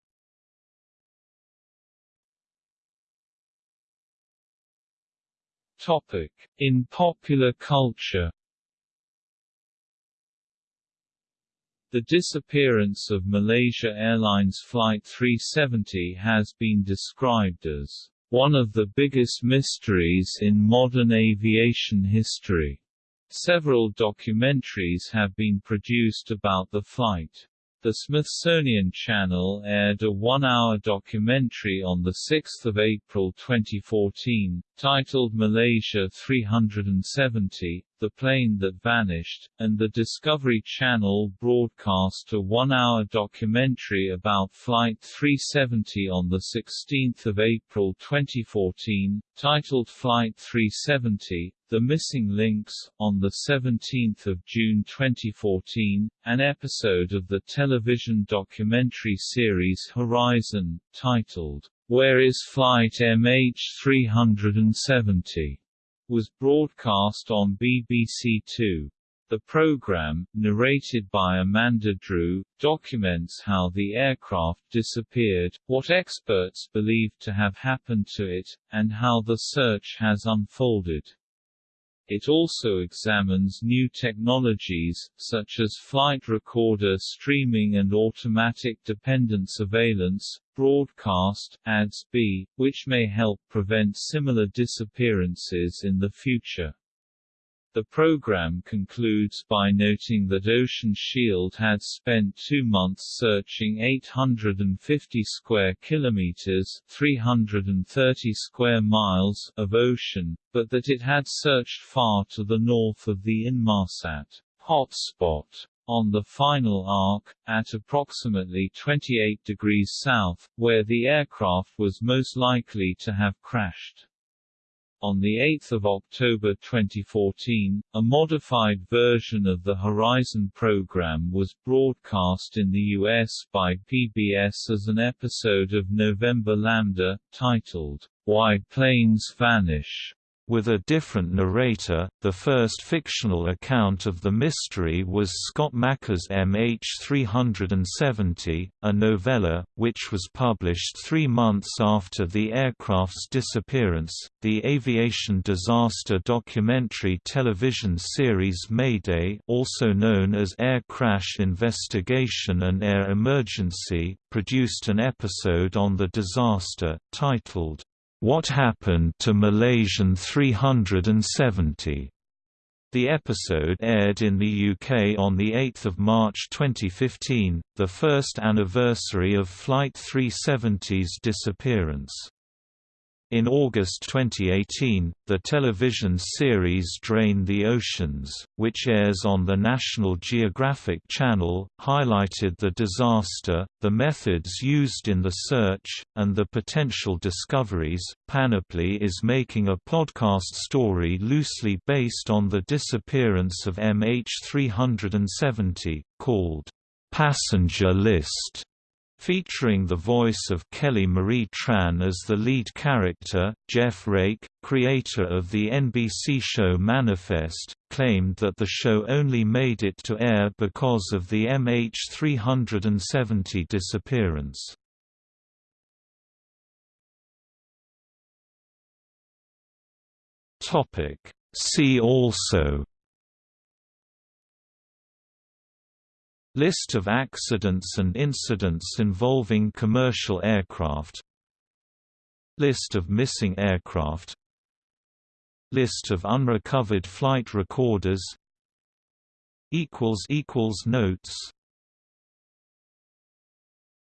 Topic: In popular culture. The disappearance of Malaysia Airlines Flight 370 has been described as one of the biggest mysteries in modern aviation history. Several documentaries have been produced about the flight. The Smithsonian Channel aired a one-hour documentary on 6 April 2014, titled Malaysia 370, The Plane That Vanished, and the Discovery Channel broadcast a one-hour documentary about Flight 370 on 16 April 2014, titled Flight 370, the Missing Links, on 17 June 2014, an episode of the television documentary series Horizon, titled, Where is Flight MH370? was broadcast on BBC Two. The program, narrated by Amanda Drew, documents how the aircraft disappeared, what experts believe to have happened to it, and how the search has unfolded. It also examines new technologies, such as flight recorder streaming and automatic dependent surveillance, broadcast, ADS-B, which may help prevent similar disappearances in the future. The program concludes by noting that Ocean Shield had spent two months searching 850 square kilometers 330 square miles of ocean, but that it had searched far to the north of the Inmarsat hotspot on the final arc, at approximately 28 degrees south, where the aircraft was most likely to have crashed. On 8 October 2014, a modified version of the Horizon program was broadcast in the U.S. by PBS as an episode of November Lambda, titled, Why Planes Vanish. With a different narrator, the first fictional account of the mystery was Scott Macker's MH370, a novella, which was published three months after the aircraft's disappearance. The aviation disaster documentary television series Mayday, also known as Air Crash Investigation and Air Emergency, produced an episode on the disaster, titled, what Happened to Malaysian 370? The episode aired in the UK on 8 March 2015, the first anniversary of Flight 370's disappearance. In August 2018, the television series Drain the Oceans, which airs on the National Geographic Channel, highlighted the disaster, the methods used in the search, and the potential discoveries. Panoply is making a podcast story loosely based on the disappearance of MH370, called Passenger List Featuring the voice of Kelly Marie Tran as the lead character, Jeff Rake, creator of the NBC show Manifest, claimed that the show only made it to air because of the MH370 disappearance. See also List of accidents and incidents involving commercial aircraft. List of missing aircraft. List of unrecovered flight recorders. Notes